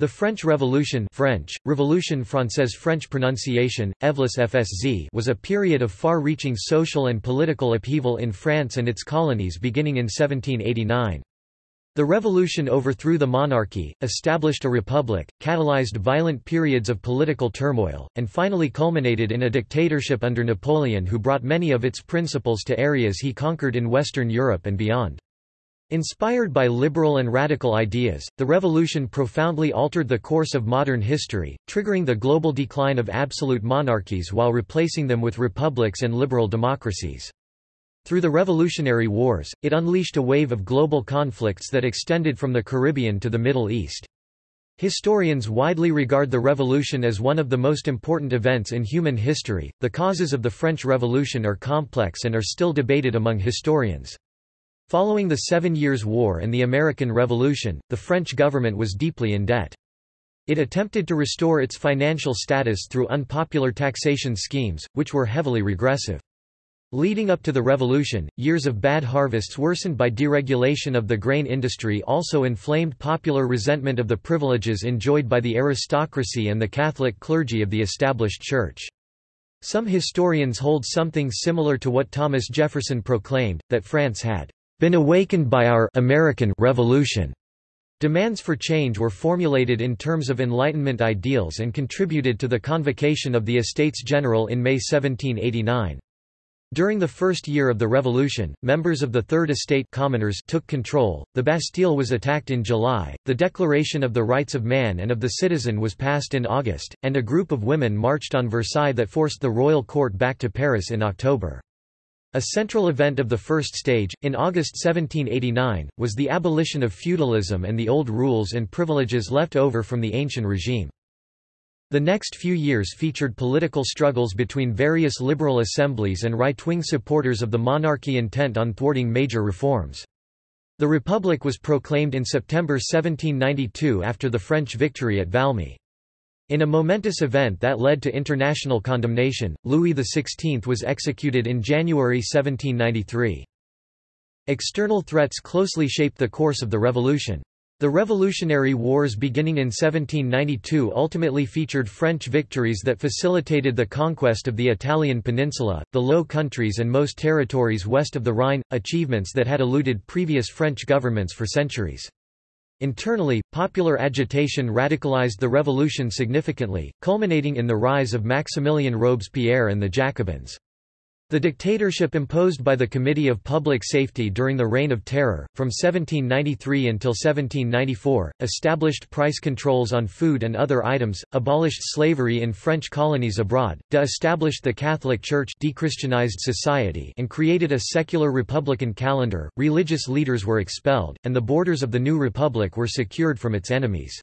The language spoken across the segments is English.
The French Revolution French, Révolution française French pronunciation, FSZ was a period of far-reaching social and political upheaval in France and its colonies beginning in 1789. The revolution overthrew the monarchy, established a republic, catalyzed violent periods of political turmoil, and finally culminated in a dictatorship under Napoleon who brought many of its principles to areas he conquered in Western Europe and beyond. Inspired by liberal and radical ideas, the revolution profoundly altered the course of modern history, triggering the global decline of absolute monarchies while replacing them with republics and liberal democracies. Through the Revolutionary Wars, it unleashed a wave of global conflicts that extended from the Caribbean to the Middle East. Historians widely regard the Revolution as one of the most important events in human history. The causes of the French Revolution are complex and are still debated among historians. Following the Seven Years' War and the American Revolution, the French government was deeply in debt. It attempted to restore its financial status through unpopular taxation schemes, which were heavily regressive. Leading up to the revolution, years of bad harvests worsened by deregulation of the grain industry also inflamed popular resentment of the privileges enjoyed by the aristocracy and the Catholic clergy of the established church. Some historians hold something similar to what Thomas Jefferson proclaimed, that France had been awakened by our American Revolution. Demands for change were formulated in terms of Enlightenment ideals and contributed to the convocation of the Estates General in May 1789. During the first year of the Revolution, members of the Third Estate commoners took control, the Bastille was attacked in July, the Declaration of the Rights of Man and of the Citizen was passed in August, and a group of women marched on Versailles that forced the royal court back to Paris in October. A central event of the first stage, in August 1789, was the abolition of feudalism and the old rules and privileges left over from the ancient regime. The next few years featured political struggles between various liberal assemblies and right-wing supporters of the monarchy intent on thwarting major reforms. The Republic was proclaimed in September 1792 after the French victory at Valmy. In a momentous event that led to international condemnation, Louis XVI was executed in January 1793. External threats closely shaped the course of the revolution. The Revolutionary Wars beginning in 1792 ultimately featured French victories that facilitated the conquest of the Italian peninsula, the Low Countries and most territories west of the Rhine, achievements that had eluded previous French governments for centuries. Internally, popular agitation radicalized the revolution significantly, culminating in the rise of Maximilien Robespierre and the Jacobins. The dictatorship imposed by the Committee of Public Safety during the Reign of Terror, from 1793 until 1794, established price controls on food and other items, abolished slavery in French colonies abroad, de-established the Catholic Church dechristianized society and created a secular republican calendar, religious leaders were expelled, and the borders of the new republic were secured from its enemies.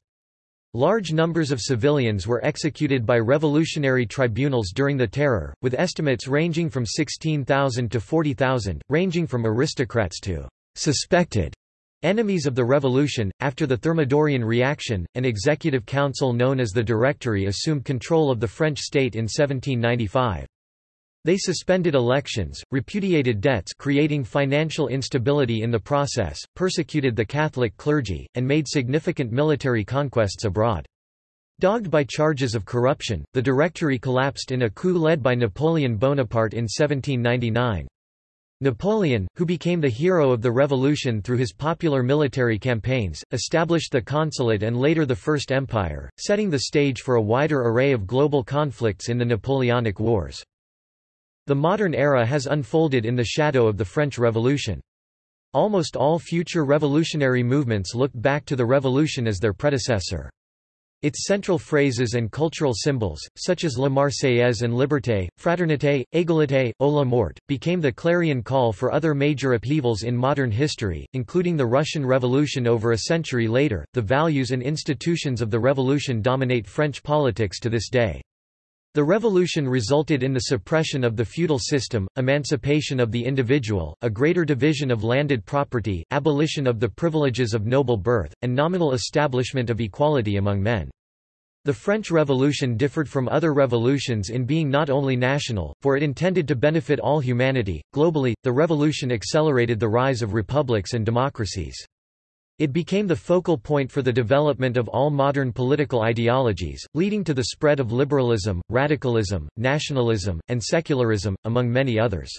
Large numbers of civilians were executed by revolutionary tribunals during the Terror, with estimates ranging from 16,000 to 40,000, ranging from aristocrats to suspected enemies of the revolution. After the Thermidorian reaction, an executive council known as the Directory assumed control of the French state in 1795. They suspended elections, repudiated debts creating financial instability in the process, persecuted the Catholic clergy, and made significant military conquests abroad. Dogged by charges of corruption, the Directory collapsed in a coup led by Napoleon Bonaparte in 1799. Napoleon, who became the hero of the revolution through his popular military campaigns, established the Consulate and later the First Empire, setting the stage for a wider array of global conflicts in the Napoleonic Wars. The modern era has unfolded in the shadow of the French Revolution. Almost all future revolutionary movements look back to the Revolution as their predecessor. Its central phrases and cultural symbols, such as La Marseillaise and Liberté, Fraternité, Égalité, O la mort, became the clarion call for other major upheavals in modern history, including the Russian Revolution over a century later. The values and institutions of the revolution dominate French politics to this day. The revolution resulted in the suppression of the feudal system, emancipation of the individual, a greater division of landed property, abolition of the privileges of noble birth, and nominal establishment of equality among men. The French Revolution differed from other revolutions in being not only national, for it intended to benefit all humanity. Globally, the revolution accelerated the rise of republics and democracies. It became the focal point for the development of all modern political ideologies, leading to the spread of liberalism, radicalism, nationalism, and secularism, among many others.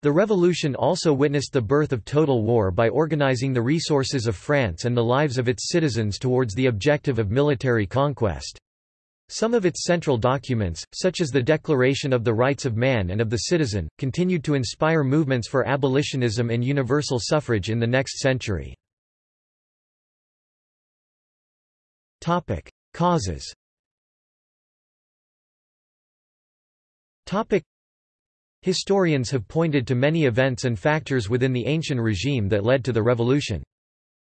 The revolution also witnessed the birth of total war by organizing the resources of France and the lives of its citizens towards the objective of military conquest. Some of its central documents, such as the Declaration of the Rights of Man and of the Citizen, continued to inspire movements for abolitionism and universal suffrage in the next century. Topic: Causes. Topic: Historians have pointed to many events and factors within the ancient regime that led to the revolution.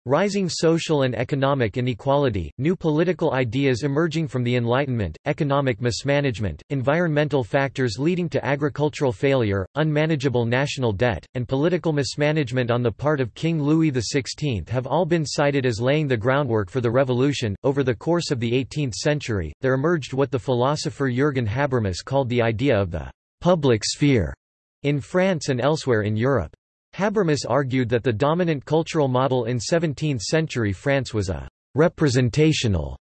Rising social and economic inequality, new political ideas emerging from the Enlightenment, economic mismanagement, environmental factors leading to agricultural failure, unmanageable national debt, and political mismanagement on the part of King Louis XVI have all been cited as laying the groundwork for the revolution. Over the course of the 18th century, there emerged what the philosopher Jürgen Habermas called the idea of the public sphere in France and elsewhere in Europe. Habermas argued that the dominant cultural model in 17th-century France was a «representational»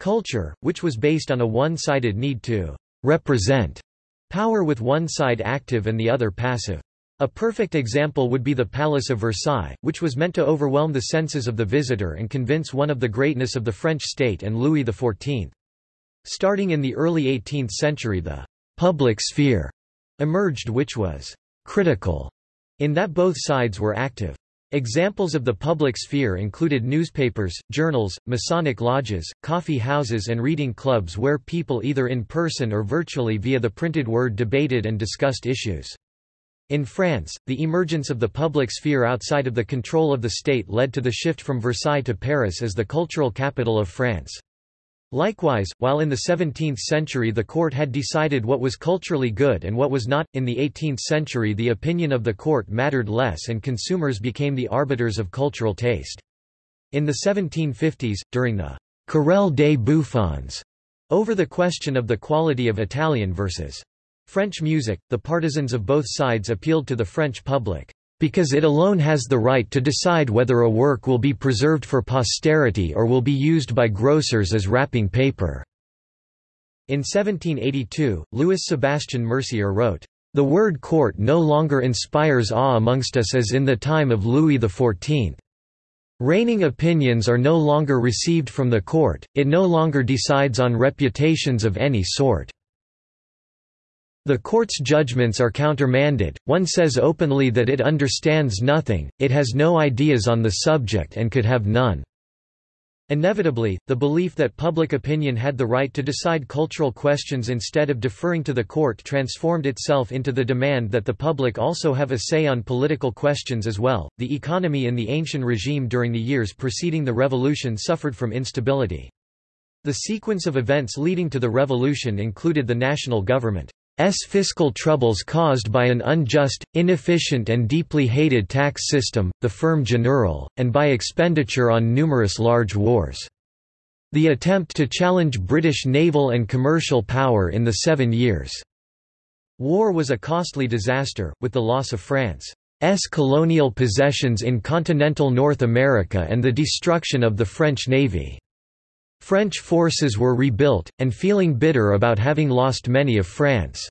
culture, which was based on a one-sided need to «represent» power with one side active and the other passive. A perfect example would be the Palace of Versailles, which was meant to overwhelm the senses of the visitor and convince one of the greatness of the French state and Louis XIV. Starting in the early 18th century the «public sphere» emerged which was «critical» In that both sides were active. Examples of the public sphere included newspapers, journals, Masonic lodges, coffee houses and reading clubs where people either in person or virtually via the printed word debated and discussed issues. In France, the emergence of the public sphere outside of the control of the state led to the shift from Versailles to Paris as the cultural capital of France. Likewise, while in the 17th century the court had decided what was culturally good and what was not, in the 18th century the opinion of the court mattered less and consumers became the arbiters of cultural taste. In the 1750s, during the Querelle des Bouffons, over the question of the quality of Italian versus French music, the partisans of both sides appealed to the French public because it alone has the right to decide whether a work will be preserved for posterity or will be used by grocers as wrapping paper." In 1782, Louis Sebastian Mercier wrote, "...the word court no longer inspires awe amongst us as in the time of Louis XIV. Reigning opinions are no longer received from the court, it no longer decides on reputations of any sort." The court's judgments are countermanded, one says openly that it understands nothing, it has no ideas on the subject and could have none. Inevitably, the belief that public opinion had the right to decide cultural questions instead of deferring to the court transformed itself into the demand that the public also have a say on political questions as well. The economy in the ancient regime during the years preceding the revolution suffered from instability. The sequence of events leading to the revolution included the national government fiscal troubles caused by an unjust, inefficient and deeply hated tax system, the ferme générale, and by expenditure on numerous large wars. The attempt to challenge British naval and commercial power in the Seven Years' War was a costly disaster, with the loss of France's colonial possessions in continental North America and the destruction of the French navy. French forces were rebuilt, and feeling bitter about having lost many of France's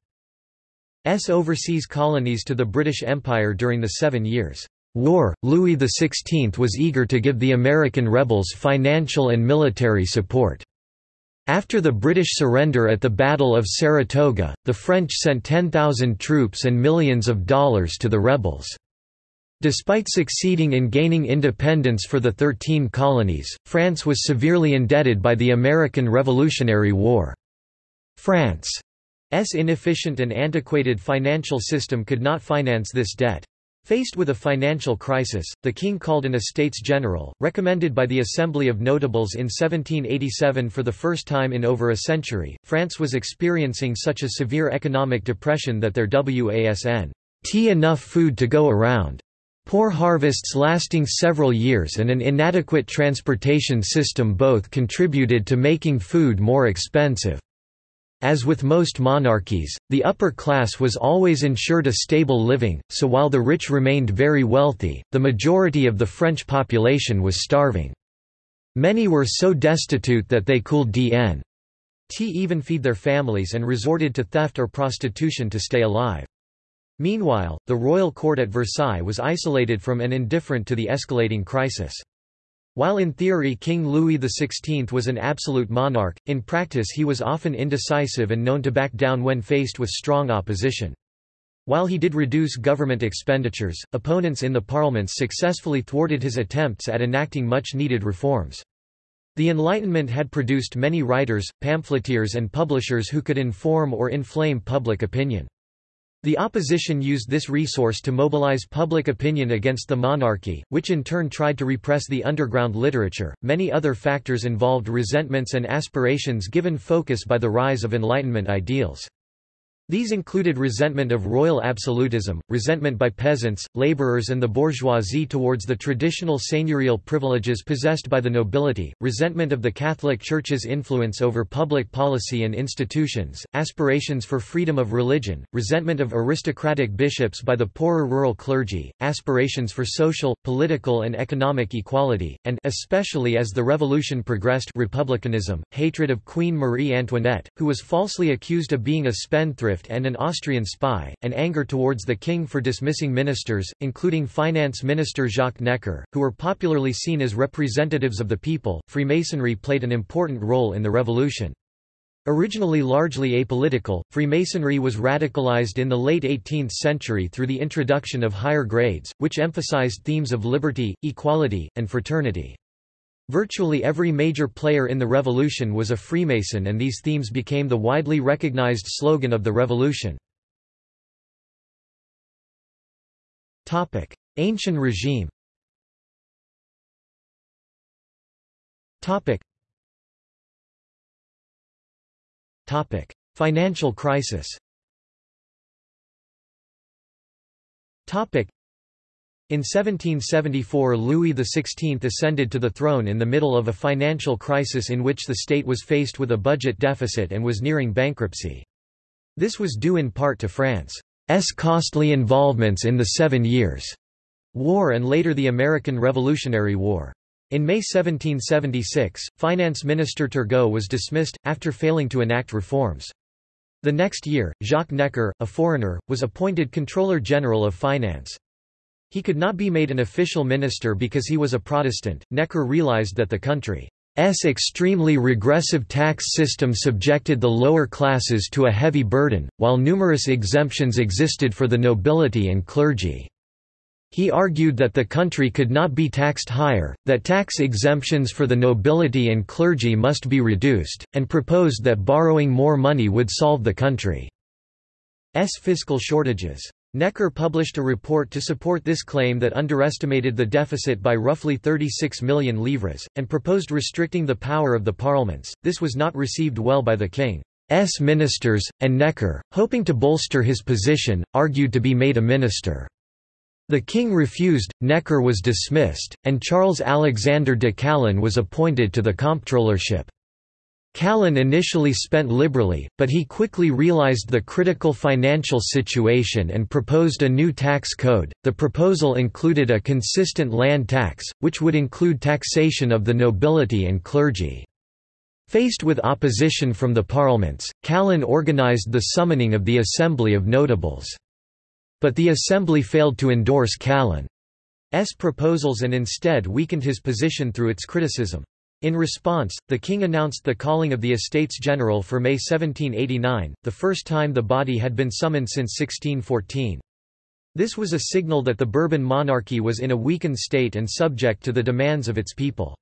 overseas colonies to the British Empire during the Seven Years' War, Louis XVI was eager to give the American rebels financial and military support. After the British surrender at the Battle of Saratoga, the French sent 10,000 troops and millions of dollars to the rebels. Despite succeeding in gaining independence for the Thirteen Colonies, France was severely indebted by the American Revolutionary War. France's inefficient and antiquated financial system could not finance this debt. Faced with a financial crisis, the king called an Estates General, recommended by the Assembly of Notables in 1787 for the first time in over a century. France was experiencing such a severe economic depression that there wasn't enough food to go around. Poor harvests lasting several years and an inadequate transportation system both contributed to making food more expensive. As with most monarchies, the upper class was always ensured a stable living, so while the rich remained very wealthy, the majority of the French population was starving. Many were so destitute that they could dn t even feed their families and resorted to theft or prostitution to stay alive. Meanwhile, the royal court at Versailles was isolated from and indifferent to the escalating crisis. While in theory King Louis XVI was an absolute monarch, in practice he was often indecisive and known to back down when faced with strong opposition. While he did reduce government expenditures, opponents in the parliaments successfully thwarted his attempts at enacting much-needed reforms. The Enlightenment had produced many writers, pamphleteers and publishers who could inform or inflame public opinion. The opposition used this resource to mobilize public opinion against the monarchy, which in turn tried to repress the underground literature. Many other factors involved resentments and aspirations given focus by the rise of Enlightenment ideals. These included resentment of royal absolutism, resentment by peasants, laborers and the bourgeoisie towards the traditional seigneurial privileges possessed by the nobility, resentment of the Catholic Church's influence over public policy and institutions, aspirations for freedom of religion, resentment of aristocratic bishops by the poorer rural clergy, aspirations for social, political and economic equality, and especially as the revolution progressed republicanism, hatred of Queen Marie Antoinette, who was falsely accused of being a spendthrift and an Austrian spy, and anger towards the king for dismissing ministers, including finance minister Jacques Necker, who were popularly seen as representatives of the people. Freemasonry played an important role in the revolution. Originally largely apolitical, Freemasonry was radicalized in the late 18th century through the introduction of higher grades, which emphasized themes of liberty, equality, and fraternity. Virtually every major player in the revolution was a Freemason and these themes became the widely recognized slogan of the revolution. Ancient regime Financial crisis in 1774 Louis XVI ascended to the throne in the middle of a financial crisis in which the state was faced with a budget deficit and was nearing bankruptcy. This was due in part to France's costly involvements in the Seven Years' War and later the American Revolutionary War. In May 1776, Finance Minister Turgot was dismissed, after failing to enact reforms. The next year, Jacques Necker, a foreigner, was appointed Controller General of Finance. He could not be made an official minister because he was a Protestant. Necker realized that the country's extremely regressive tax system subjected the lower classes to a heavy burden, while numerous exemptions existed for the nobility and clergy. He argued that the country could not be taxed higher, that tax exemptions for the nobility and clergy must be reduced, and proposed that borrowing more money would solve the country's fiscal shortages. Necker published a report to support this claim that underestimated the deficit by roughly 36 million livres, and proposed restricting the power of the parliaments. This was not received well by the king's ministers, and Necker, hoping to bolster his position, argued to be made a minister. The king refused, Necker was dismissed, and Charles Alexander de Calonne was appointed to the comptrollership. Calonne initially spent liberally, but he quickly realized the critical financial situation and proposed a new tax code. The proposal included a consistent land tax, which would include taxation of the nobility and clergy. Faced with opposition from the parliaments, Calonne organized the summoning of the Assembly of Notables. But the Assembly failed to endorse Calonne's proposals and instead weakened his position through its criticism. In response, the king announced the calling of the Estates General for May 1789, the first time the body had been summoned since 1614. This was a signal that the Bourbon monarchy was in a weakened state and subject to the demands of its people.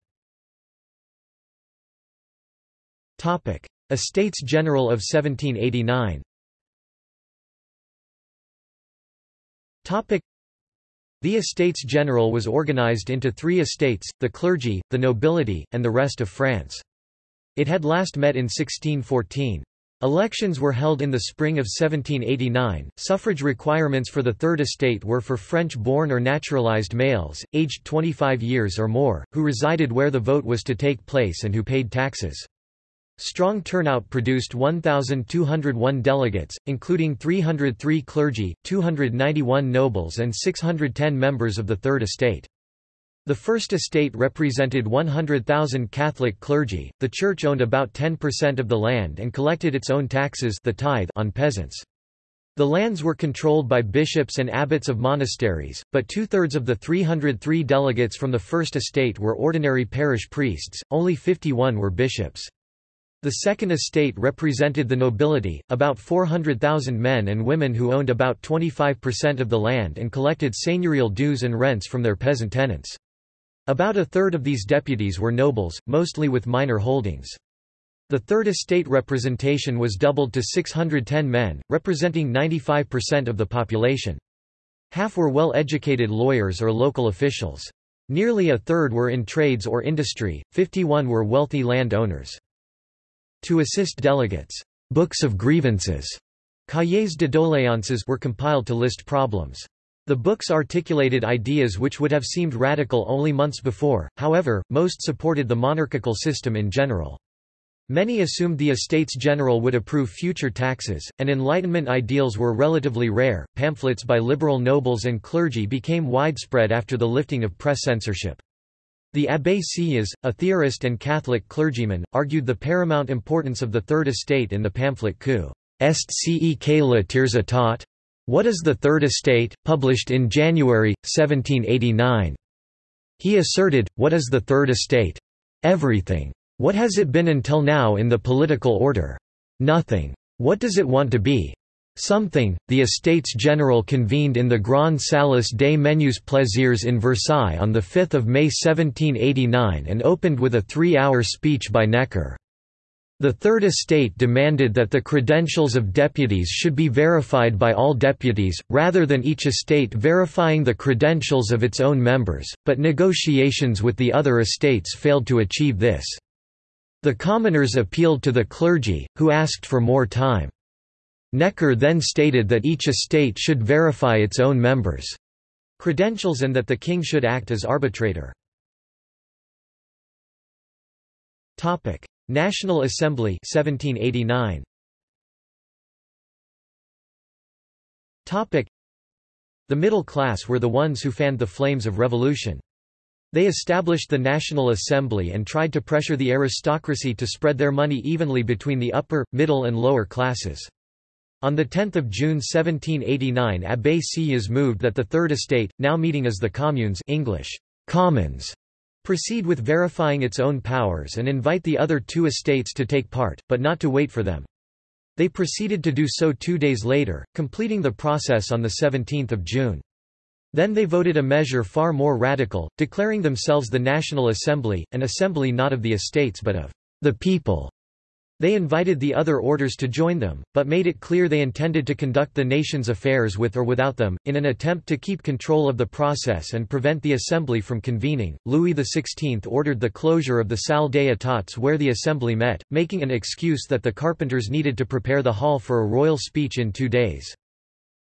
Estates General of 1789 the Estates General was organized into three estates, the clergy, the nobility, and the rest of France. It had last met in 1614. Elections were held in the spring of 1789. Suffrage requirements for the Third Estate were for French born or naturalized males, aged 25 years or more, who resided where the vote was to take place and who paid taxes. Strong turnout produced 1,201 delegates, including 303 clergy, 291 nobles and 610 members of the Third Estate. The First Estate represented 100,000 Catholic clergy, the Church owned about 10% of the land and collected its own taxes the tithe on peasants. The lands were controlled by bishops and abbots of monasteries, but two-thirds of the 303 delegates from the First Estate were ordinary parish priests, only 51 were bishops. The Second Estate represented the nobility, about 400,000 men and women who owned about 25% of the land and collected seigneurial dues and rents from their peasant tenants. About a third of these deputies were nobles, mostly with minor holdings. The Third Estate representation was doubled to 610 men, representing 95% of the population. Half were well-educated lawyers or local officials. Nearly a third were in trades or industry, 51 were wealthy land owners. To assist delegates, books of grievances cahiers de doléances were compiled to list problems. The books articulated ideas which would have seemed radical only months before, however, most supported the monarchical system in general. Many assumed the Estates General would approve future taxes, and Enlightenment ideals were relatively rare. Pamphlets by liberal nobles and clergy became widespread after the lifting of press censorship. The Abbé Sieyès, a theorist and Catholic clergyman, argued the paramount importance of the Third Estate in the pamphlet Coup est cec la tiers état? What is the Third Estate, published in January, 1789. He asserted, what is the Third Estate? Everything. What has it been until now in the political order? Nothing. What does it want to be? Something. The Estates General convened in the Grand Salle des Menus Plaisirs in Versailles on 5 May 1789 and opened with a three-hour speech by Necker. The Third Estate demanded that the credentials of deputies should be verified by all deputies, rather than each estate verifying the credentials of its own members, but negotiations with the other estates failed to achieve this. The commoners appealed to the clergy, who asked for more time. Necker then stated that each estate should verify its own members' credentials and that the king should act as arbitrator. National Assembly 1789. The middle class were the ones who fanned the flames of revolution. They established the National Assembly and tried to pressure the aristocracy to spread their money evenly between the upper, middle and lower classes. On 10 June 1789 Abbé Sieyès moved that the Third Estate, now meeting as the Communes English, Commons, proceed with verifying its own powers and invite the other two estates to take part, but not to wait for them. They proceeded to do so two days later, completing the process on 17 June. Then they voted a measure far more radical, declaring themselves the National Assembly, an assembly not of the estates but of the people. They invited the other orders to join them, but made it clear they intended to conduct the nation's affairs with or without them. In an attempt to keep control of the process and prevent the assembly from convening, Louis XVI ordered the closure of the Salle des Etats where the assembly met, making an excuse that the carpenters needed to prepare the hall for a royal speech in two days.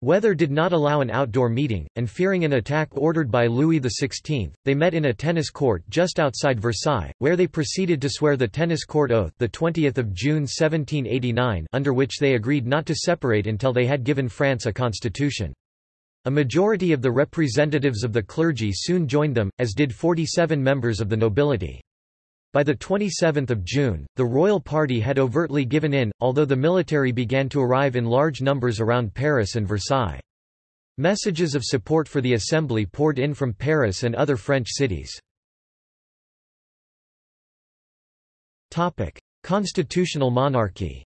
Weather did not allow an outdoor meeting, and fearing an attack ordered by Louis XVI, they met in a tennis court just outside Versailles, where they proceeded to swear the tennis court oath the 20th of June 1789 under which they agreed not to separate until they had given France a constitution. A majority of the representatives of the clergy soon joined them, as did 47 members of the nobility. By 27 June, the royal party had overtly given in, although the military began to arrive in large numbers around Paris and Versailles. Messages of support for the assembly poured in from Paris and other French cities. Constitutional monarchy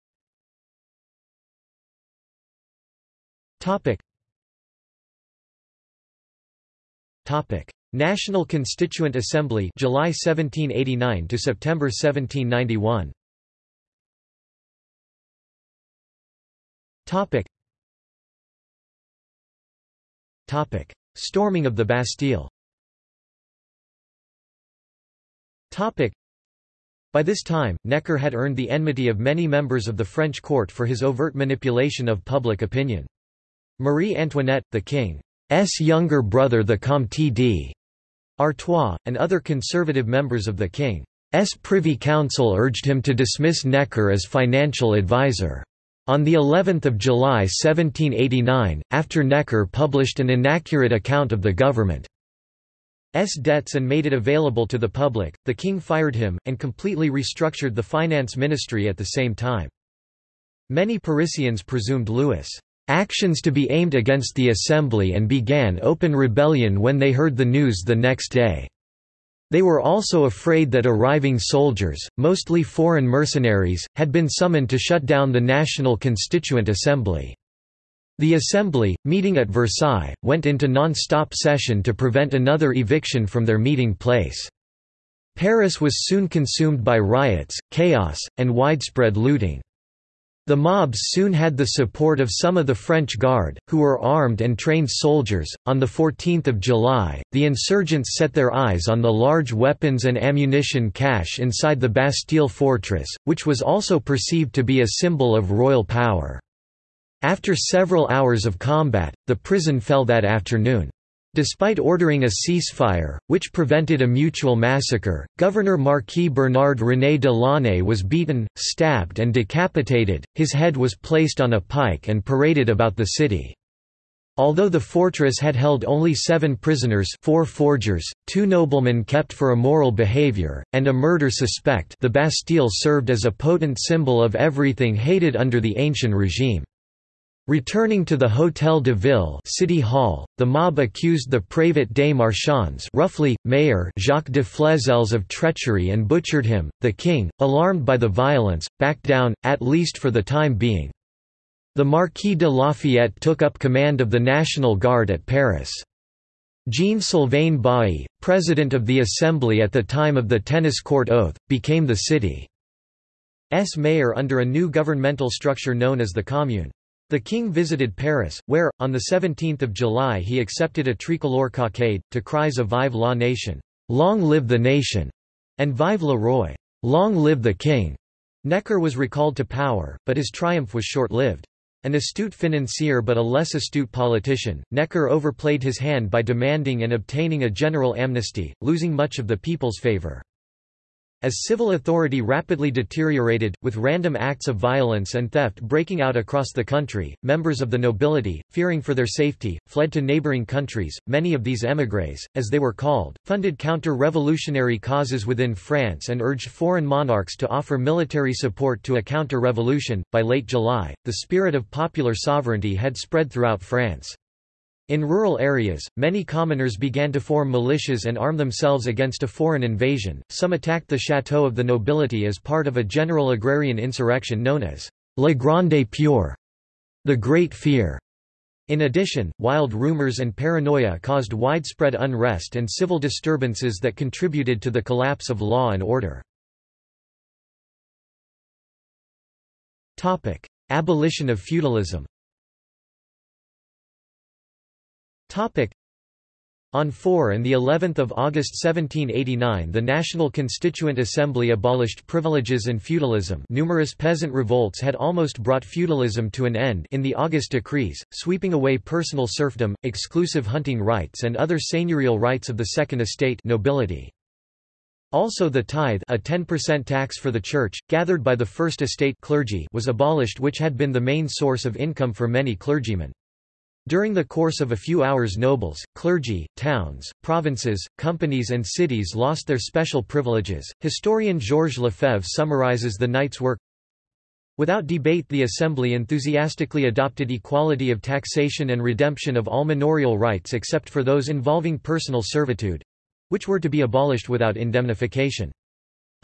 National Constituent Assembly July 1789 to September 1791 Topic. Topic. Storming of the Bastille. Topic. By this time, Necker had earned the enmity of many members of the French court for his overt manipulation of public opinion. Marie Antoinette, the king's younger brother the Comte d. Artois, and other conservative members of the king's Privy Council urged him to dismiss Necker as financial advisor. On the 11th of July 1789, after Necker published an inaccurate account of the government's debts and made it available to the public, the king fired him, and completely restructured the finance ministry at the same time. Many Parisians presumed Louis' actions to be aimed against the assembly and began open rebellion when they heard the news the next day. They were also afraid that arriving soldiers, mostly foreign mercenaries, had been summoned to shut down the National Constituent Assembly. The Assembly, meeting at Versailles, went into non-stop session to prevent another eviction from their meeting place. Paris was soon consumed by riots, chaos, and widespread looting. The mobs soon had the support of some of the French Guard, who were armed and trained soldiers. On the 14th of July, the insurgents set their eyes on the large weapons and ammunition cache inside the Bastille fortress, which was also perceived to be a symbol of royal power. After several hours of combat, the prison fell that afternoon. Despite ordering a ceasefire, which prevented a mutual massacre, Governor Marquis Bernard René de Launay was beaten, stabbed and decapitated, his head was placed on a pike and paraded about the city. Although the fortress had held only seven prisoners four forgers, two noblemen kept for immoral behavior, and a murder suspect the Bastille served as a potent symbol of everything hated under the ancient regime. Returning to the Hôtel de Ville City Hall, the mob accused the Prévôt des Marchands roughly, mayor Jacques de Flesselles of treachery and butchered him. The king, alarmed by the violence, backed down, at least for the time being. The Marquis de Lafayette took up command of the National Guard at Paris. Jean-Sylvain Bailly, president of the Assembly at the time of the tennis court oath, became the city's mayor under a new governmental structure known as the Commune. The king visited Paris, where, on 17 July he accepted a tricolore cockade, to cries of Vive la nation, Long live the nation, and Vive le roi, Long live the king. Necker was recalled to power, but his triumph was short-lived. An astute financier but a less astute politician, Necker overplayed his hand by demanding and obtaining a general amnesty, losing much of the people's favor. As civil authority rapidly deteriorated, with random acts of violence and theft breaking out across the country, members of the nobility, fearing for their safety, fled to neighboring countries. Many of these émigrés, as they were called, funded counter-revolutionary causes within France and urged foreign monarchs to offer military support to a counter-revolution. By late July, the spirit of popular sovereignty had spread throughout France. In rural areas, many commoners began to form militias and arm themselves against a foreign invasion. Some attacked the chateau of the nobility as part of a general agrarian insurrection known as La Grande Peur, the Great Fear. In addition, wild rumors and paranoia caused widespread unrest and civil disturbances that contributed to the collapse of law and order. Abolition of feudalism on 4 and the 11th of August 1789 the National Constituent Assembly abolished privileges and feudalism numerous peasant revolts had almost brought feudalism to an end in the August decrees, sweeping away personal serfdom, exclusive hunting rights and other seigneurial rights of the Second Estate nobility. Also the tithe a 10% tax for the church, gathered by the First Estate clergy was abolished which had been the main source of income for many clergymen. During the course of a few hours nobles, clergy, towns, provinces, companies and cities lost their special privileges. Historian Georges Lefebvre summarizes the night's work Without debate the Assembly enthusiastically adopted equality of taxation and redemption of all manorial rights except for those involving personal servitude—which were to be abolished without indemnification.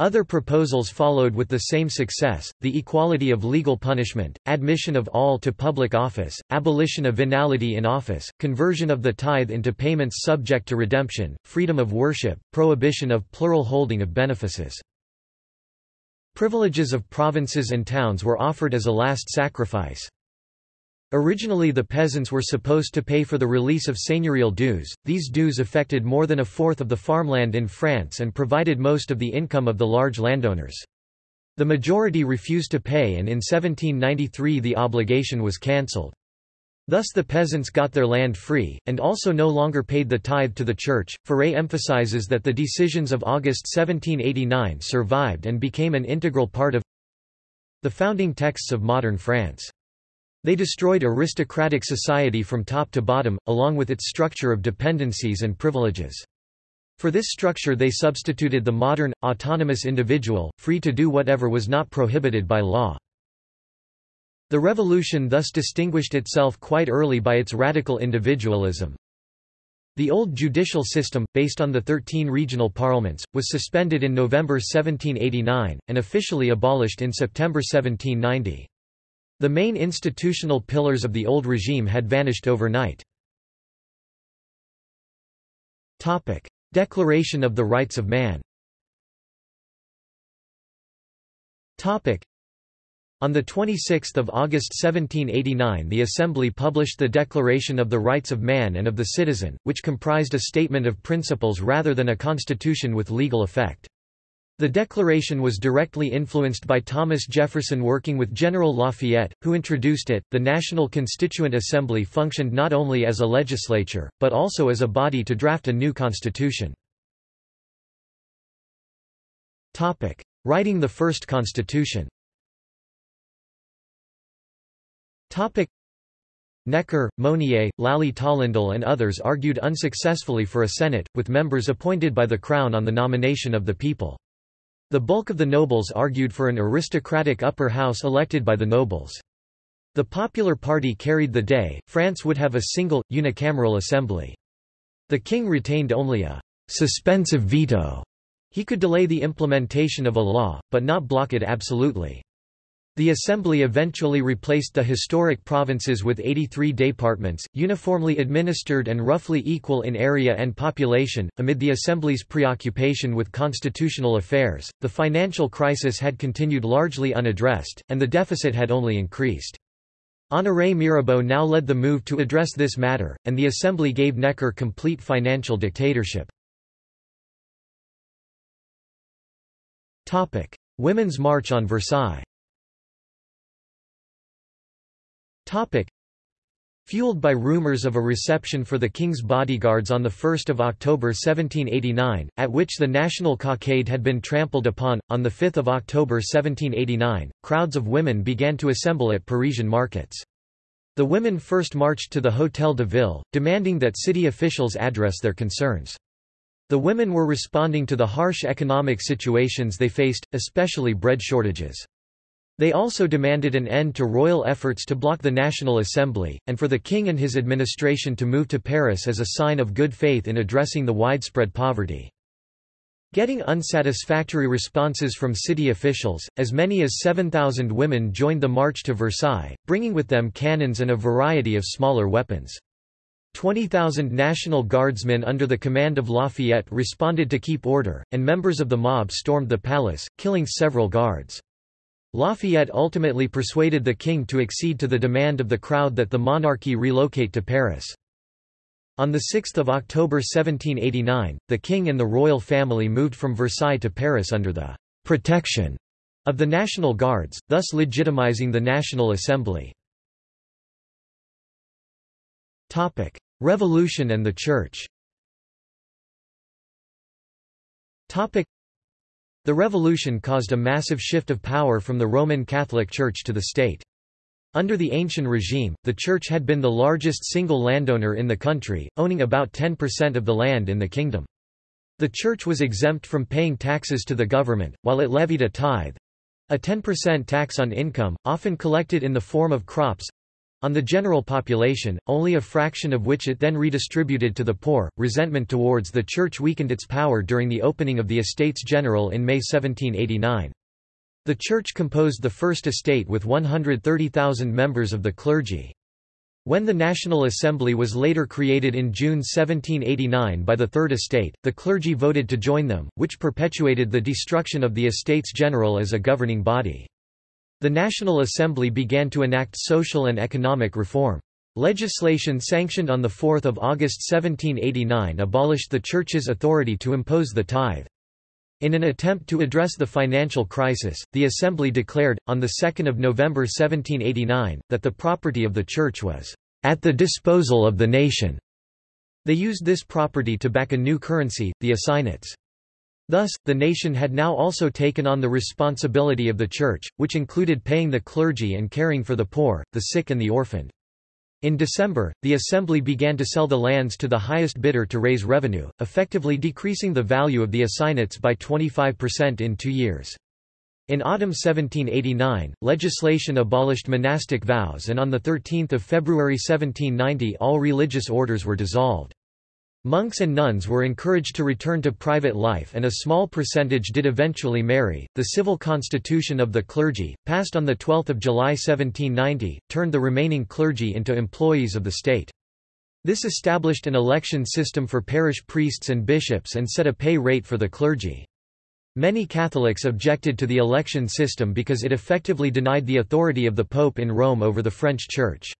Other proposals followed with the same success, the equality of legal punishment, admission of all to public office, abolition of venality in office, conversion of the tithe into payments subject to redemption, freedom of worship, prohibition of plural holding of benefices. Privileges of provinces and towns were offered as a last sacrifice. Originally the peasants were supposed to pay for the release of seigneurial dues, these dues affected more than a fourth of the farmland in France and provided most of the income of the large landowners. The majority refused to pay and in 1793 the obligation was cancelled. Thus the peasants got their land free, and also no longer paid the tithe to the church. Faure emphasizes that the decisions of August 1789 survived and became an integral part of the founding texts of modern France. They destroyed aristocratic society from top to bottom, along with its structure of dependencies and privileges. For this structure they substituted the modern, autonomous individual, free to do whatever was not prohibited by law. The revolution thus distinguished itself quite early by its radical individualism. The old judicial system, based on the 13 regional parliaments, was suspended in November 1789, and officially abolished in September 1790. The main institutional pillars of the old regime had vanished overnight. Declaration of the Rights of Man on 26 August 1789 the Assembly published the Declaration of the Rights of Man and of the Citizen, which comprised a statement of principles rather than a constitution with legal effect. The declaration was directly influenced by Thomas Jefferson working with General Lafayette, who introduced it. The National Constituent Assembly functioned not only as a legislature, but also as a body to draft a new constitution. Topic: Writing the first constitution Topic Necker, Mounier, Lally Tollendal and others argued unsuccessfully for a Senate, with members appointed by the Crown on the nomination of the people. The bulk of the nobles argued for an aristocratic upper house elected by the nobles. The Popular Party carried the day, France would have a single, unicameral assembly. The king retained only a suspensive veto. He could delay the implementation of a law, but not block it absolutely. The Assembly eventually replaced the historic provinces with 83 departments, uniformly administered and roughly equal in area and population. Amid the Assembly's preoccupation with constitutional affairs, the financial crisis had continued largely unaddressed, and the deficit had only increased. Honoré Mirabeau now led the move to address this matter, and the Assembly gave Necker complete financial dictatorship. Women's March on Versailles Topic. Fueled by rumors of a reception for the king's bodyguards on 1 October 1789, at which the national cockade had been trampled upon, on 5 October 1789, crowds of women began to assemble at Parisian markets. The women first marched to the Hôtel de Ville, demanding that city officials address their concerns. The women were responding to the harsh economic situations they faced, especially bread shortages. They also demanded an end to royal efforts to block the National Assembly, and for the king and his administration to move to Paris as a sign of good faith in addressing the widespread poverty. Getting unsatisfactory responses from city officials, as many as 7,000 women joined the march to Versailles, bringing with them cannons and a variety of smaller weapons. 20,000 National Guardsmen under the command of Lafayette responded to keep order, and members of the mob stormed the palace, killing several guards. Lafayette ultimately persuaded the king to accede to the demand of the crowd that the monarchy relocate to Paris. On 6 October 1789, the king and the royal family moved from Versailles to Paris under the «protection» of the National Guards, thus legitimizing the National Assembly. Revolution and the Church the revolution caused a massive shift of power from the Roman Catholic Church to the state. Under the ancient regime, the Church had been the largest single landowner in the country, owning about 10% of the land in the kingdom. The Church was exempt from paying taxes to the government, while it levied a tithe—a 10% tax on income, often collected in the form of crops, on the general population, only a fraction of which it then redistributed to the poor. Resentment towards the Church weakened its power during the opening of the Estates General in May 1789. The Church composed the First Estate with 130,000 members of the clergy. When the National Assembly was later created in June 1789 by the Third Estate, the clergy voted to join them, which perpetuated the destruction of the Estates General as a governing body. The National Assembly began to enact social and economic reform. Legislation sanctioned on 4 August 1789 abolished the Church's authority to impose the tithe. In an attempt to address the financial crisis, the Assembly declared, on 2 November 1789, that the property of the Church was at the disposal of the nation. They used this property to back a new currency, the assignats. Thus, the nation had now also taken on the responsibility of the church, which included paying the clergy and caring for the poor, the sick and the orphaned. In December, the assembly began to sell the lands to the highest bidder to raise revenue, effectively decreasing the value of the assignats by 25% in two years. In autumn 1789, legislation abolished monastic vows and on 13 February 1790 all religious orders were dissolved. Monks and nuns were encouraged to return to private life and a small percentage did eventually marry. The civil constitution of the clergy, passed on 12 July 1790, turned the remaining clergy into employees of the state. This established an election system for parish priests and bishops and set a pay rate for the clergy. Many Catholics objected to the election system because it effectively denied the authority of the Pope in Rome over the French Church.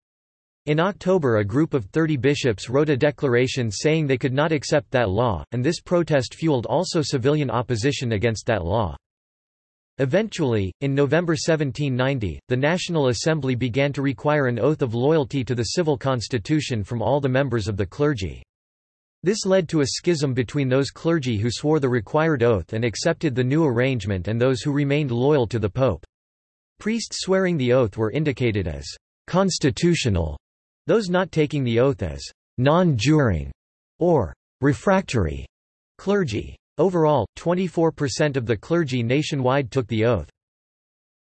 In October a group of 30 bishops wrote a declaration saying they could not accept that law, and this protest fueled also civilian opposition against that law. Eventually, in November 1790, the National Assembly began to require an oath of loyalty to the civil constitution from all the members of the clergy. This led to a schism between those clergy who swore the required oath and accepted the new arrangement and those who remained loyal to the pope. Priests swearing the oath were indicated as constitutional those not taking the oath as non-juring or refractory clergy. Overall, 24% of the clergy nationwide took the oath.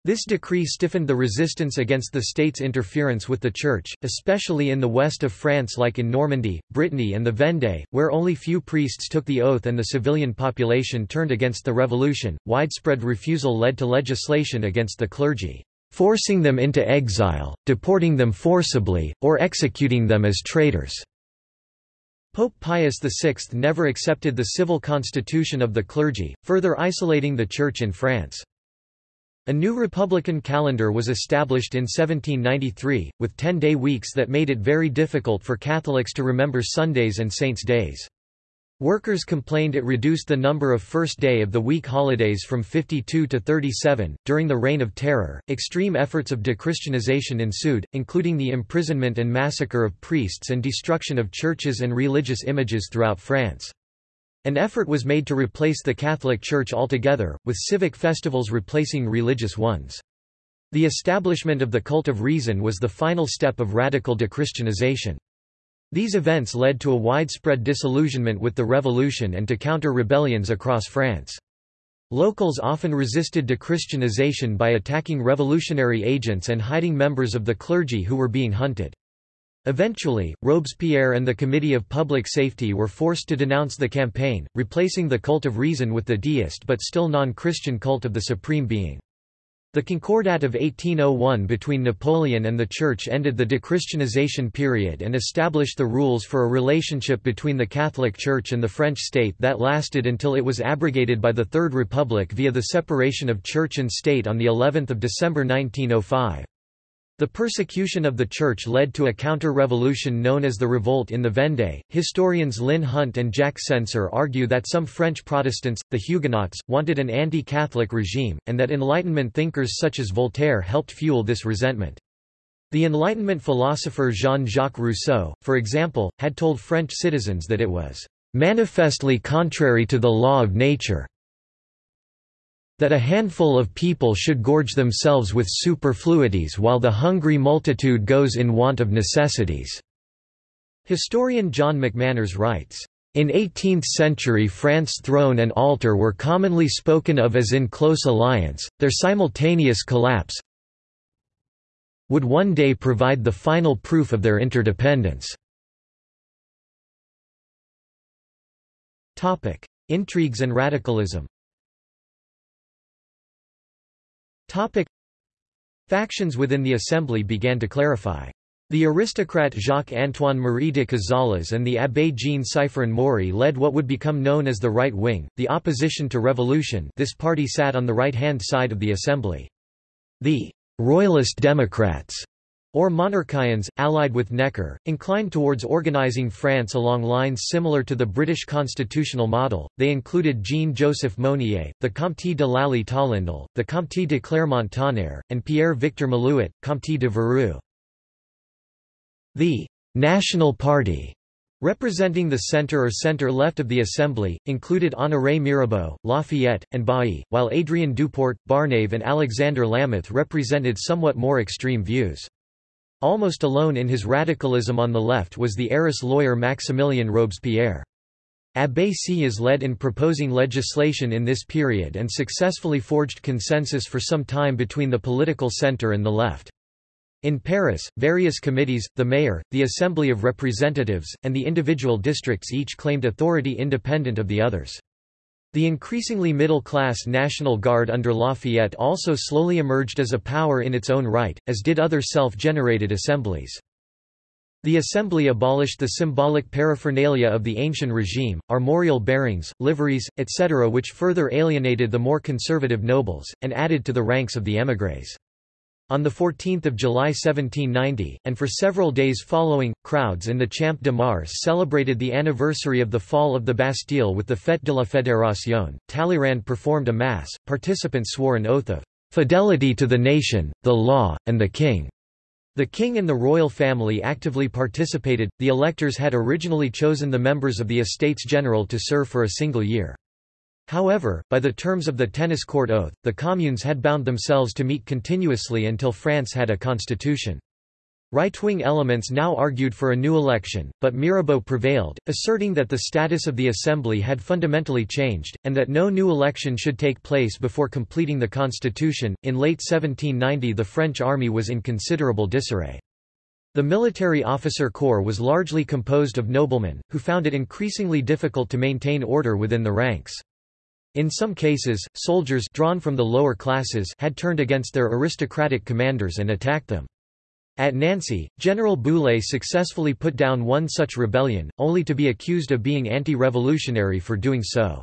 This decree stiffened the resistance against the state's interference with the Church, especially in the west of France like in Normandy, Brittany and the Vendée, where only few priests took the oath and the civilian population turned against the revolution. Widespread refusal led to legislation against the clergy forcing them into exile, deporting them forcibly, or executing them as traitors. Pope Pius VI never accepted the civil constitution of the clergy, further isolating the Church in France. A new republican calendar was established in 1793, with ten-day weeks that made it very difficult for Catholics to remember Sundays and saints' days. Workers complained it reduced the number of first day of the week holidays from 52 to 37. During the Reign of Terror, extreme efforts of dechristianization ensued, including the imprisonment and massacre of priests and destruction of churches and religious images throughout France. An effort was made to replace the Catholic Church altogether, with civic festivals replacing religious ones. The establishment of the cult of reason was the final step of radical dechristianization. These events led to a widespread disillusionment with the revolution and to counter-rebellions across France. Locals often resisted dechristianization by attacking revolutionary agents and hiding members of the clergy who were being hunted. Eventually, Robespierre and the Committee of Public Safety were forced to denounce the campaign, replacing the cult of reason with the deist but still non-Christian cult of the Supreme Being. The Concordat of 1801 between Napoleon and the Church ended the dechristianization period and established the rules for a relationship between the Catholic Church and the French state that lasted until it was abrogated by the Third Republic via the separation of church and state on of December 1905. The persecution of the Church led to a counter-revolution known as the Revolt in the Vendée. Historians Lynn Hunt and Jack Censer argue that some French Protestants, the Huguenots, wanted an anti-Catholic regime, and that Enlightenment thinkers such as Voltaire helped fuel this resentment. The Enlightenment philosopher Jean-Jacques Rousseau, for example, had told French citizens that it was manifestly contrary to the law of nature that a handful of people should gorge themselves with superfluities while the hungry multitude goes in want of necessities." Historian John McManners writes, in 18th-century France throne and altar were commonly spoken of as in close alliance, their simultaneous collapse would one day provide the final proof of their interdependence. Intrigues and radicalism Topic. Factions within the assembly began to clarify. The aristocrat Jacques-Antoine Marie de Cazales and the abbé Jean-Sifrein Maury led what would become known as the Right Wing, the opposition to revolution this party sat on the right-hand side of the assembly. The «Royalist Democrats» or monarchians, allied with Necker, inclined towards organizing France along lines similar to the British constitutional model. They included Jean-Joseph Mounier, the Comte de Lally Tollendal, the Comte de Clermont-Tonnerre, and Pierre-Victor Malouet, Comte de Virieu. The National Party representing the center or center-left of the Assembly, included Honoré Mirabeau, Lafayette, and Bailly, while Adrien Duport, Barnave and Alexander Lameth represented somewhat more extreme views. Almost alone in his radicalism on the left was the Arras lawyer Maximilien Robespierre. Abbé Sieyès led in proposing legislation in this period and successfully forged consensus for some time between the political center and the left. In Paris, various committees, the mayor, the Assembly of Representatives, and the individual districts each claimed authority independent of the others. The increasingly middle-class National Guard under Lafayette also slowly emerged as a power in its own right, as did other self-generated assemblies. The Assembly abolished the symbolic paraphernalia of the ancient regime, armorial bearings, liveries, etc. which further alienated the more conservative nobles, and added to the ranks of the émigrés. On 14 July 1790, and for several days following, crowds in the Champ de Mars celebrated the anniversary of the fall of the Bastille with the Fête de la Fédération. Talleyrand performed a mass, participants swore an oath of fidelity to the nation, the law, and the king. The king and the royal family actively participated. The electors had originally chosen the members of the Estates General to serve for a single year. However, by the terms of the tennis court oath, the communes had bound themselves to meet continuously until France had a constitution. Right-wing elements now argued for a new election, but Mirabeau prevailed, asserting that the status of the Assembly had fundamentally changed, and that no new election should take place before completing the constitution. In late 1790 the French army was in considerable disarray. The military officer corps was largely composed of noblemen, who found it increasingly difficult to maintain order within the ranks. In some cases, soldiers drawn from the lower classes had turned against their aristocratic commanders and attacked them. At Nancy, General Bouillé successfully put down one such rebellion, only to be accused of being anti-revolutionary for doing so.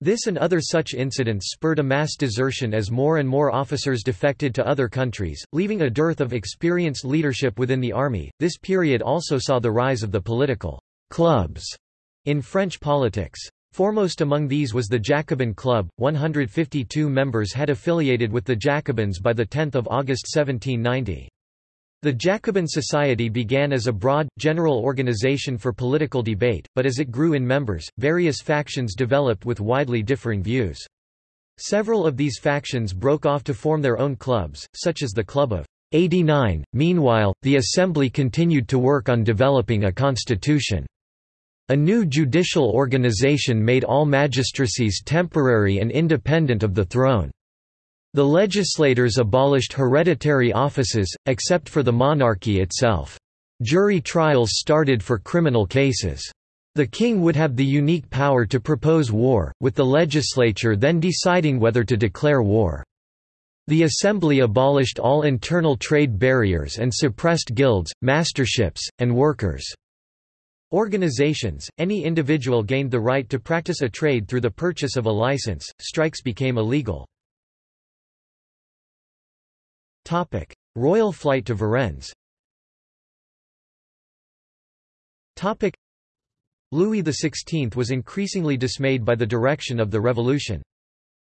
This and other such incidents spurred a mass desertion as more and more officers defected to other countries, leaving a dearth of experienced leadership within the army. This period also saw the rise of the political clubs in French politics. Foremost among these was the Jacobin Club, 152 members had affiliated with the Jacobins by 10 August 1790. The Jacobin Society began as a broad, general organization for political debate, but as it grew in members, various factions developed with widely differing views. Several of these factions broke off to form their own clubs, such as the Club of 89. Meanwhile, the Assembly continued to work on developing a constitution. A new judicial organization made all magistracies temporary and independent of the throne. The legislators abolished hereditary offices, except for the monarchy itself. Jury trials started for criminal cases. The king would have the unique power to propose war, with the legislature then deciding whether to declare war. The assembly abolished all internal trade barriers and suppressed guilds, masterships, and workers' Organizations, any individual gained the right to practice a trade through the purchase of a license, strikes became illegal. Royal flight to Varennes Louis XVI was increasingly dismayed by the direction of the revolution.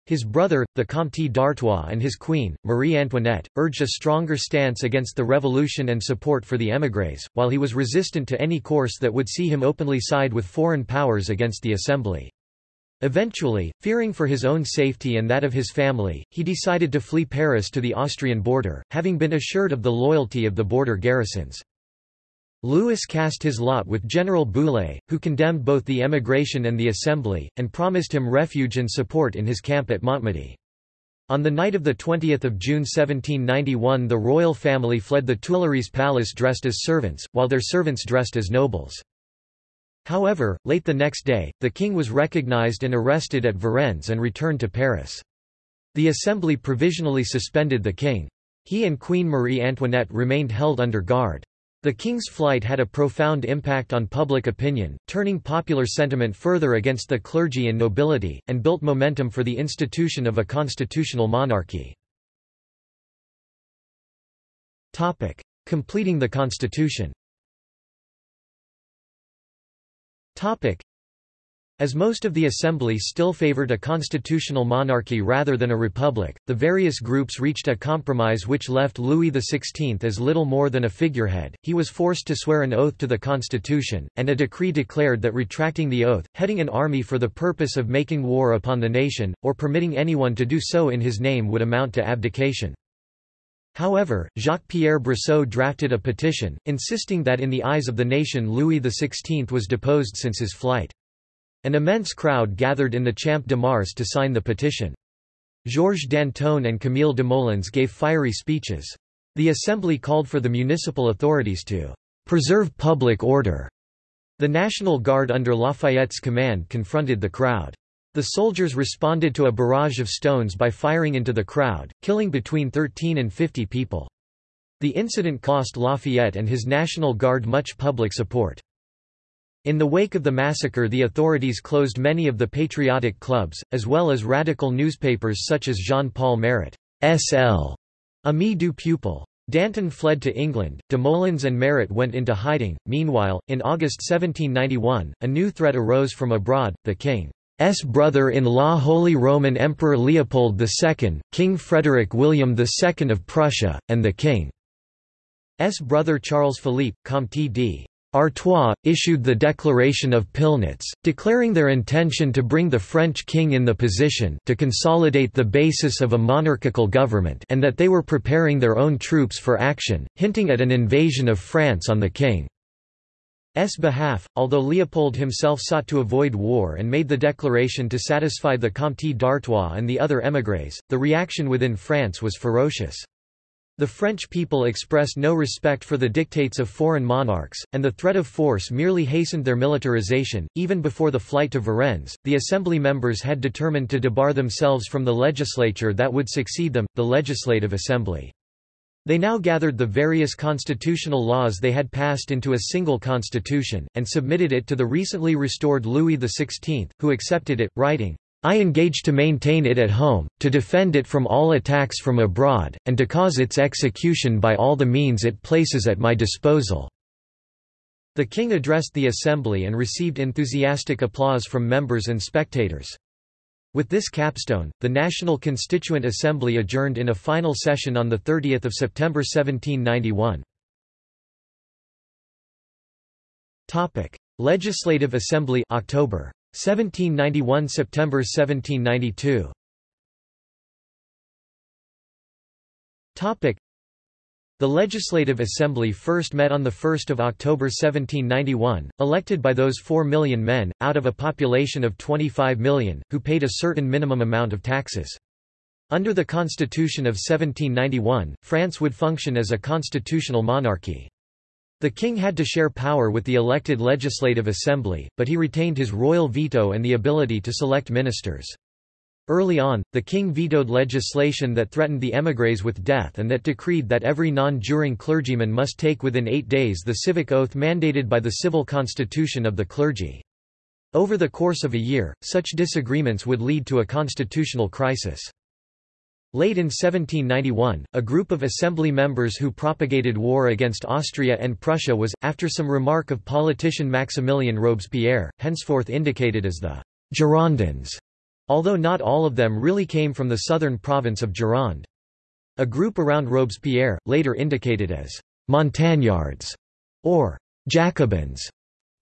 His brother, the Comte d'Artois and his queen, Marie Antoinette, urged a stronger stance against the revolution and support for the émigrés, while he was resistant to any course that would see him openly side with foreign powers against the Assembly. Eventually, fearing for his own safety and that of his family, he decided to flee Paris to the Austrian border, having been assured of the loyalty of the border garrisons. Louis cast his lot with General Bouillé, who condemned both the emigration and the assembly, and promised him refuge and support in his camp at Montmedy. On the night of 20 June 1791 the royal family fled the Tuileries Palace dressed as servants, while their servants dressed as nobles. However, late the next day, the king was recognized and arrested at Varennes and returned to Paris. The assembly provisionally suspended the king. He and Queen Marie Antoinette remained held under guard. The king's flight had a profound impact on public opinion, turning popular sentiment further against the clergy and nobility, and built momentum for the institution of a constitutional monarchy. Topic: Completing the constitution As most of the assembly still favored a constitutional monarchy rather than a republic, the various groups reached a compromise which left Louis XVI as little more than a figurehead. He was forced to swear an oath to the constitution, and a decree declared that retracting the oath, heading an army for the purpose of making war upon the nation, or permitting anyone to do so in his name would amount to abdication. However, Jacques-Pierre Brissot drafted a petition, insisting that in the eyes of the nation Louis XVI was deposed since his flight. An immense crowd gathered in the Champ de Mars to sign the petition. Georges Danton and Camille Desmoulins gave fiery speeches. The assembly called for the municipal authorities to preserve public order. The National Guard under Lafayette's command confronted the crowd. The soldiers responded to a barrage of stones by firing into the crowd, killing between 13 and 50 people. The incident cost Lafayette and his National Guard much public support. In the wake of the massacre the authorities closed many of the patriotic clubs, as well as radical newspapers such as Jean-Paul Marat S.L. Ami du Peuple. Danton fled to England, Desmoulins and Marat went into hiding. Meanwhile, in August 1791, a new threat arose from abroad, the king's brother-in-law Holy Roman Emperor Leopold II, King Frederick William II of Prussia, and the king's brother Charles Philippe, Comte d. Artois, issued the Declaration of Pillnitz, declaring their intention to bring the French king in the position to consolidate the basis of a monarchical government and that they were preparing their own troops for action, hinting at an invasion of France on the king's behalf, although Leopold himself sought to avoid war and made the declaration to satisfy the Comte d'Artois and the other émigrés, the reaction within France was ferocious. The French people expressed no respect for the dictates of foreign monarchs, and the threat of force merely hastened their militarization. Even before the flight to Varennes, the assembly members had determined to debar themselves from the legislature that would succeed them, the Legislative Assembly. They now gathered the various constitutional laws they had passed into a single constitution, and submitted it to the recently restored Louis XVI, who accepted it, writing, I engage to maintain it at home, to defend it from all attacks from abroad, and to cause its execution by all the means it places at my disposal." The king addressed the assembly and received enthusiastic applause from members and spectators. With this capstone, the National Constituent Assembly adjourned in a final session on 30 September 1791. Legislative Assembly October 1791 September 1792 Topic The Legislative Assembly first met on 1 October 1791, elected by those 4 million men, out of a population of 25 million, who paid a certain minimum amount of taxes. Under the Constitution of 1791, France would function as a constitutional monarchy. The king had to share power with the elected Legislative Assembly, but he retained his royal veto and the ability to select ministers. Early on, the king vetoed legislation that threatened the émigrés with death and that decreed that every non-juring clergyman must take within eight days the civic oath mandated by the civil constitution of the clergy. Over the course of a year, such disagreements would lead to a constitutional crisis. Late in 1791, a group of assembly members who propagated war against Austria and Prussia was, after some remark of politician Maximilien Robespierre, henceforth indicated as the Girondins, although not all of them really came from the southern province of Gironde. A group around Robespierre, later indicated as Montagnards or Jacobins,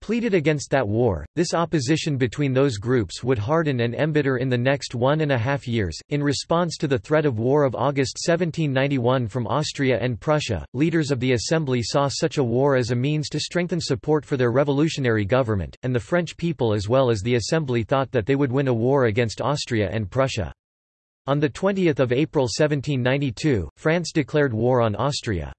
pleaded against that war. This opposition between those groups would harden and embitter in the next one and a half years. In response to the threat of war of August 1791 from Austria and Prussia, leaders of the Assembly saw such a war as a means to strengthen support for their revolutionary government, and the French people as well as the Assembly thought that they would win a war against Austria and Prussia. On 20 April 1792, France declared war on Austria.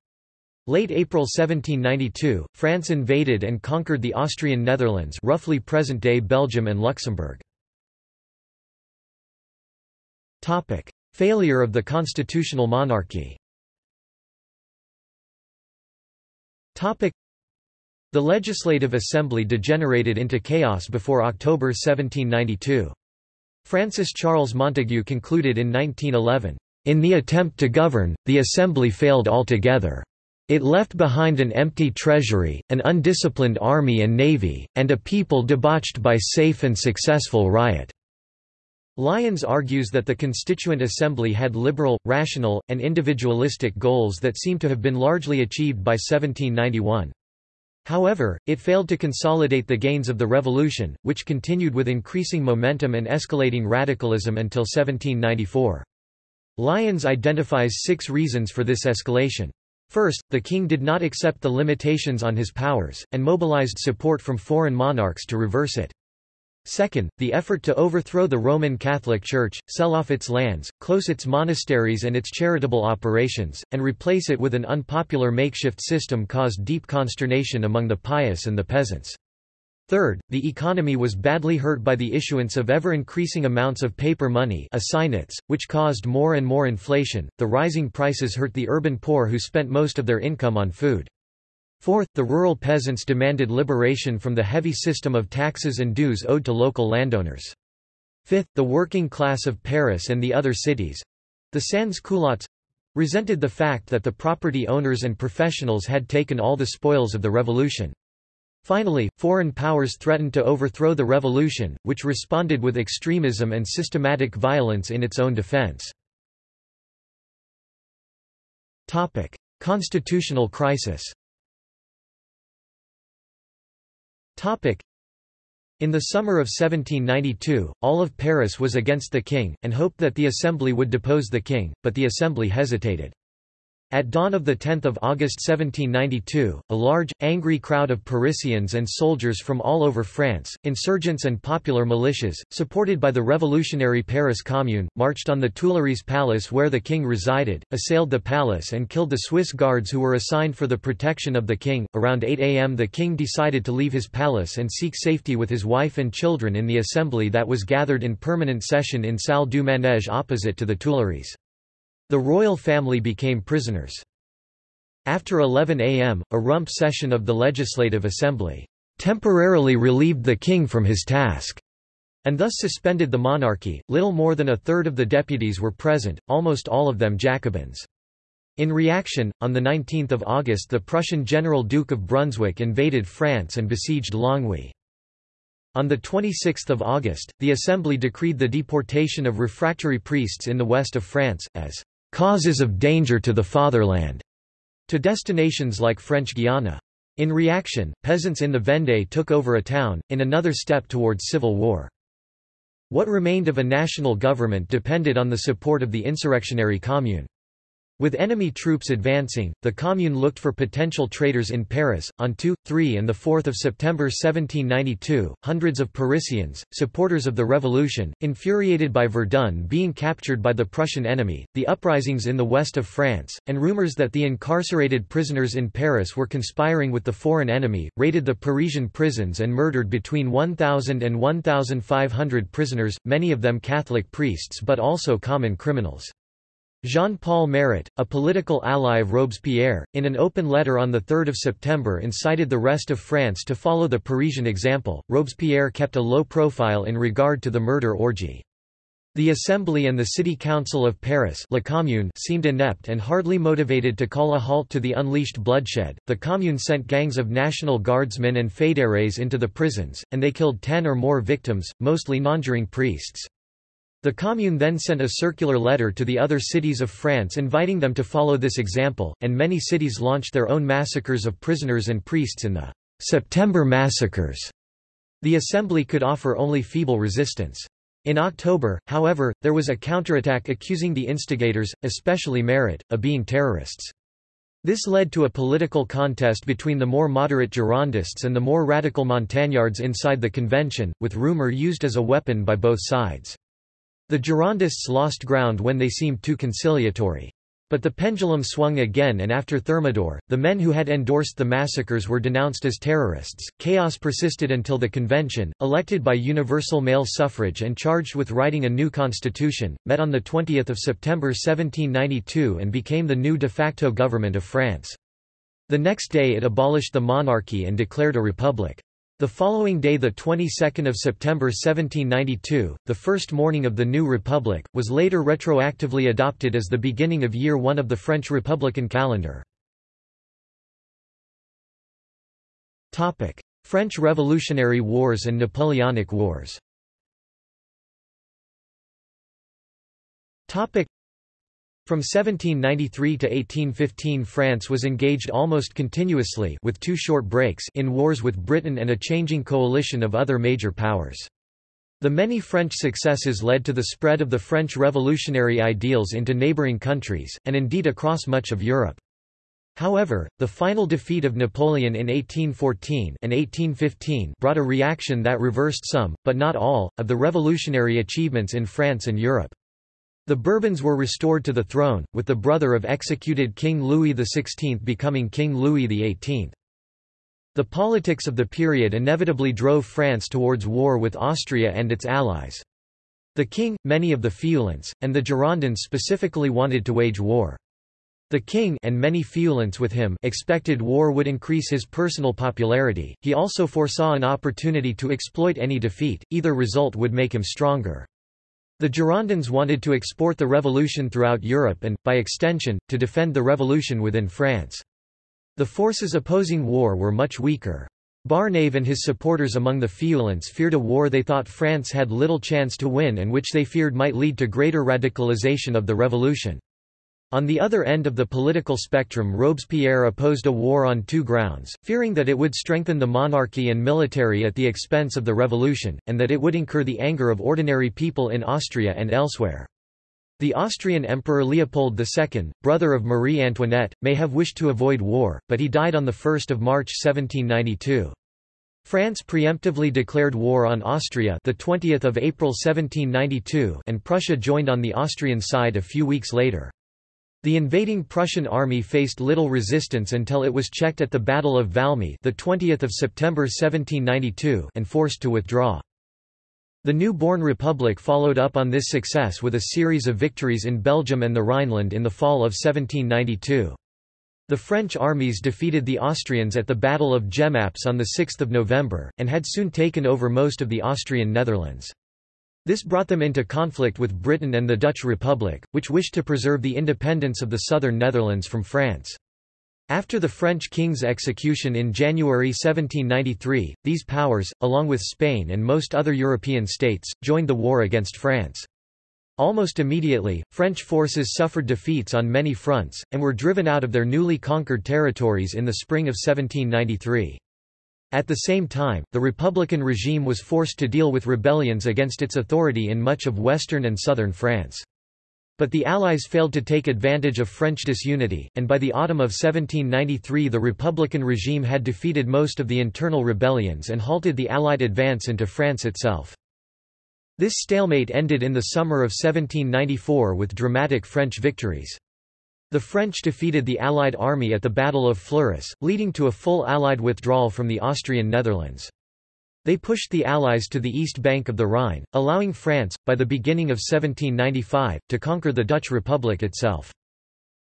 Late April 1792, France invaded and conquered the Austrian Netherlands roughly present-day Belgium and Luxembourg. Failure of the constitutional monarchy The Legislative Assembly degenerated into chaos before October 1792. Francis Charles Montagu concluded in 1911, "...in the attempt to govern, the Assembly failed altogether." It left behind an empty treasury, an undisciplined army and navy, and a people debauched by safe and successful riot." Lyons argues that the Constituent Assembly had liberal, rational, and individualistic goals that seem to have been largely achieved by 1791. However, it failed to consolidate the gains of the revolution, which continued with increasing momentum and escalating radicalism until 1794. Lyons identifies six reasons for this escalation. First, the king did not accept the limitations on his powers, and mobilized support from foreign monarchs to reverse it. Second, the effort to overthrow the Roman Catholic Church, sell off its lands, close its monasteries and its charitable operations, and replace it with an unpopular makeshift system caused deep consternation among the pious and the peasants. Third, the economy was badly hurt by the issuance of ever-increasing amounts of paper money assignats, which caused more and more inflation. The rising prices hurt the urban poor who spent most of their income on food. Fourth, the rural peasants demanded liberation from the heavy system of taxes and dues owed to local landowners. Fifth, the working class of Paris and the other cities—the sans-culottes—resented the fact that the property owners and professionals had taken all the spoils of the revolution. Finally, foreign powers threatened to overthrow the revolution, which responded with extremism and systematic violence in its own defense. Constitutional crisis in the summer of 1792, all of Paris was against the king, and hoped that the Assembly would depose the king, but the Assembly hesitated. At dawn of 10 August 1792, a large, angry crowd of Parisians and soldiers from all over France, insurgents and popular militias, supported by the revolutionary Paris Commune, marched on the Tuileries Palace where the king resided, assailed the palace and killed the Swiss guards who were assigned for the protection of the king. Around 8 am the king decided to leave his palace and seek safety with his wife and children in the assembly that was gathered in permanent session in Salle du Manège opposite to the Tuileries. The royal family became prisoners. After 11 am, a rump session of the Legislative Assembly temporarily relieved the king from his task, and thus suspended the monarchy. Little more than a third of the deputies were present, almost all of them Jacobins. In reaction, on 19 August the Prussian General Duke of Brunswick invaded France and besieged Longwy. On 26 August, the Assembly decreed the deportation of refractory priests in the west of France, as causes of danger to the fatherland, to destinations like French Guiana. In reaction, peasants in the Vendée took over a town, in another step towards civil war. What remained of a national government depended on the support of the insurrectionary commune. With enemy troops advancing, the Commune looked for potential traitors in Paris. On 2, 3, and 4 September 1792, hundreds of Parisians, supporters of the revolution, infuriated by Verdun being captured by the Prussian enemy, the uprisings in the west of France, and rumors that the incarcerated prisoners in Paris were conspiring with the foreign enemy, raided the Parisian prisons and murdered between 1,000 and 1,500 prisoners, many of them Catholic priests but also common criminals. Jean-Paul Marat, a political ally of Robespierre, in an open letter on 3 September incited the rest of France to follow the Parisian example. Robespierre kept a low profile in regard to the murder orgy. The Assembly and the City Council of Paris La Commune seemed inept and hardly motivated to call a halt to the unleashed bloodshed. The Commune sent gangs of National Guardsmen and fédérés into the prisons, and they killed ten or more victims, mostly nonjuring priests. The Commune then sent a circular letter to the other cities of France inviting them to follow this example, and many cities launched their own massacres of prisoners and priests in the September massacres. The assembly could offer only feeble resistance. In October, however, there was a counterattack accusing the instigators, especially Marat, of being terrorists. This led to a political contest between the more moderate Girondists and the more radical Montagnards inside the convention, with rumor used as a weapon by both sides. The Girondists lost ground when they seemed too conciliatory. But the pendulum swung again and after Thermidor, the men who had endorsed the massacres were denounced as terrorists. Chaos persisted until the convention, elected by universal male suffrage and charged with writing a new constitution, met on 20 September 1792 and became the new de facto government of France. The next day it abolished the monarchy and declared a republic. The following day the 22nd of September 1792, the first morning of the new republic, was later retroactively adopted as the beginning of year 1 of the French republican calendar. Topic: French Revolutionary Wars and Napoleonic Wars. Topic: from 1793 to 1815 France was engaged almost continuously with two short breaks in wars with Britain and a changing coalition of other major powers. The many French successes led to the spread of the French revolutionary ideals into neighbouring countries, and indeed across much of Europe. However, the final defeat of Napoleon in 1814 and 1815 brought a reaction that reversed some, but not all, of the revolutionary achievements in France and Europe. The Bourbons were restored to the throne, with the brother of executed King Louis XVI becoming King Louis XVIII. The politics of the period inevitably drove France towards war with Austria and its allies. The king, many of the Feuillants, and the Girondins specifically wanted to wage war. The king and many Feuillants with him expected war would increase his personal popularity, he also foresaw an opportunity to exploit any defeat, either result would make him stronger. The Girondins wanted to export the revolution throughout Europe and, by extension, to defend the revolution within France. The forces opposing war were much weaker. Barnave and his supporters among the Feuillants feared a war they thought France had little chance to win and which they feared might lead to greater radicalization of the revolution. On the other end of the political spectrum Robespierre opposed a war on two grounds, fearing that it would strengthen the monarchy and military at the expense of the revolution, and that it would incur the anger of ordinary people in Austria and elsewhere. The Austrian Emperor Leopold II, brother of Marie Antoinette, may have wished to avoid war, but he died on 1 March 1792. France preemptively declared war on Austria the 20th of April 1792 and Prussia joined on the Austrian side a few weeks later. The invading Prussian army faced little resistance until it was checked at the Battle of Valmy the 20th of September 1792 and forced to withdraw. The new-born republic followed up on this success with a series of victories in Belgium and the Rhineland in the fall of 1792. The French armies defeated the Austrians at the Battle of Jemappes on 6 November, and had soon taken over most of the Austrian Netherlands. This brought them into conflict with Britain and the Dutch Republic, which wished to preserve the independence of the southern Netherlands from France. After the French king's execution in January 1793, these powers, along with Spain and most other European states, joined the war against France. Almost immediately, French forces suffered defeats on many fronts, and were driven out of their newly conquered territories in the spring of 1793. At the same time, the Republican regime was forced to deal with rebellions against its authority in much of western and southern France. But the Allies failed to take advantage of French disunity, and by the autumn of 1793 the Republican regime had defeated most of the internal rebellions and halted the Allied advance into France itself. This stalemate ended in the summer of 1794 with dramatic French victories. The French defeated the Allied army at the Battle of Fleurus, leading to a full Allied withdrawal from the Austrian Netherlands. They pushed the Allies to the east bank of the Rhine, allowing France, by the beginning of 1795, to conquer the Dutch Republic itself.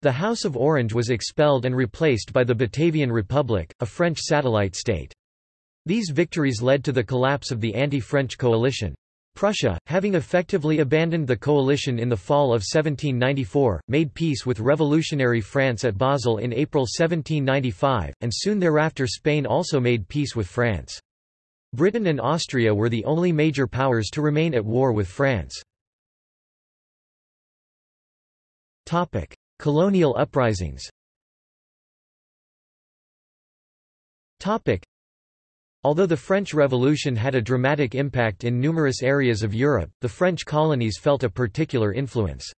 The House of Orange was expelled and replaced by the Batavian Republic, a French satellite state. These victories led to the collapse of the anti-French coalition. Prussia, having effectively abandoned the coalition in the fall of 1794, made peace with revolutionary France at Basel in April 1795, and soon thereafter Spain also made peace with France. Britain and Austria were the only major powers to remain at war with France. Colonial uprisings Although the French Revolution had a dramatic impact in numerous areas of Europe, the French colonies felt a particular influence.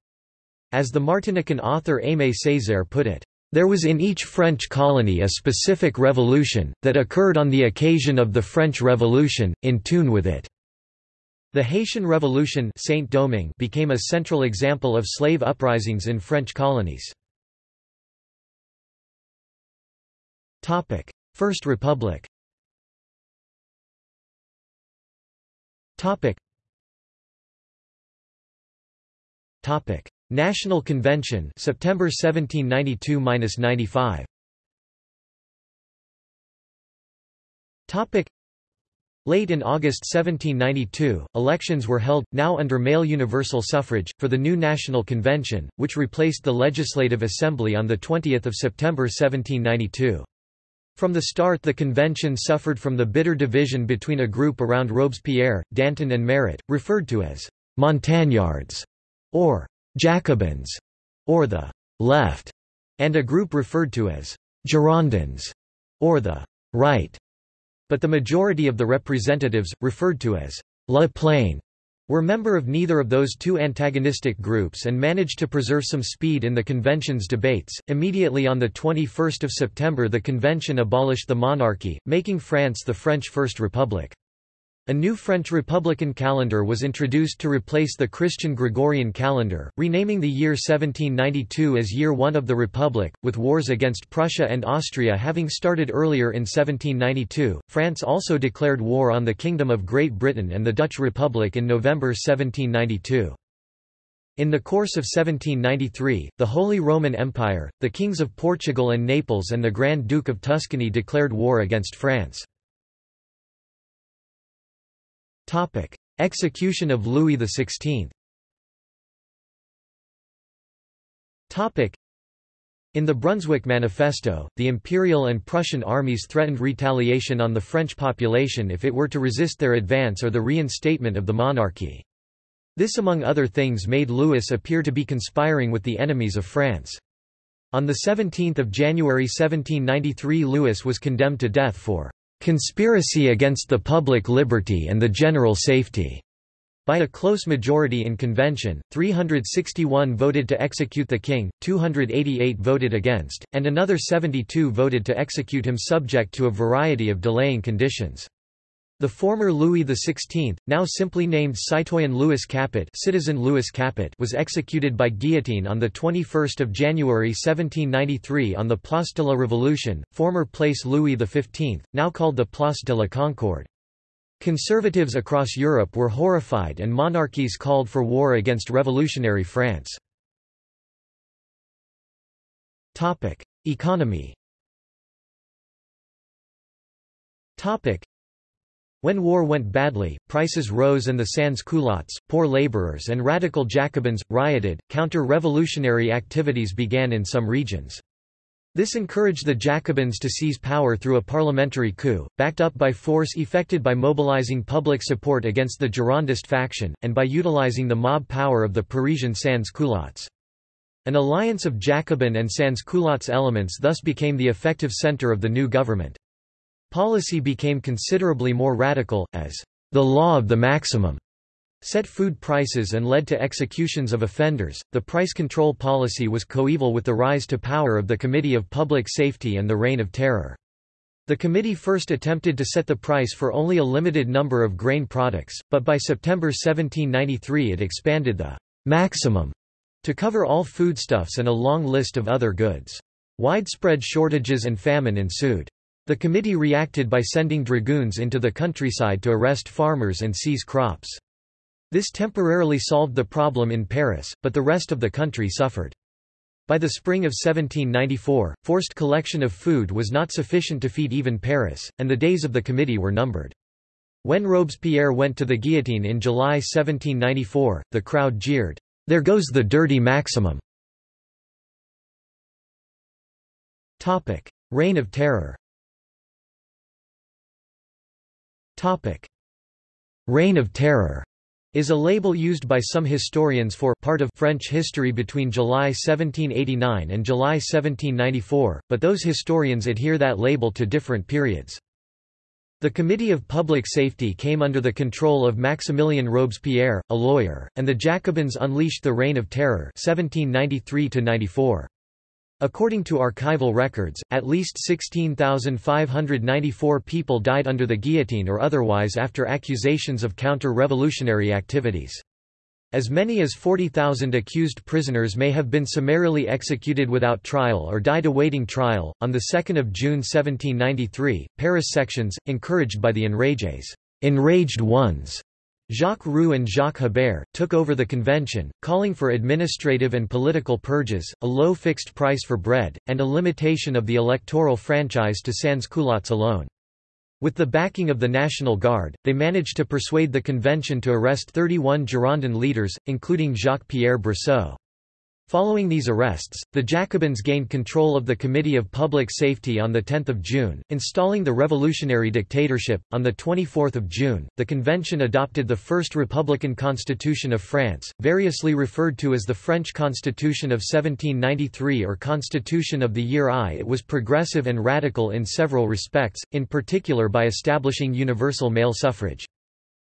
As the Martinican author Aimé Césaire put it, there was in each French colony a specific revolution, that occurred on the occasion of the French Revolution, in tune with it. The Haitian Revolution Saint-Domingue became a central example of slave uprisings in French colonies. First Republic Topic. Topic. National Convention September 1792-95 Topic Late in August 1792, elections were held, now under male universal suffrage, for the new National Convention, which replaced the Legislative Assembly on 20 September 1792. From the start the convention suffered from the bitter division between a group around Robespierre, Danton and Marat, referred to as «Montagnards» or «Jacobins» or the «left», and a group referred to as «Girondins» or the «right». But the majority of the representatives, referred to as «La Plaine», were member of neither of those two antagonistic groups and managed to preserve some speed in the convention's debates. Immediately on the 21st of September the convention abolished the monarchy, making France the French First Republic. A new French Republican calendar was introduced to replace the Christian Gregorian calendar, renaming the year 1792 as Year One of the Republic. With wars against Prussia and Austria having started earlier in 1792, France also declared war on the Kingdom of Great Britain and the Dutch Republic in November 1792. In the course of 1793, the Holy Roman Empire, the kings of Portugal and Naples and the Grand Duke of Tuscany declared war against France. Execution of Louis XVI in the Brunswick Manifesto, the Imperial and Prussian armies threatened retaliation on the French population if it were to resist their advance or the reinstatement of the monarchy. This among other things made Louis appear to be conspiring with the enemies of France. On 17 January 1793 Louis was condemned to death for conspiracy against the public liberty and the general safety. By a close majority in convention, 361 voted to execute the king, 288 voted against, and another 72 voted to execute him subject to a variety of delaying conditions. The former Louis XVI, now simply named Citoyen Louis Capet, Citizen Louis Capet was executed by guillotine on 21 January 1793 on the Place de la Révolution, former Place Louis XV, now called the Place de la Concorde. Conservatives across Europe were horrified and monarchies called for war against revolutionary France. Economy when war went badly, prices rose and the sans-culottes, poor laborers and radical Jacobins, rioted. Counter-revolutionary activities began in some regions. This encouraged the Jacobins to seize power through a parliamentary coup, backed up by force effected by mobilizing public support against the Girondist faction, and by utilizing the mob power of the Parisian sans-culottes. An alliance of Jacobin and sans-culottes elements thus became the effective center of the new government. Policy became considerably more radical, as the law of the maximum set food prices and led to executions of offenders. The price control policy was coeval with the rise to power of the Committee of Public Safety and the Reign of Terror. The committee first attempted to set the price for only a limited number of grain products, but by September 1793 it expanded the maximum to cover all foodstuffs and a long list of other goods. Widespread shortages and famine ensued. The committee reacted by sending dragoons into the countryside to arrest farmers and seize crops. This temporarily solved the problem in Paris, but the rest of the country suffered. By the spring of 1794, forced collection of food was not sufficient to feed even Paris, and the days of the committee were numbered. When Robespierre went to the guillotine in July 1794, the crowd jeered, "'There goes the dirty maximum!' Reign of Terror Reign of Terror is a label used by some historians for part of French history between July 1789 and July 1794, but those historians adhere that label to different periods. The Committee of Public Safety came under the control of Maximilien Robespierre, a lawyer, and the Jacobins unleashed the Reign of Terror 1793 -94. According to archival records, at least 16,594 people died under the guillotine or otherwise after accusations of counter-revolutionary activities. As many as 40,000 accused prisoners may have been summarily executed without trial or died awaiting trial. On 2 June 1793, Paris sections, encouraged by the enragés, enraged ones, Jacques Roux and Jacques Hébert, took over the convention, calling for administrative and political purges, a low fixed price for bread, and a limitation of the electoral franchise to sans-culottes alone. With the backing of the National Guard, they managed to persuade the convention to arrest 31 Girondin leaders, including Jacques-Pierre Brissot. Following these arrests, the Jacobins gained control of the Committee of Public Safety on 10 June, installing the revolutionary dictatorship. On 24 June, the convention adopted the first republican constitution of France, variously referred to as the French Constitution of 1793 or Constitution of the Year I. It was progressive and radical in several respects, in particular by establishing universal male suffrage.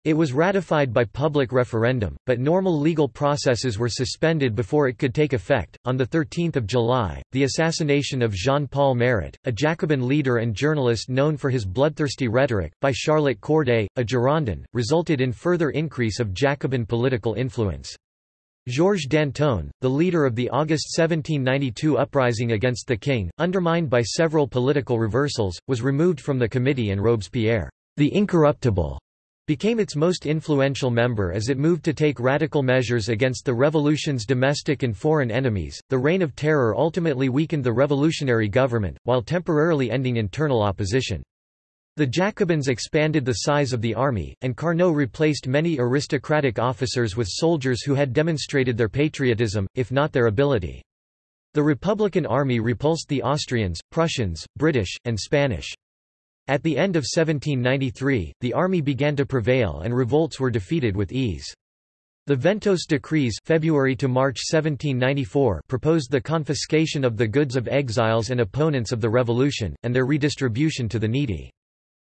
It was ratified by public referendum, but normal legal processes were suspended before it could take effect. On 13 July, the assassination of Jean-Paul Marat, a Jacobin leader and journalist known for his bloodthirsty rhetoric, by Charlotte Corday, a Girondin, resulted in further increase of Jacobin political influence. Georges Danton, the leader of the August 1792 uprising against the king, undermined by several political reversals, was removed from the committee and Robespierre, the incorruptible, became its most influential member as it moved to take radical measures against the revolution's domestic and foreign enemies. The Reign of Terror ultimately weakened the revolutionary government, while temporarily ending internal opposition. The Jacobins expanded the size of the army, and Carnot replaced many aristocratic officers with soldiers who had demonstrated their patriotism, if not their ability. The Republican army repulsed the Austrians, Prussians, British, and Spanish. At the end of 1793, the army began to prevail and revolts were defeated with ease. The Ventôse decrees February to March 1794 proposed the confiscation of the goods of exiles and opponents of the revolution, and their redistribution to the needy.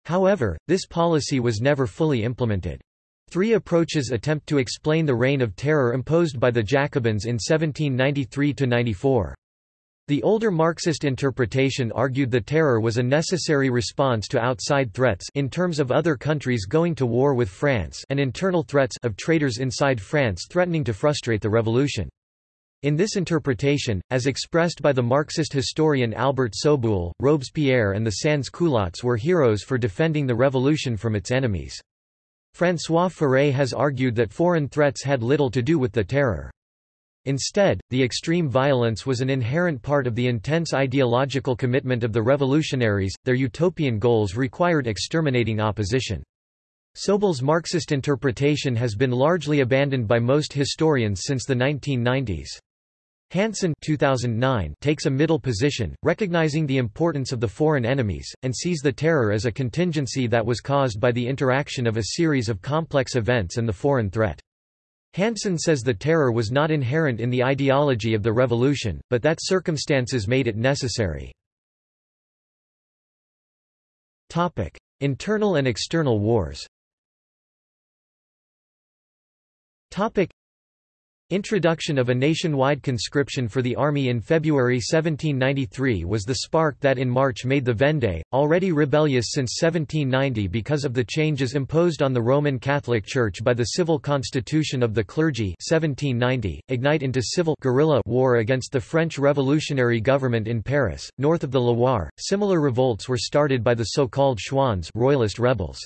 However, this policy was never fully implemented. Three approaches attempt to explain the reign of terror imposed by the Jacobins in 1793–94. The older Marxist interpretation argued the terror was a necessary response to outside threats in terms of other countries going to war with France and internal threats of traitors inside France threatening to frustrate the revolution. In this interpretation, as expressed by the Marxist historian Albert Soboul, Robespierre and the sans-culottes were heroes for defending the revolution from its enemies. François Furet has argued that foreign threats had little to do with the terror. Instead, the extreme violence was an inherent part of the intense ideological commitment of the revolutionaries, their utopian goals required exterminating opposition. Soboul's Marxist interpretation has been largely abandoned by most historians since the 1990s. Hanson 2009 takes a middle position, recognizing the importance of the foreign enemies, and sees the terror as a contingency that was caused by the interaction of a series of complex events and the foreign threat. Hanson says the terror was not inherent in the ideology of the revolution, but that circumstances made it necessary. Internal and external wars Introduction of a nationwide conscription for the army in February 1793 was the spark that in March made the Vendée, already rebellious since 1790 because of the changes imposed on the Roman Catholic Church by the civil constitution of the clergy 1790, ignite into civil guerrilla war against the French revolutionary government in Paris, north of the Loire. Similar revolts were started by the so-called Chouans royalist rebels.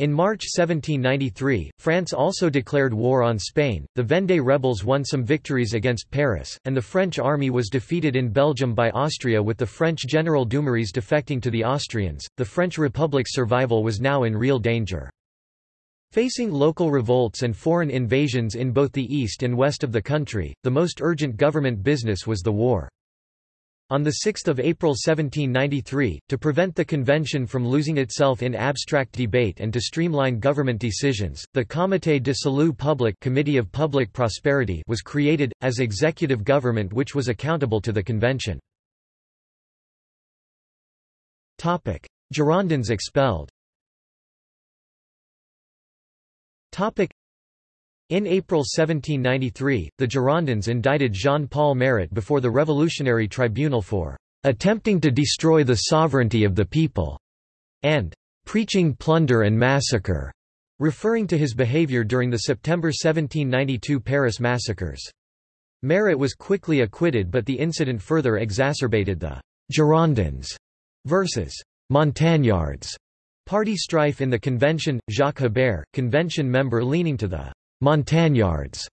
In March 1793, France also declared war on Spain, the Vendée rebels won some victories against Paris, and the French army was defeated in Belgium by Austria with the French General Dumouriez defecting to the Austrians. The French Republic's survival was now in real danger. Facing local revolts and foreign invasions in both the east and west of the country, the most urgent government business was the war. On 6 April 1793, to prevent the convention from losing itself in abstract debate and to streamline government decisions, the Comité de Salut Public Committee of Public Prosperity was created, as executive government which was accountable to the convention. Girondins expelled in April 1793, the Girondins indicted Jean-Paul Marat before the Revolutionary Tribunal for "...attempting to destroy the sovereignty of the people," and "...preaching plunder and massacre," referring to his behavior during the September 1792 Paris massacres. Marat was quickly acquitted but the incident further exacerbated the Girondins versus Montagnards party strife in the convention. Jacques Hébert, convention member leaning to the Montagnards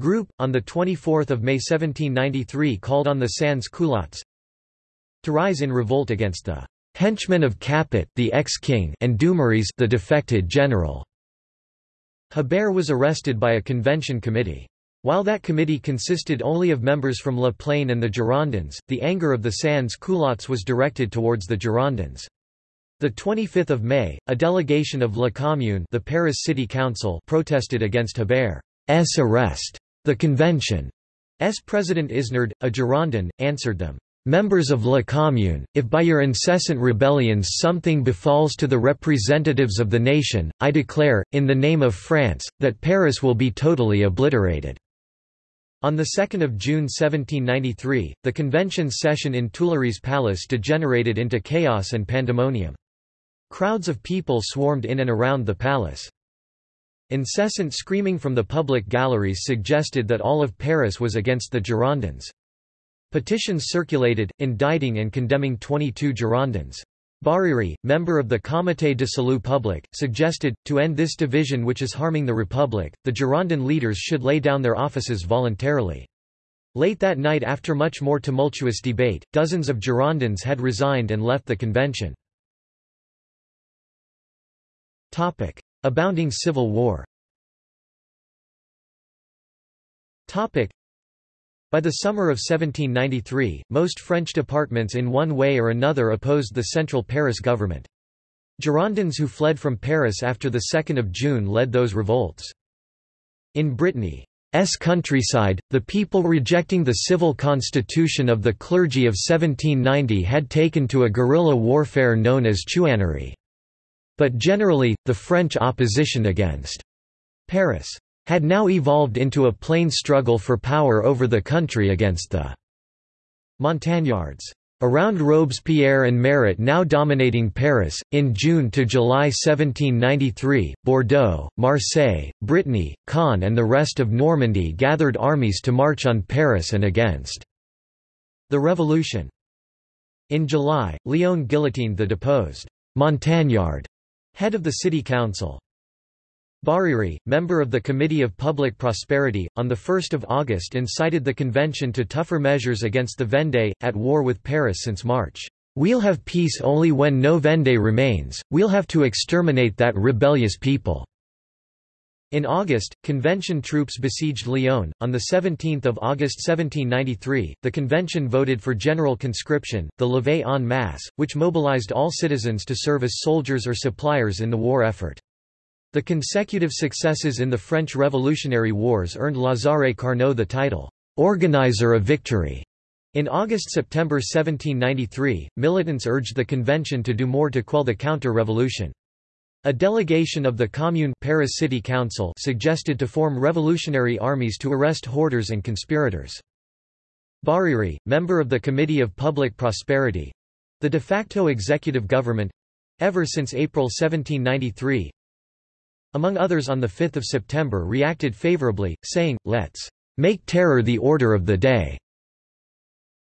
group, on 24 May 1793 called on the sans-culottes to rise in revolt against the henchmen of Capet the ex-king and Dumouriez the defected general. Hébert was arrested by a convention committee. While that committee consisted only of members from La Plaine and the Girondins, the anger of the sans-culottes was directed towards the Girondins. The 25th of May, a delegation of La Commune, the Paris City Council, protested against Hebert's arrest. The convention's president Isnard, a Girondin, answered them. Members of La Commune, if by your incessant rebellions something befalls to the representatives of the nation, I declare, in the name of France, that Paris will be totally obliterated. On 2 June 1793, the convention's session in Tuileries Palace degenerated into chaos and pandemonium. Crowds of people swarmed in and around the palace. Incessant screaming from the public galleries suggested that all of Paris was against the Girondins. Petitions circulated, indicting and condemning 22 Girondins. Barère, member of the Comité de Salut Public, suggested, to end this division which is harming the Republic, the Girondin leaders should lay down their offices voluntarily. Late that night after much more tumultuous debate, dozens of Girondins had resigned and left the convention. Abounding civil war by the summer of 1793, most French departments in one way or another opposed the central Paris government. Girondins who fled from Paris after 2 June led those revolts. In Brittany's countryside, the people rejecting the civil constitution of the clergy of 1790 had taken to a guerrilla warfare known as chouannerie. But generally, the French opposition against Paris had now evolved into a plain struggle for power over the country against the Montagnards. Around Robespierre and Marat now dominating Paris, in June to July 1793, Bordeaux, Marseille, Brittany, Caen and the rest of Normandy gathered armies to march on Paris and against the revolution. In July, Lyon guillotined the deposed Montagnard, head of the city council. Barère, member of the Committee of Public Prosperity, on 1 August incited the convention to tougher measures against the Vendée, at war with Paris since March. We'll have peace only when no Vendée remains, we'll have to exterminate that rebellious people." In August, convention troops besieged Lyon. On 17 August 1793, the convention voted for general conscription, the levée en masse, which mobilized all citizens to serve as soldiers or suppliers in the war effort. The consecutive successes in the French Revolutionary Wars earned Lazare Carnot the title, "'Organizer of Victory'". In August–September 1793, militants urged the convention to do more to quell the counter-revolution. A delegation of the Commune Paris City Council suggested to form revolutionary armies to arrest hoarders and conspirators. Barère, member of the Committee of Public Prosperity—the de facto executive government—ever since April 1793, among others on 5 September reacted favorably, saying, let's make terror the order of the day.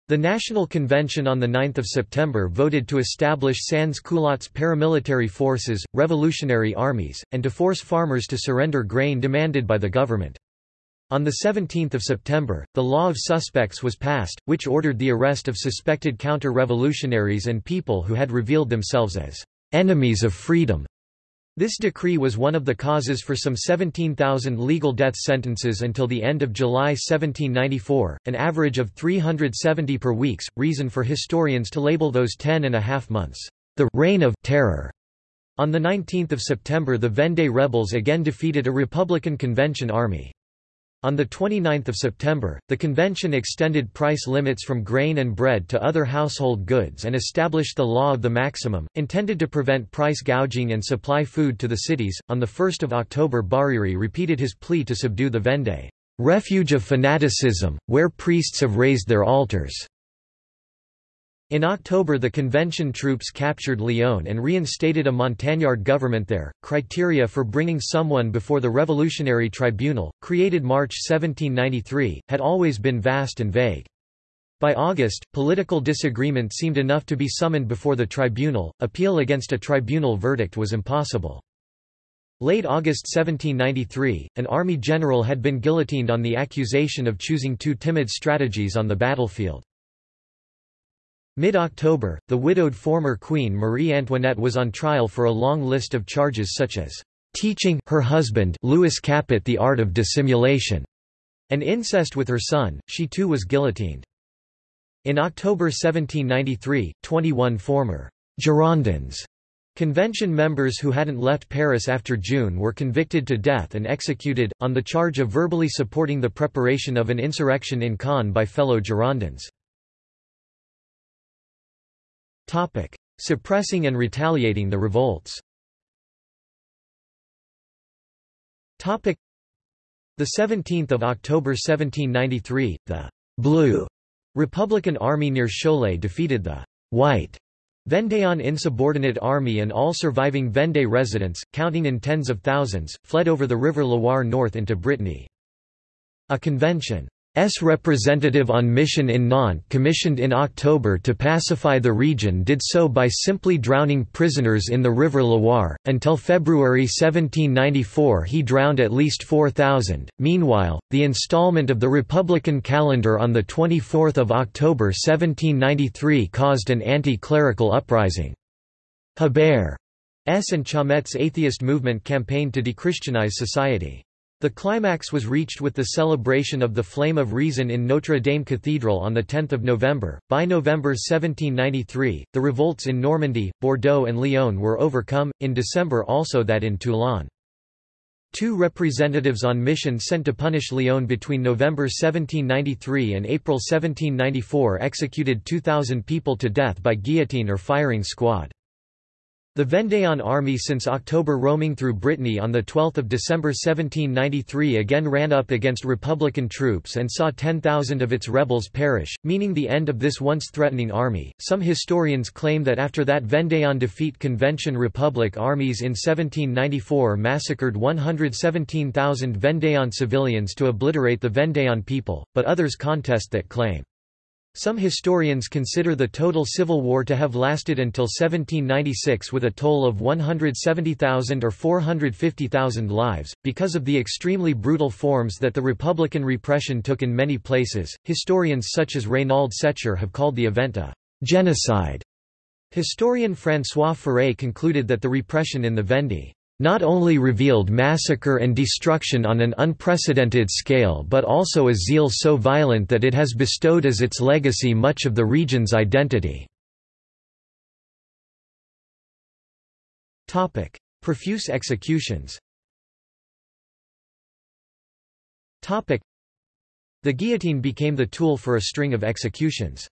The National Convention on 9 September voted to establish sans-culottes paramilitary forces, revolutionary armies, and to force farmers to surrender grain demanded by the government. On 17 September, the Law of Suspects was passed, which ordered the arrest of suspected counter-revolutionaries and people who had revealed themselves as enemies of freedom. This decree was one of the causes for some 17,000 legal death sentences until the end of July 1794, an average of 370 per weeks, reason for historians to label those ten and a half months, the «reign of terror». On 19 September the Vendée rebels again defeated a Republican convention army. On 29 September, the convention extended price limits from grain and bread to other household goods and established the law of the maximum, intended to prevent price gouging and supply food to the cities. On 1 October Barère repeated his plea to subdue the Vendée, refuge of fanaticism, where priests have raised their altars. In October the convention troops captured Lyon and reinstated a Montagnard government there. Criteria for bringing someone before the Revolutionary Tribunal, created March 1793, had always been vast and vague. By August, political disagreement seemed enough to be summoned before the tribunal, appeal against a tribunal verdict was impossible. Late August 1793, an army general had been guillotined on the accusation of choosing too timid strategies on the battlefield. Mid-October, the widowed former Queen Marie Antoinette was on trial for a long list of charges such as teaching her husband Louis Capet the art of dissimulation, An incest with her son, she too was guillotined. In October 1793, 21 former Girondins Convention members who hadn't left Paris after June were convicted to death and executed, on the charge of verbally supporting the preparation of an insurrection in Caen by fellow Girondins. Suppressing and retaliating the revolts Topic. the 17th of October 1793, the Blue Republican Army near Cholet defeated the White Vendean insubordinate army and all surviving Vendée residents, counting in tens of thousands, fled over the river Loire north into Brittany. A convention S representative on mission in Nantes commissioned in October to pacify the region did so by simply drowning prisoners in the river Loire. Until February 1794 he drowned at least 4,000. Meanwhile, the installment of the Republican calendar on 24 October 1793 caused an anti-clerical uprising. Hebert's and Chaumette's atheist movement campaigned to dechristianize society. The climax was reached with the celebration of the Flame of Reason in Notre Dame Cathedral on 10 November. By November 1793, the revolts in Normandy, Bordeaux and Lyon were overcome, in December also that in Toulon. Two representatives on mission sent to punish Lyon between November 1793 and April 1794 executed 2,000 people to death by guillotine or firing squad. The Vendéan army since October roaming through Brittany on 12 December 1793 again ran up against Republican troops and saw 10,000 of its rebels perish, meaning the end of this once threatening army. Some historians claim that after that Vendéan defeat Convention Republic armies in 1794 massacred 117,000 Vendéan civilians to obliterate the Vendéan people, but others contest that claim. Some historians consider the total civil war to have lasted until 1796 with a toll of 170,000 or 450,000 lives. Because of the extremely brutal forms that the Republican repression took in many places, historians such as Reynald Secher have called the event a genocide. Historian François Furet concluded that the repression in the Vendée not only revealed massacre and destruction on an unprecedented scale but also a zeal so violent that it has bestowed as its legacy much of the region's identity. Profuse executions The guillotine became the tool for a string of executions.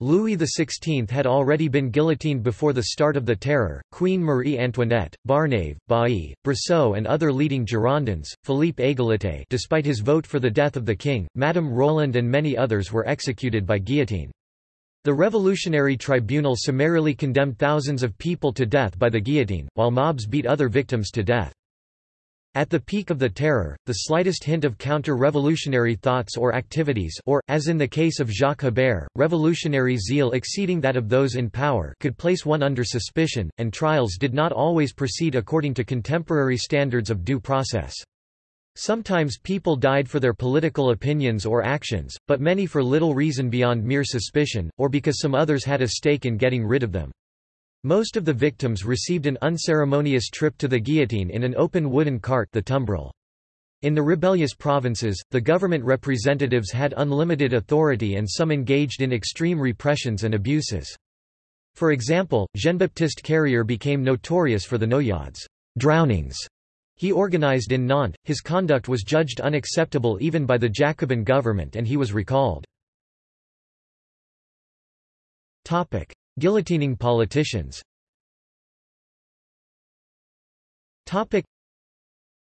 Louis XVI had already been guillotined before the start of the Terror, Queen Marie Antoinette, Barnave, Bailly, Brissot and other leading Girondins, Philippe Égalité despite his vote for the death of the king, Madame Roland and many others were executed by guillotine. The Revolutionary Tribunal summarily condemned thousands of people to death by the guillotine, while mobs beat other victims to death. At the peak of the terror, the slightest hint of counter-revolutionary thoughts or activities or, as in the case of Jacques Hébert, revolutionary zeal exceeding that of those in power could place one under suspicion, and trials did not always proceed according to contemporary standards of due process. Sometimes people died for their political opinions or actions, but many for little reason beyond mere suspicion, or because some others had a stake in getting rid of them. Most of the victims received an unceremonious trip to the guillotine in an open wooden cart the tumbril. In the rebellious provinces, the government representatives had unlimited authority and some engaged in extreme repressions and abuses. For example, Jean-Baptiste Carrier became notorious for the noyades drownings he organized in Nantes. His conduct was judged unacceptable even by the Jacobin government and he was recalled. Guillotining politicians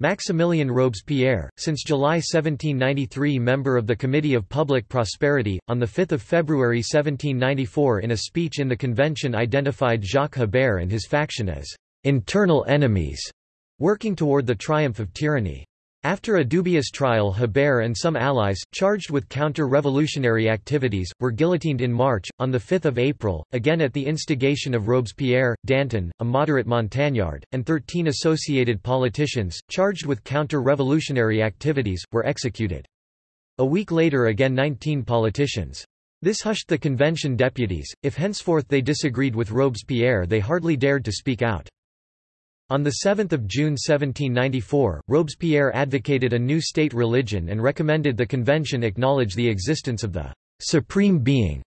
Maximilien Robespierre, since July 1793 member of the Committee of Public Prosperity, on 5 February 1794 in a speech in the convention identified Jacques Hébert and his faction as «internal enemies», working toward the triumph of tyranny. After a dubious trial Hébert and some allies, charged with counter-revolutionary activities, were guillotined in March. On 5 April, again at the instigation of Robespierre, Danton, a moderate Montagnard, and thirteen associated politicians, charged with counter-revolutionary activities, were executed. A week later again 19 politicians. This hushed the convention deputies, if henceforth they disagreed with Robespierre they hardly dared to speak out. On 7 June 1794, Robespierre advocated a new state religion and recommended the convention acknowledge the existence of the «supreme being»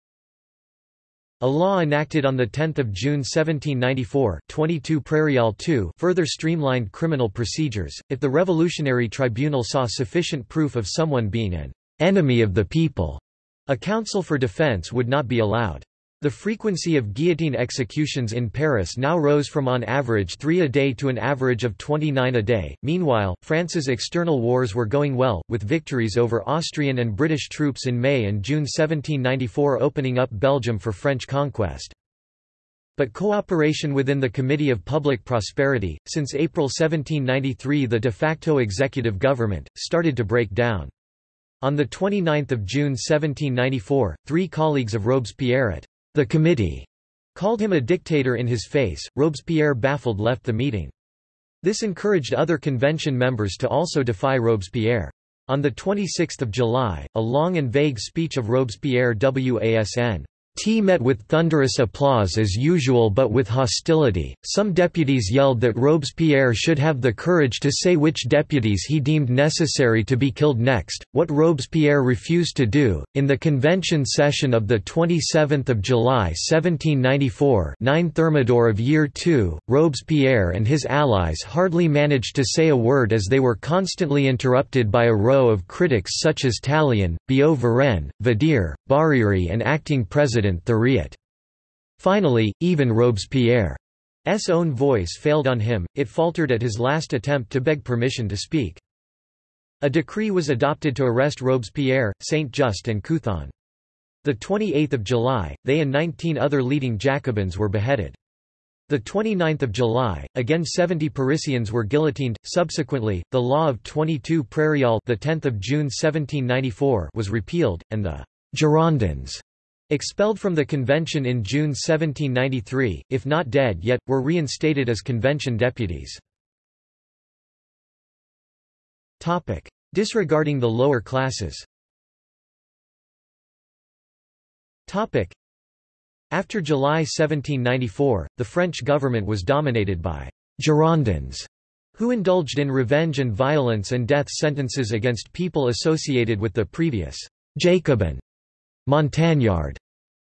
A law enacted on 10 June 1794 22 Prairial 2 further streamlined criminal procedures, if the Revolutionary Tribunal saw sufficient proof of someone being an «enemy of the people». A counsel for defense would not be allowed. The frequency of guillotine executions in Paris now rose from on average three a day to an average of 29 a day. Meanwhile, France's external wars were going well, with victories over Austrian and British troops in May and June 1794 opening up Belgium for French conquest. But cooperation within the Committee of Public Prosperity, since April 1793 the de facto executive government, started to break down. On 29 June 1794, three colleagues of Robespierre at the committee called him a dictator in his face. Robespierre baffled left the meeting. This encouraged other convention members to also defy Robespierre. On 26 July, a long and vague speech of Robespierre WASN T met with thunderous applause as usual but with hostility. Some deputies yelled that Robespierre should have the courage to say which deputies he deemed necessary to be killed next, what Robespierre refused to do. In the convention session of the 27th of July 1794, 9 Thermidor of year 2, Robespierre and his allies hardly managed to say a word as they were constantly interrupted by a row of critics such as Tallien, Billaud-Varenne, Vadier, Barère and acting president President Thuriot. Finally, even Robespierre's own voice failed on him, it faltered at his last attempt to beg permission to speak. A decree was adopted to arrest Robespierre, Saint-Just and Couthon. The 28th of July, they and 19 other leading Jacobins were beheaded. The 29th of July, again 70 Parisians were guillotined. Subsequently, the law of 22 Prairial, the 10th of June 1794, was repealed, and the Girondins Expelled from the convention in June 1793, if not dead yet, were reinstated as convention deputies. Disregarding the lower classes. After July 1794, the French government was dominated by Girondins, who indulged in revenge and violence and death sentences against people associated with the previous Jacobin Montagnard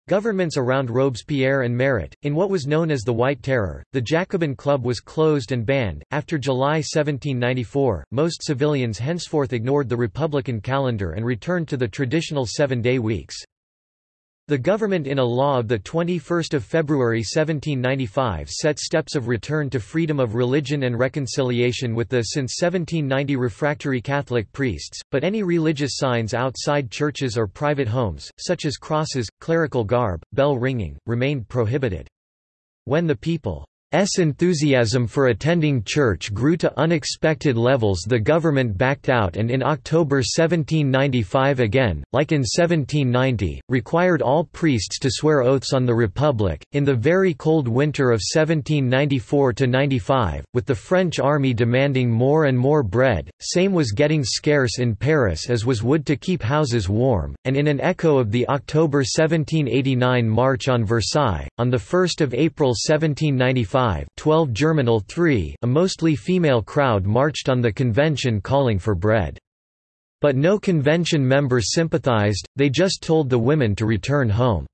Governments around Robespierre and Marat. In what was known as the White Terror, the Jacobin Club was closed and banned. After July 1794, most civilians henceforth ignored the Republican calendar and returned to the traditional seven day weeks. The government in a law of 21 February 1795 set steps of return to freedom of religion and reconciliation with the since 1790 refractory Catholic priests, but any religious signs outside churches or private homes, such as crosses, clerical garb, bell ringing, remained prohibited. When the people S enthusiasm for attending church grew to unexpected levels the government backed out and in October 1795 again, like in 1790, required all priests to swear oaths on the Republic. In the very cold winter of 1794–95, with the French army demanding more and more bread, same was getting scarce in Paris as was wood to keep houses warm, and in an echo of the October 1789 March on Versailles, on 1 April 1795 5 12 Germinal 3 a mostly female crowd marched on the convention calling for bread. But no convention member sympathized, they just told the women to return home.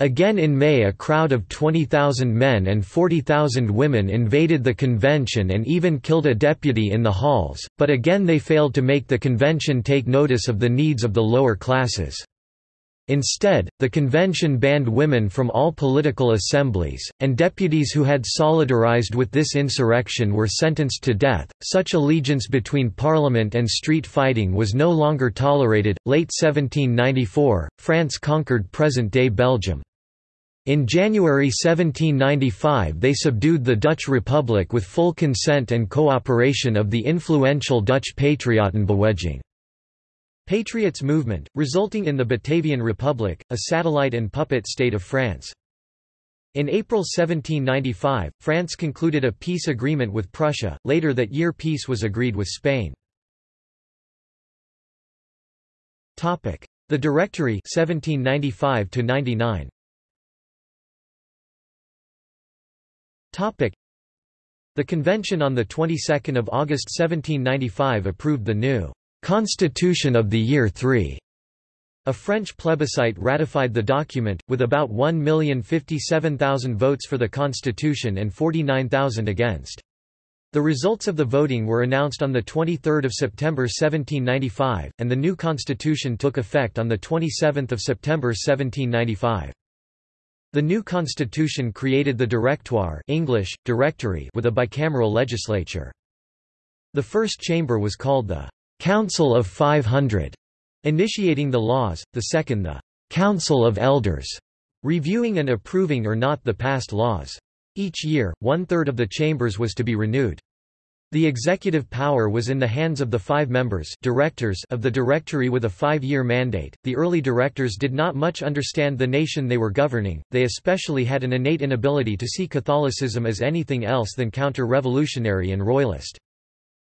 Again in May a crowd of 20,000 men and 40,000 women invaded the convention and even killed a deputy in the halls, but again they failed to make the convention take notice of the needs of the lower classes. Instead, the convention banned women from all political assemblies, and deputies who had solidarized with this insurrection were sentenced to death. Such allegiance between parliament and street fighting was no longer tolerated. Late 1794, France conquered present day Belgium. In January 1795 they subdued the Dutch Republic with full consent and cooperation of the influential Dutch Patriotenbeweging. Patriots movement, resulting in the Batavian Republic, a satellite and puppet state of France. In April 1795, France concluded a peace agreement with Prussia, later that year peace was agreed with Spain. The Directory 1795 -99. The convention on the 22nd of August 1795 approved the new Constitution of the Year III. A French plebiscite ratified the document, with about 1,057,000 votes for the constitution and 49,000 against. The results of the voting were announced on 23 September 1795, and the new constitution took effect on 27 September 1795. The new constitution created the Directoire English, Directory with a bicameral legislature. The first chamber was called the Council of 500, initiating the laws, the second the Council of Elders, reviewing and approving or not the past laws. Each year, one-third of the chambers was to be renewed. The executive power was in the hands of the five members directors of the Directory with a five-year mandate. The early directors did not much understand the nation they were governing, they especially had an innate inability to see Catholicism as anything else than counter-revolutionary and royalist.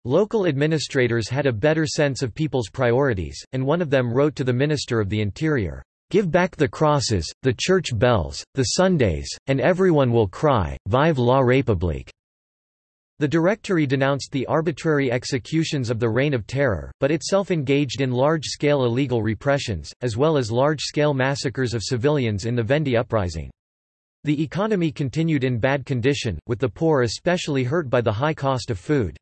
Local administrators had a better sense of people's priorities, and one of them wrote to the Minister of the Interior, Give back the crosses, the church bells, the Sundays, and everyone will cry, Vive la République. The Directory denounced the arbitrary executions of the Reign of Terror, but itself engaged in large-scale illegal repressions, as well as large-scale massacres of civilians in the Vendée uprising. The economy continued in bad condition, with the poor especially hurt by the high cost of food.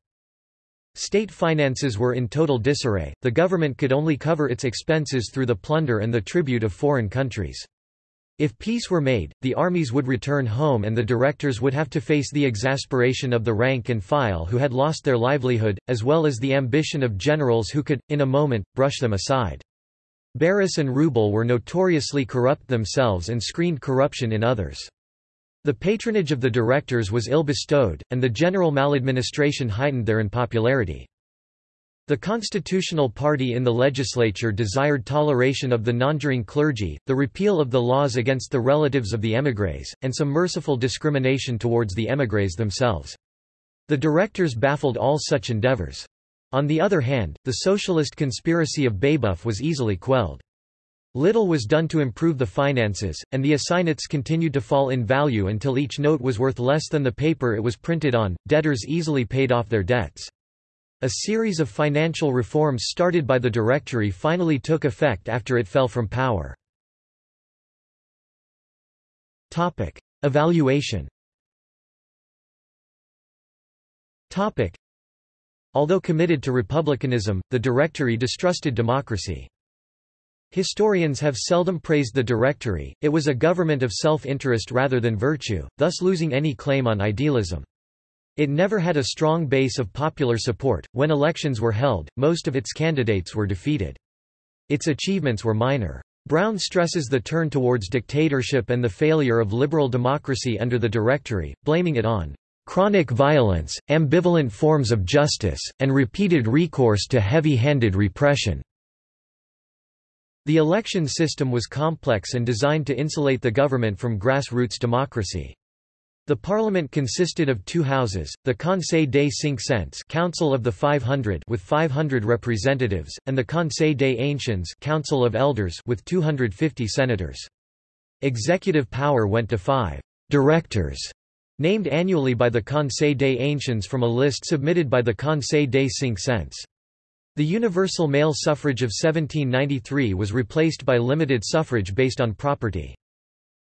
State finances were in total disarray, the government could only cover its expenses through the plunder and the tribute of foreign countries. If peace were made, the armies would return home and the directors would have to face the exasperation of the rank and file who had lost their livelihood, as well as the ambition of generals who could, in a moment, brush them aside. Barras and Rewbell were notoriously corrupt themselves and screened corruption in others. The patronage of the directors was ill-bestowed, and the general maladministration heightened their unpopularity. The Constitutional Party in the legislature desired toleration of the nonjuring clergy, the repeal of the laws against the relatives of the émigrés, and some merciful discrimination towards the émigrés themselves. The directors baffled all such endeavors. On the other hand, the socialist conspiracy of Babeuf was easily quelled. Little was done to improve the finances, and the assignats continued to fall in value until each note was worth less than the paper it was printed on. Debtors easily paid off their debts. A series of financial reforms started by the Directory finally took effect after it fell from power. Topic: Evaluation. Topic: Although committed to republicanism, the Directory distrusted democracy. Historians have seldom praised the Directory, it was a government of self-interest rather than virtue, thus losing any claim on idealism. It never had a strong base of popular support. When elections were held, most of its candidates were defeated. Its achievements were minor. Brown stresses the turn towards dictatorship and the failure of liberal democracy under the Directory, blaming it on chronic violence, ambivalent forms of justice, and repeated recourse to heavy-handed repression. The election system was complex and designed to insulate the government from grassroots democracy. The parliament consisted of two houses, the Conseil des Cinq Cents Council of the 500 with 500 representatives, and the Conseil des Anciens Council of Elders with 250 senators. Executive power went to five directors, named annually by the Conseil des Anciens from a list submitted by the Conseil des Cinq Cents. The universal male suffrage of 1793 was replaced by limited suffrage based on property.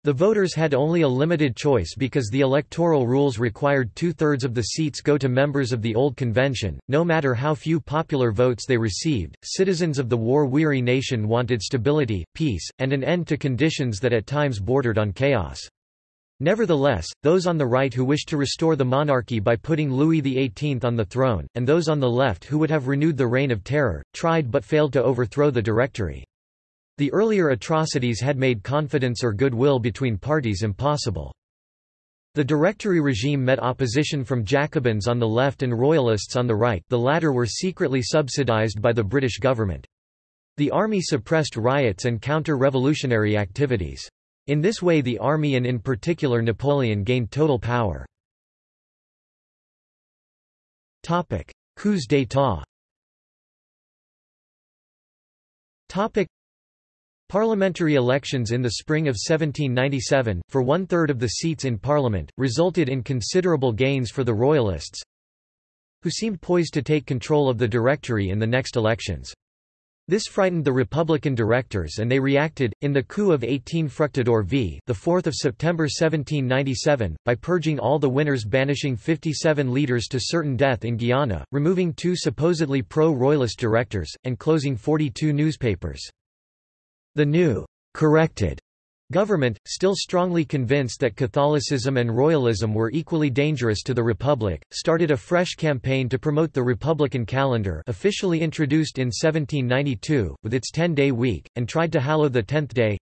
The voters had only a limited choice because the electoral rules required two-thirds of the seats go to members of the old convention, no matter how few popular votes they received. Citizens of the war-weary nation wanted stability, peace, and an end to conditions that at times bordered on chaos. Nevertheless, those on the right who wished to restore the monarchy by putting Louis XVIII on the throne, and those on the left who would have renewed the Reign of Terror, tried but failed to overthrow the Directory. The earlier atrocities had made confidence or goodwill between parties impossible. The Directory regime met opposition from Jacobins on the left and Royalists on the right the latter were secretly subsidized by the British government. The army suppressed riots and counter-revolutionary activities. In this way the army and in particular Napoleon gained total power. Coups d'état Parliamentary elections in the spring of 1797, for one-third of the seats in Parliament, resulted in considerable gains for the Royalists, who seemed poised to take control of the Directory in the next elections. This frightened the Republican directors and they reacted, in the coup of 18 Fructidor v. the 4th of September 1797, by purging all the winners banishing 57 leaders to certain death in Guyana, removing two supposedly pro-royalist directors, and closing 42 newspapers. The new, corrected Government, still strongly convinced that Catholicism and Royalism were equally dangerous to the Republic, started a fresh campaign to promote the Republican calendar officially introduced in 1792, with its ten-day week, and tried to hallow the tenth day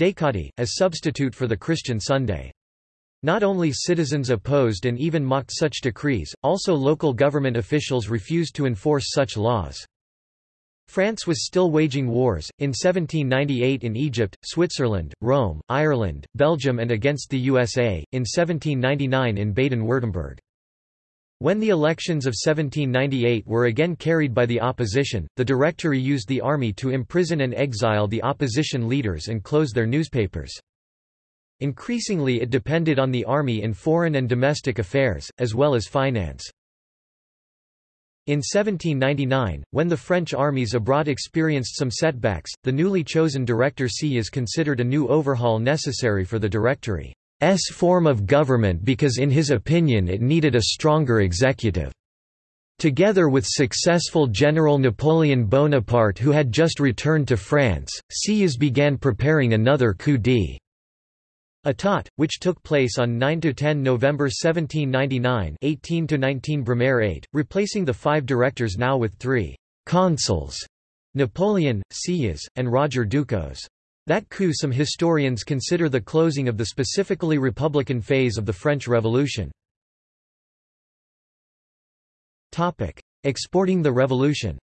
Décadi, as substitute for the Christian Sunday. Not only citizens opposed and even mocked such decrees, also local government officials refused to enforce such laws. France was still waging wars, in 1798 in Egypt, Switzerland, Rome, Ireland, Belgium and against the USA, in 1799 in Baden-Württemberg. When the elections of 1798 were again carried by the opposition, the Directory used the army to imprison and exile the opposition leaders and close their newspapers. Increasingly it depended on the army in foreign and domestic affairs, as well as finance. In 1799, when the French armies abroad experienced some setbacks, the newly chosen Director Sieyès considered a new overhaul necessary for the Directory's form of government because in his opinion it needed a stronger executive. Together with successful General Napoleon Bonaparte who had just returned to France, Sieyès began preparing another coup d'état. État, which took place on 9–10 November 1799 18–19 Brumaire 8, replacing the five directors now with three «consuls» Napoleon, Sieyès, and Roger Ducos. That coup some historians consider the closing of the specifically republican phase of the French Revolution. Exporting the revolution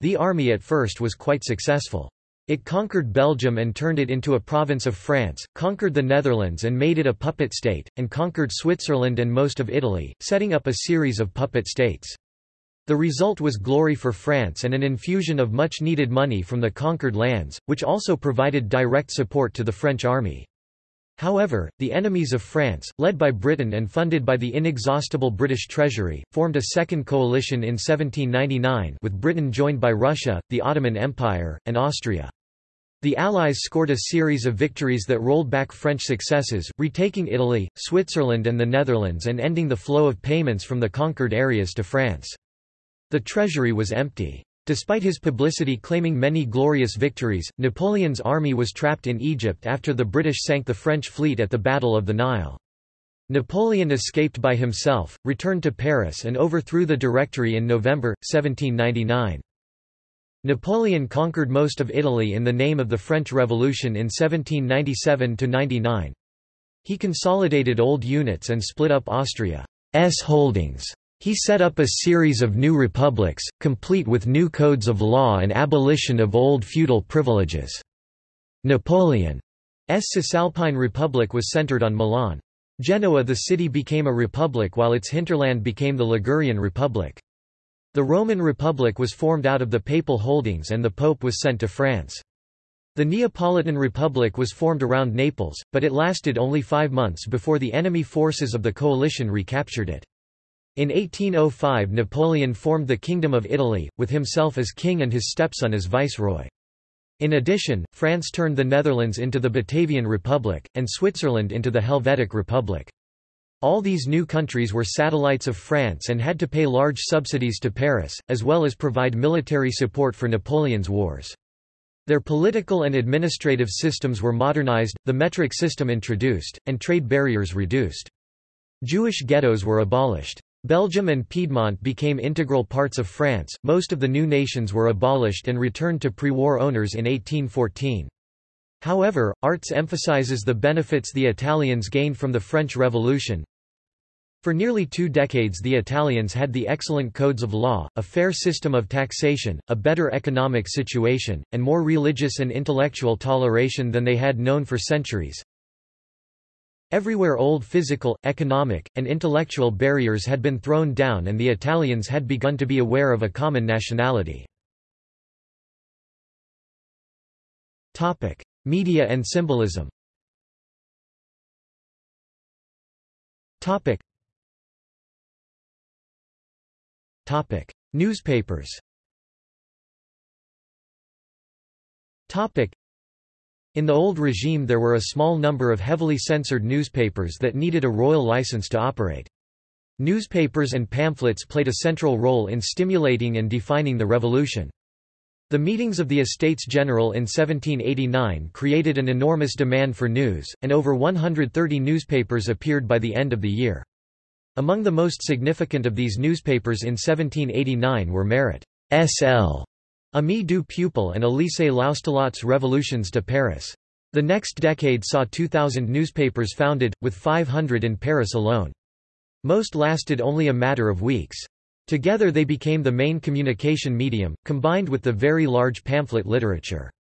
The army at first was quite successful. It conquered Belgium and turned it into a province of France, conquered the Netherlands and made it a puppet state, and conquered Switzerland and most of Italy, setting up a series of puppet states. The result was glory for France and an infusion of much-needed money from the conquered lands, which also provided direct support to the French army. However, the enemies of France, led by Britain and funded by the inexhaustible British treasury, formed a second coalition in 1799 with Britain joined by Russia, the Ottoman Empire, and Austria. The Allies scored a series of victories that rolled back French successes, retaking Italy, Switzerland and the Netherlands and ending the flow of payments from the conquered areas to France. The treasury was empty. Despite his publicity claiming many glorious victories, Napoleon's army was trapped in Egypt after the British sank the French fleet at the Battle of the Nile. Napoleon escaped by himself, returned to Paris and overthrew the Directory in November, 1799. Napoleon conquered most of Italy in the name of the French Revolution in 1797–99. He consolidated old units and split up Austria's holdings. He set up a series of new republics, complete with new codes of law and abolition of old feudal privileges. Napoleon's Cisalpine Republic was centered on Milan. Genoa the city became a republic while its hinterland became the Ligurian Republic. The Roman Republic was formed out of the papal holdings and the Pope was sent to France. The Neapolitan Republic was formed around Naples, but it lasted only five months before the enemy forces of the coalition recaptured it. In 1805 Napoleon formed the Kingdom of Italy, with himself as king and his stepson as viceroy. In addition, France turned the Netherlands into the Batavian Republic, and Switzerland into the Helvetic Republic. All these new countries were satellites of France and had to pay large subsidies to Paris, as well as provide military support for Napoleon's wars. Their political and administrative systems were modernized, the metric system introduced, and trade barriers reduced. Jewish ghettos were abolished. Belgium and Piedmont became integral parts of France, most of the new nations were abolished and returned to pre-war owners in 1814. However, Artz emphasizes the benefits the Italians gained from the French Revolution. For nearly two decades the Italians had the excellent codes of law, a fair system of taxation, a better economic situation, and more religious and intellectual toleration than they had known for centuries. Everywhere old physical, economic, and intellectual barriers had been thrown down and the Italians had begun to be aware of a common nationality. Media and symbolism Topic. Topic. Newspapers Topic. In the old regime there were a small number of heavily censored newspapers that needed a royal license to operate. Newspapers and pamphlets played a central role in stimulating and defining the revolution. The meetings of the Estates General in 1789 created an enormous demand for news, and over 130 newspapers appeared by the end of the year. Among the most significant of these newspapers in 1789 were Marat S.L. Ami du Peuple and Élisée Loustallot's Revolutions de Paris. The next decade saw 2,000 newspapers founded, with 500 in Paris alone. Most lasted only a matter of weeks. Together they became the main communication medium, combined with the very large pamphlet literature.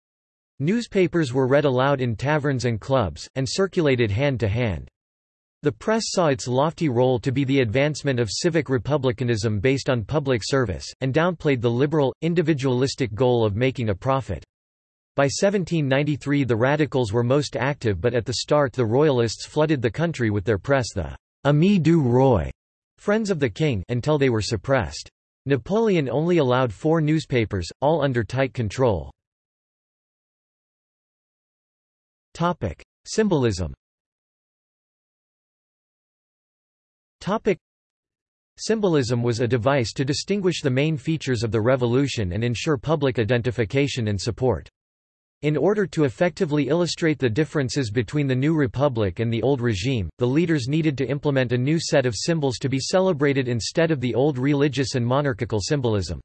Newspapers were read aloud in taverns and clubs, and circulated hand to hand. The press saw its lofty role to be the advancement of civic republicanism based on public service, and downplayed the liberal, individualistic goal of making a profit. By 1793 the radicals were most active but at the start the royalists flooded the country with their press the Ami du Roi Friends of the King until they were suppressed. Napoleon only allowed four newspapers, all under tight control. Symbolism. Symbolism was a device to distinguish the main features of the revolution and ensure public identification and support. In order to effectively illustrate the differences between the new republic and the old regime, the leaders needed to implement a new set of symbols to be celebrated instead of the old religious and monarchical symbolism.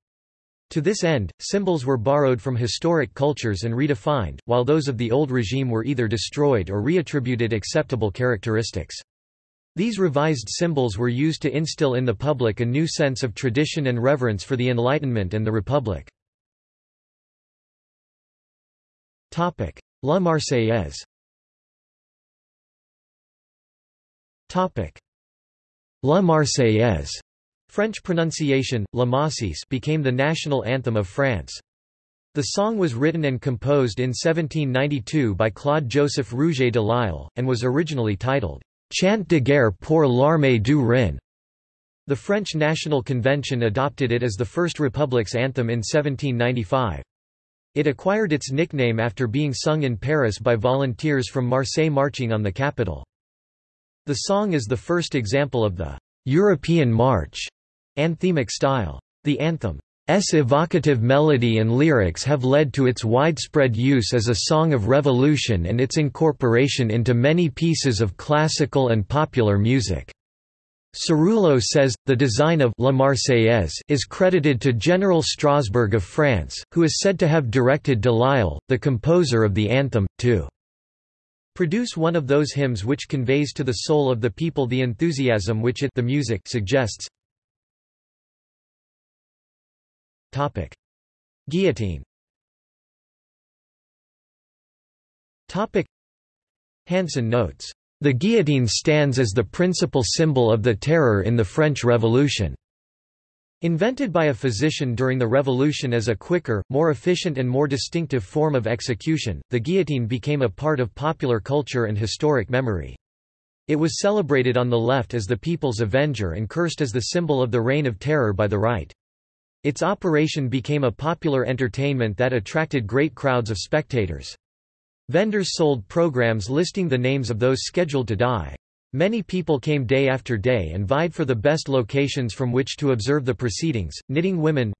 To this end, symbols were borrowed from historic cultures and redefined, while those of the old regime were either destroyed or reattributed acceptable characteristics. These revised symbols were used to instill in the public a new sense of tradition and reverence for the Enlightenment and the Republic. Topic: La Marseillaise. Topic: La Marseillaise. French pronunciation, La Marseillaise became the national anthem of France. The song was written and composed in 1792 by Claude-Joseph Rouget de Lisle, and was originally titled, Chant de guerre pour l'armée du Rhin. The French National Convention adopted it as the First Republic's anthem in 1795. It acquired its nickname after being sung in Paris by volunteers from Marseille marching on the capital. The song is the first example of the European march anthemic style. The anthem's evocative melody and lyrics have led to its widespread use as a song of revolution and its incorporation into many pieces of classical and popular music. Cerullo says, the design of La Marseillaise is credited to General Strasbourg of France, who is said to have directed de Lisle, the composer of the anthem, to produce one of those hymns which conveys to the soul of the people the enthusiasm which it the music suggests. Topic. Guillotine Hanson notes the guillotine stands as the principal symbol of the terror in the French Revolution. Invented by a physician during the Revolution as a quicker, more efficient and more distinctive form of execution, the guillotine became a part of popular culture and historic memory. It was celebrated on the left as the people's avenger and cursed as the symbol of the reign of terror by the right. Its operation became a popular entertainment that attracted great crowds of spectators. Vendors sold programs listing the names of those scheduled to die. Many people came day after day and vied for the best locations from which to observe the proceedings. Knitting women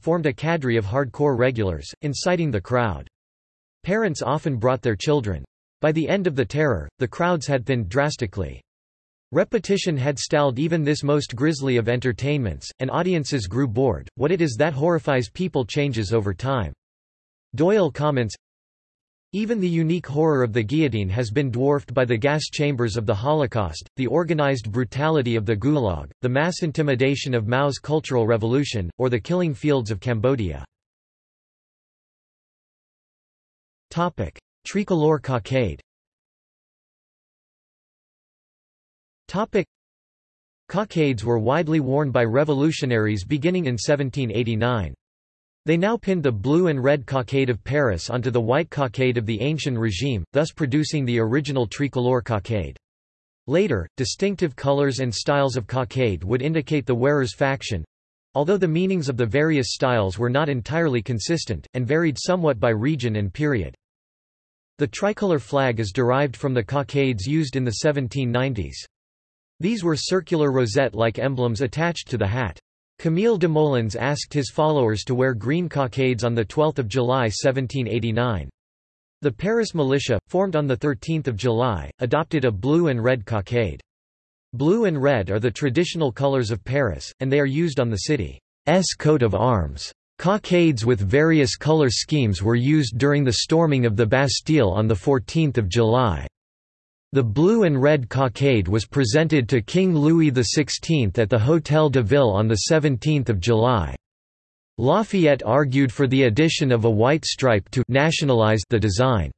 formed a cadre of hardcore regulars, inciting the crowd. Parents often brought their children. By the end of the terror, the crowds had thinned drastically. Repetition had stalled even this most grisly of entertainments, and audiences grew bored. What it is that horrifies people changes over time. Doyle comments, even the unique horror of the guillotine has been dwarfed by the gas chambers of the Holocaust, the organized brutality of the Gulag, the mass intimidation of Mao's Cultural Revolution, or the killing fields of Cambodia. Tricolor cockade Cockades were widely worn by revolutionaries beginning in 1789. They now pinned the blue and red cockade of Paris onto the white cockade of the ancient regime, thus producing the original tricolore cockade. Later, distinctive colors and styles of cockade would indicate the wearer's faction, although the meanings of the various styles were not entirely consistent, and varied somewhat by region and period. The tricolor flag is derived from the cockades used in the 1790s. These were circular rosette-like emblems attached to the hat. Camille Desmoulins asked his followers to wear green cockades on 12 July 1789. The Paris militia, formed on 13 July, adopted a blue and red cockade. Blue and red are the traditional colors of Paris, and they are used on the city's coat of arms. Cockades with various color schemes were used during the storming of the Bastille on 14 July. The blue and red cockade was presented to King Louis XVI at the Hôtel de Ville on 17 July. Lafayette argued for the addition of a white stripe to nationalize the design.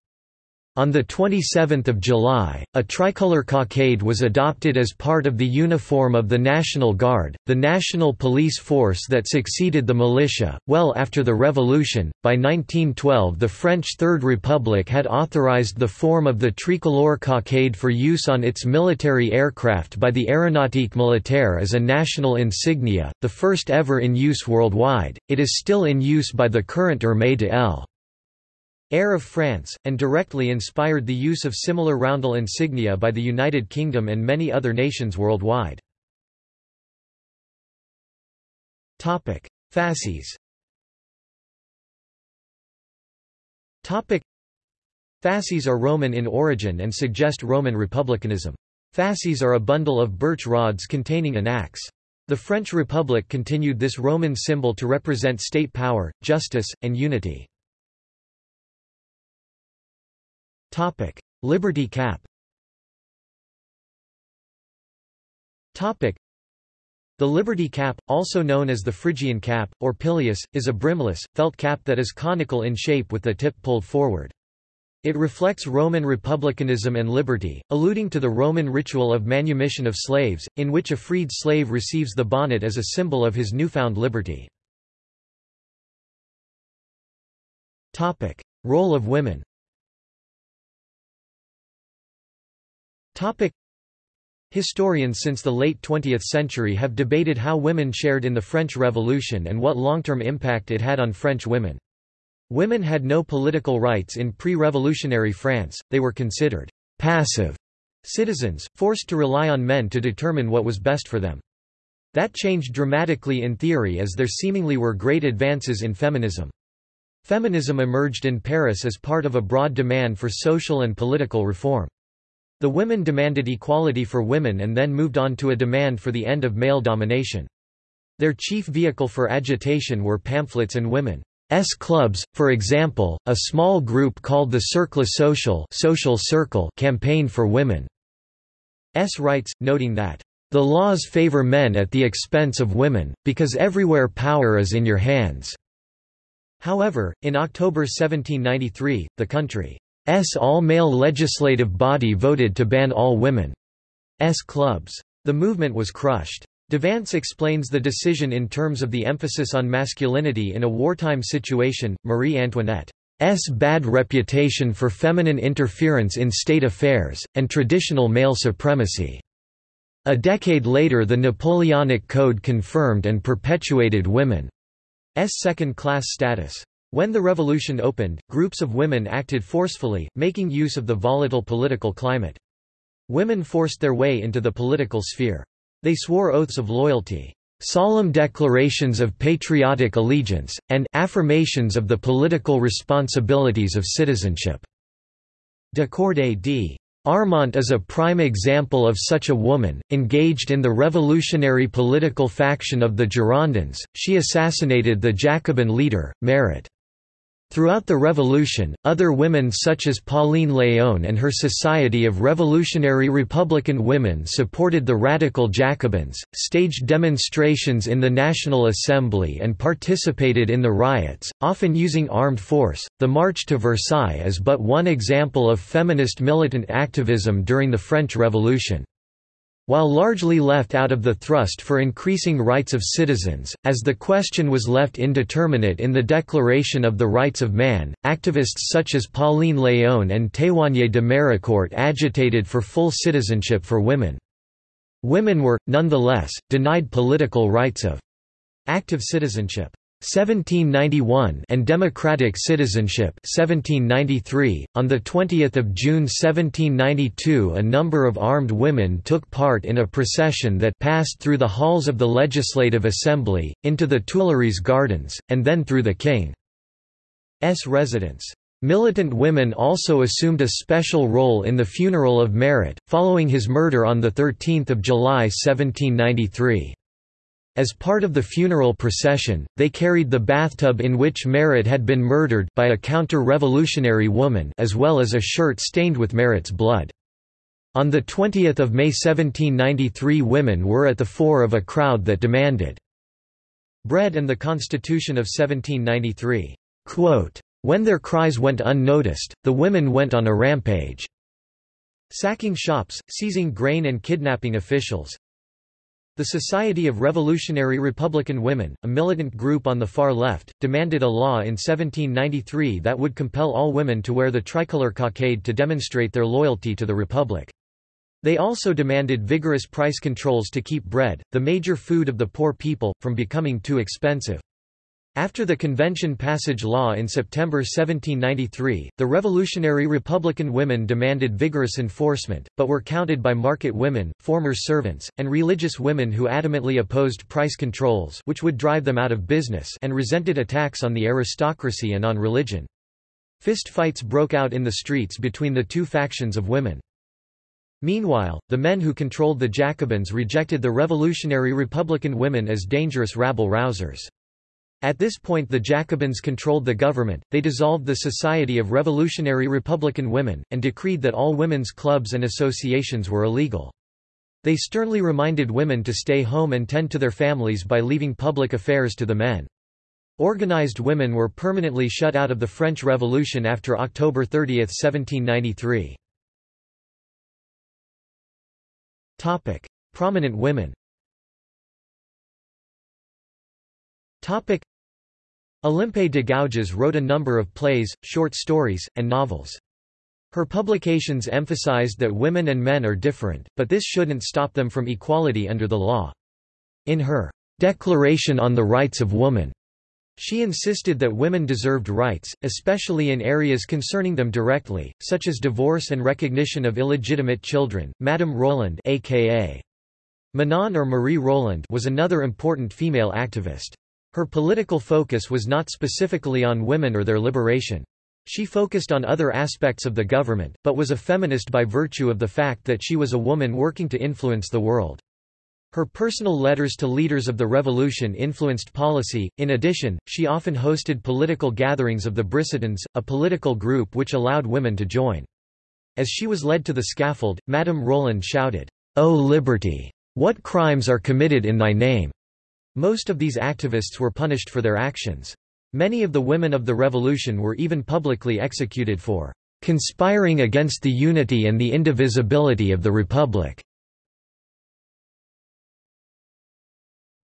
On 27 July, a tricolor cockade was adopted as part of the uniform of the National Guard, the national police force that succeeded the militia. Well after the Revolution, by 1912 the French Third Republic had authorized the form of the tricolor cockade for use on its military aircraft by the Aéronautique Militaire as a national insignia, the first ever in use worldwide. It is still in use by the current Armée de l'Air. Air of France, and directly inspired the use of similar roundel insignia by the United Kingdom and many other nations worldwide. Fasces Fasces are Roman in origin and suggest Roman republicanism. Fasces are a bundle of birch rods containing an axe. The French Republic continued this Roman symbol to represent state power, justice, and unity. Topic: Liberty Cap. Topic: The Liberty Cap, also known as the Phrygian cap, or pileus, is a brimless, felt cap that is conical in shape with the tip pulled forward. It reflects Roman republicanism and liberty, alluding to the Roman ritual of manumission of slaves, in which a freed slave receives the bonnet as a symbol of his newfound liberty. Role of women Topic. Historians since the late 20th century have debated how women shared in the French Revolution and what long-term impact it had on French women. Women had no political rights in pre-revolutionary France, they were considered passive citizens, forced to rely on men to determine what was best for them. That changed dramatically in theory as there seemingly were great advances in feminism. Feminism emerged in Paris as part of a broad demand for social and political reform. The women demanded equality for women and then moved on to a demand for the end of male domination. Their chief vehicle for agitation were pamphlets and women's clubs, for example, a small group called the Cercle Social, Social Circle campaign for women's rights, noting that the laws favor men at the expense of women, because everywhere power is in your hands. However, in October 1793, the country all-male legislative body voted to ban all women's clubs. The movement was crushed. Devance explains the decision in terms of the emphasis on masculinity in a wartime situation, Marie Antoinette's bad reputation for feminine interference in state affairs, and traditional male supremacy. A decade later the Napoleonic Code confirmed and perpetuated women's second-class status. When the revolution opened, groups of women acted forcefully, making use of the volatile political climate. Women forced their way into the political sphere. They swore oaths of loyalty, solemn declarations of patriotic allegiance, and affirmations of the political responsibilities of citizenship. de Corday d'Armont is a prime example of such a woman, engaged in the revolutionary political faction of the Girondins, she assassinated the Jacobin leader, Marat. Throughout the Revolution, other women such as Pauline Léon and her Society of Revolutionary Republican Women supported the radical Jacobins, staged demonstrations in the National Assembly and participated in the riots, often using armed force. The March to Versailles is but one example of feminist militant activism during the French Revolution. While largely left out of the thrust for increasing rights of citizens, as the question was left indeterminate in the Declaration of the Rights of Man, activists such as Pauline Léon and Théroigne de Méricourt agitated for full citizenship for women. Women were, nonetheless, denied political rights of active citizenship. 1791 and democratic citizenship 1793 on the 20th of June 1792 a number of armed women took part in a procession that passed through the halls of the legislative assembly into the Tuileries gardens and then through the king's residence. Militant women also assumed a special role in the funeral of Marat following his murder on the 13th of July 1793 as part of the funeral procession, they carried the bathtub in which Marat had been murdered by a counter-revolutionary woman as well as a shirt stained with Marat's blood. On 20 May 1793 women were at the fore of a crowd that demanded bread and the Constitution of 1793. Quote, when their cries went unnoticed, the women went on a rampage, sacking shops, seizing grain and kidnapping officials, the Society of Revolutionary Republican Women, a militant group on the far left, demanded a law in 1793 that would compel all women to wear the tricolor cockade to demonstrate their loyalty to the Republic. They also demanded vigorous price controls to keep bread, the major food of the poor people, from becoming too expensive. After the Convention Passage Law in September 1793, the Revolutionary Republican women demanded vigorous enforcement, but were counted by market women, former servants, and religious women who adamantly opposed price controls which would drive them out of business and resented attacks on the aristocracy and on religion. Fist fights broke out in the streets between the two factions of women. Meanwhile, the men who controlled the Jacobins rejected the revolutionary Republican women as dangerous rabble-rousers. At this point the Jacobins controlled the government, they dissolved the Society of Revolutionary Republican Women, and decreed that all women's clubs and associations were illegal. They sternly reminded women to stay home and tend to their families by leaving public affairs to the men. Organized women were permanently shut out of the French Revolution after October 30, 1793. Prominent women Olympe de Gouges wrote a number of plays, short stories, and novels. Her publications emphasized that women and men are different, but this shouldn't stop them from equality under the law. In her Declaration on the Rights of Woman, she insisted that women deserved rights, especially in areas concerning them directly, such as divorce and recognition of illegitimate children. Madame Roland, aka Manon or Marie Roland, was another important female activist. Her political focus was not specifically on women or their liberation. She focused on other aspects of the government, but was a feminist by virtue of the fact that she was a woman working to influence the world. Her personal letters to leaders of the revolution influenced policy. In addition, she often hosted political gatherings of the Brissotins, a political group which allowed women to join. As she was led to the scaffold, Madame Roland shouted, O liberty! What crimes are committed in thy name? Most of these activists were punished for their actions. Many of the women of the revolution were even publicly executed for conspiring against the unity and the indivisibility of the Republic.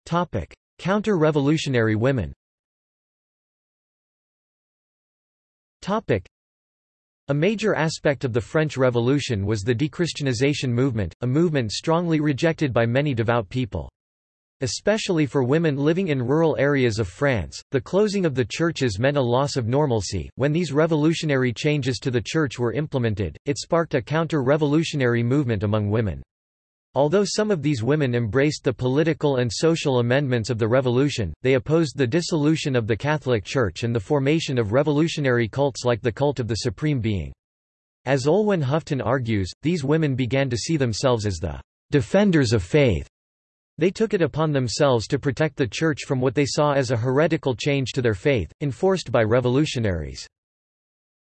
Topic: Counter-revolutionary women Topic: a major aspect of the French Revolution was the dechristianization movement, a movement strongly rejected by many devout people. Especially for women living in rural areas of France, the closing of the churches meant a loss of normalcy. When these revolutionary changes to the church were implemented, it sparked a counter revolutionary movement among women. Although some of these women embraced the political and social amendments of the revolution, they opposed the dissolution of the Catholic Church and the formation of revolutionary cults like the cult of the Supreme Being. As Olwen Hufton argues, these women began to see themselves as the defenders of faith they took it upon themselves to protect the Church from what they saw as a heretical change to their faith, enforced by revolutionaries.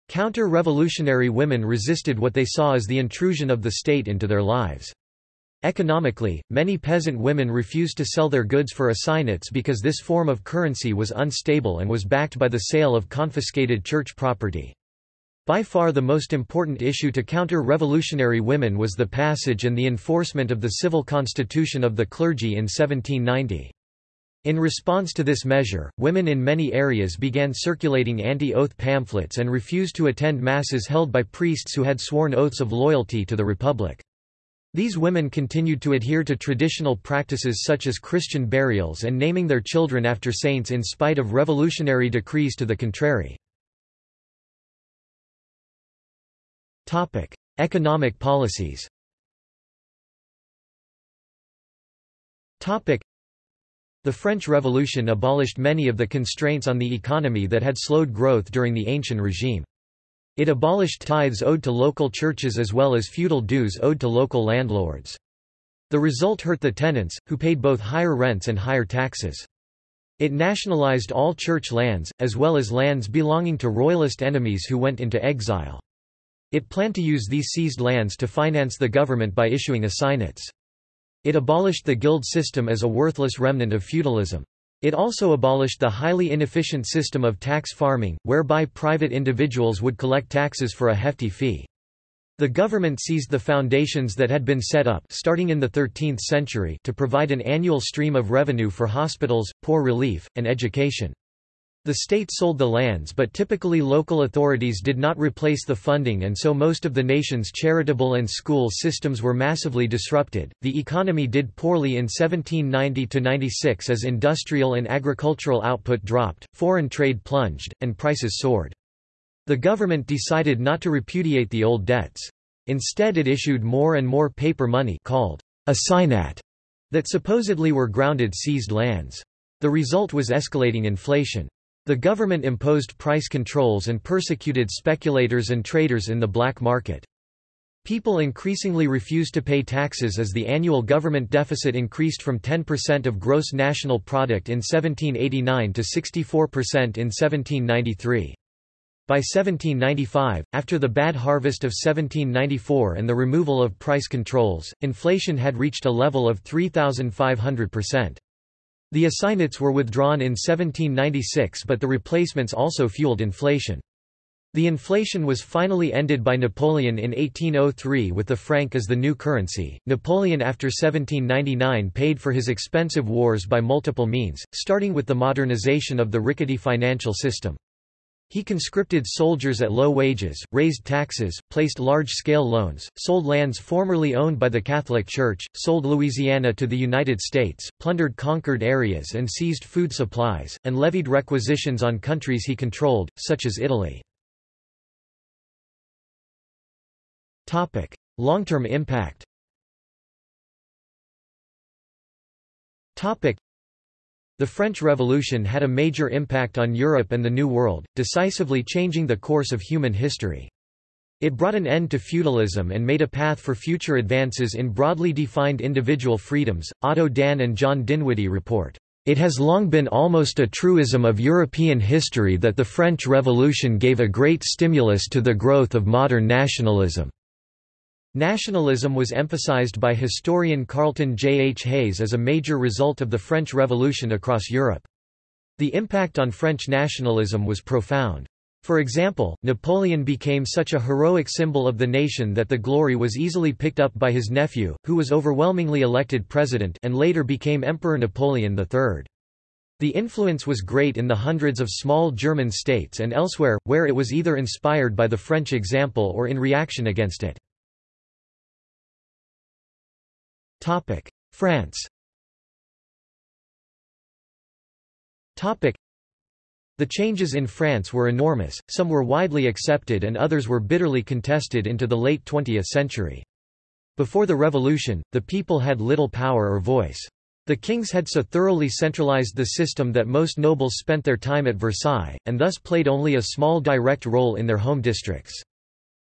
Counter-revolutionary women resisted what they saw as the intrusion of the state into their lives. Economically, many peasant women refused to sell their goods for assignats because this form of currency was unstable and was backed by the sale of confiscated church property. By far the most important issue to counter revolutionary women was the passage and the enforcement of the civil constitution of the clergy in 1790. In response to this measure, women in many areas began circulating anti-oath pamphlets and refused to attend masses held by priests who had sworn oaths of loyalty to the Republic. These women continued to adhere to traditional practices such as Christian burials and naming their children after saints in spite of revolutionary decrees to the contrary. Topic: Economic policies. Topic: The French Revolution abolished many of the constraints on the economy that had slowed growth during the ancient regime. It abolished tithes owed to local churches as well as feudal dues owed to local landlords. The result hurt the tenants, who paid both higher rents and higher taxes. It nationalized all church lands, as well as lands belonging to royalist enemies who went into exile. It planned to use these seized lands to finance the government by issuing assignats. It abolished the guild system as a worthless remnant of feudalism. It also abolished the highly inefficient system of tax farming, whereby private individuals would collect taxes for a hefty fee. The government seized the foundations that had been set up starting in the 13th century to provide an annual stream of revenue for hospitals, poor relief, and education. The state sold the lands but typically local authorities did not replace the funding and so most of the nation's charitable and school systems were massively disrupted. The economy did poorly in 1790 to 96 as industrial and agricultural output dropped, foreign trade plunged, and prices soared. The government decided not to repudiate the old debts. Instead it issued more and more paper money called assignat that supposedly were grounded seized lands. The result was escalating inflation. The government imposed price controls and persecuted speculators and traders in the black market. People increasingly refused to pay taxes as the annual government deficit increased from 10% of gross national product in 1789 to 64% in 1793. By 1795, after the bad harvest of 1794 and the removal of price controls, inflation had reached a level of 3,500%. The assignats were withdrawn in 1796 but the replacements also fueled inflation. The inflation was finally ended by Napoleon in 1803 with the franc as the new currency. Napoleon after 1799 paid for his expensive wars by multiple means, starting with the modernization of the rickety financial system. He conscripted soldiers at low wages, raised taxes, placed large-scale loans, sold lands formerly owned by the Catholic Church, sold Louisiana to the United States, plundered conquered areas and seized food supplies, and levied requisitions on countries he controlled, such as Italy. Long-term impact the French Revolution had a major impact on Europe and the New World, decisively changing the course of human history. It brought an end to feudalism and made a path for future advances in broadly defined individual freedoms. Otto Dann and John Dinwiddy report, It has long been almost a truism of European history that the French Revolution gave a great stimulus to the growth of modern nationalism. Nationalism was emphasized by historian Carlton J. H. Hayes as a major result of the French Revolution across Europe. The impact on French nationalism was profound. For example, Napoleon became such a heroic symbol of the nation that the glory was easily picked up by his nephew, who was overwhelmingly elected president and later became Emperor Napoleon III. The influence was great in the hundreds of small German states and elsewhere, where it was either inspired by the French example or in reaction against it. France Topic: the changes in France were enormous, some were widely accepted and others were bitterly contested into the late 20th century. Before the revolution, the people had little power or voice. The kings had so thoroughly centralized the system that most nobles spent their time at Versailles, and thus played only a small direct role in their home districts.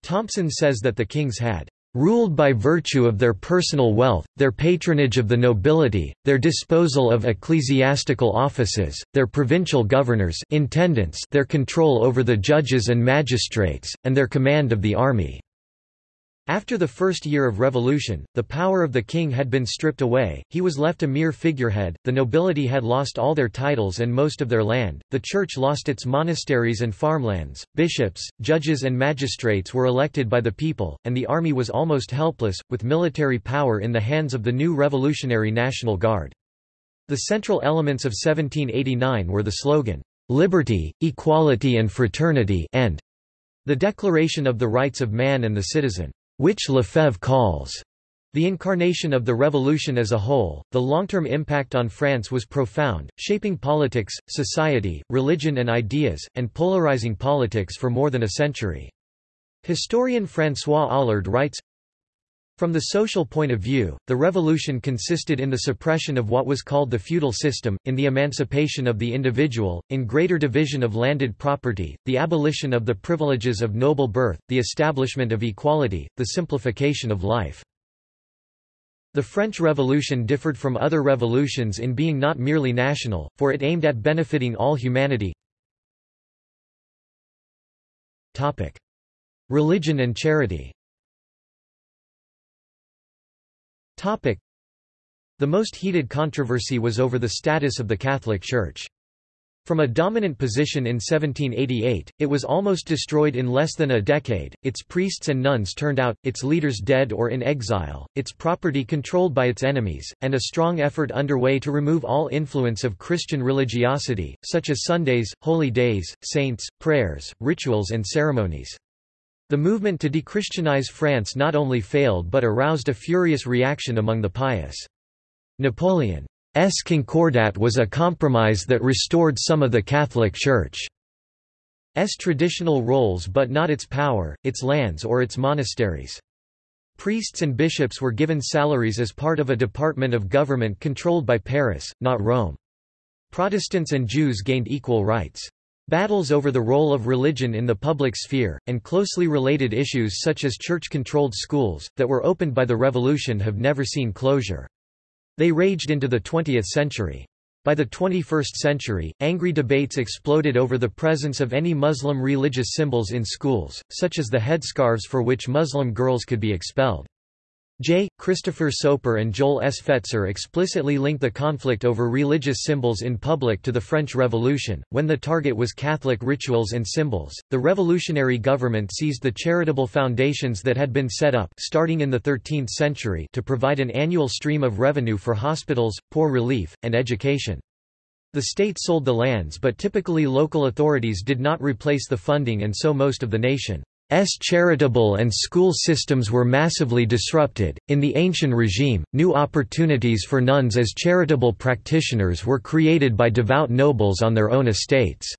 Thompson says that the kings had ruled by virtue of their personal wealth, their patronage of the nobility, their disposal of ecclesiastical offices, their provincial governors intendants their control over the judges and magistrates, and their command of the army." After the first year of revolution, the power of the king had been stripped away, he was left a mere figurehead, the nobility had lost all their titles and most of their land, the church lost its monasteries and farmlands, bishops, judges and magistrates were elected by the people, and the army was almost helpless, with military power in the hands of the new revolutionary National Guard. The central elements of 1789 were the slogan, "'Liberty, Equality and Fraternity' and the Declaration of the Rights of Man and the Citizen which Lefebvre calls the incarnation of the revolution as a whole, the long-term impact on France was profound, shaping politics, society, religion and ideas, and polarizing politics for more than a century. Historian François Aulard writes, from the social point of view, the revolution consisted in the suppression of what was called the feudal system, in the emancipation of the individual, in greater division of landed property, the abolition of the privileges of noble birth, the establishment of equality, the simplification of life. The French Revolution differed from other revolutions in being not merely national, for it aimed at benefiting all humanity. Religion and charity The most heated controversy was over the status of the Catholic Church. From a dominant position in 1788, it was almost destroyed in less than a decade, its priests and nuns turned out, its leaders dead or in exile, its property controlled by its enemies, and a strong effort underway to remove all influence of Christian religiosity, such as Sundays, holy days, saints, prayers, rituals and ceremonies. The movement to dechristianize France not only failed but aroused a furious reaction among the pious. Napoleon's Concordat was a compromise that restored some of the Catholic Church's traditional roles but not its power, its lands or its monasteries. Priests and bishops were given salaries as part of a department of government controlled by Paris, not Rome. Protestants and Jews gained equal rights. Battles over the role of religion in the public sphere, and closely related issues such as church-controlled schools, that were opened by the revolution have never seen closure. They raged into the 20th century. By the 21st century, angry debates exploded over the presence of any Muslim religious symbols in schools, such as the headscarves for which Muslim girls could be expelled. J. Christopher Soper and Joel S. Fetzer explicitly link the conflict over religious symbols in public to the French Revolution. When the target was Catholic rituals and symbols, the revolutionary government seized the charitable foundations that had been set up starting in the 13th century to provide an annual stream of revenue for hospitals, poor relief, and education. The state sold the lands but typically local authorities did not replace the funding and so most of the nation S charitable and school systems were massively disrupted. In the ancient regime, new opportunities for nuns as charitable practitioners were created by devout nobles on their own estates.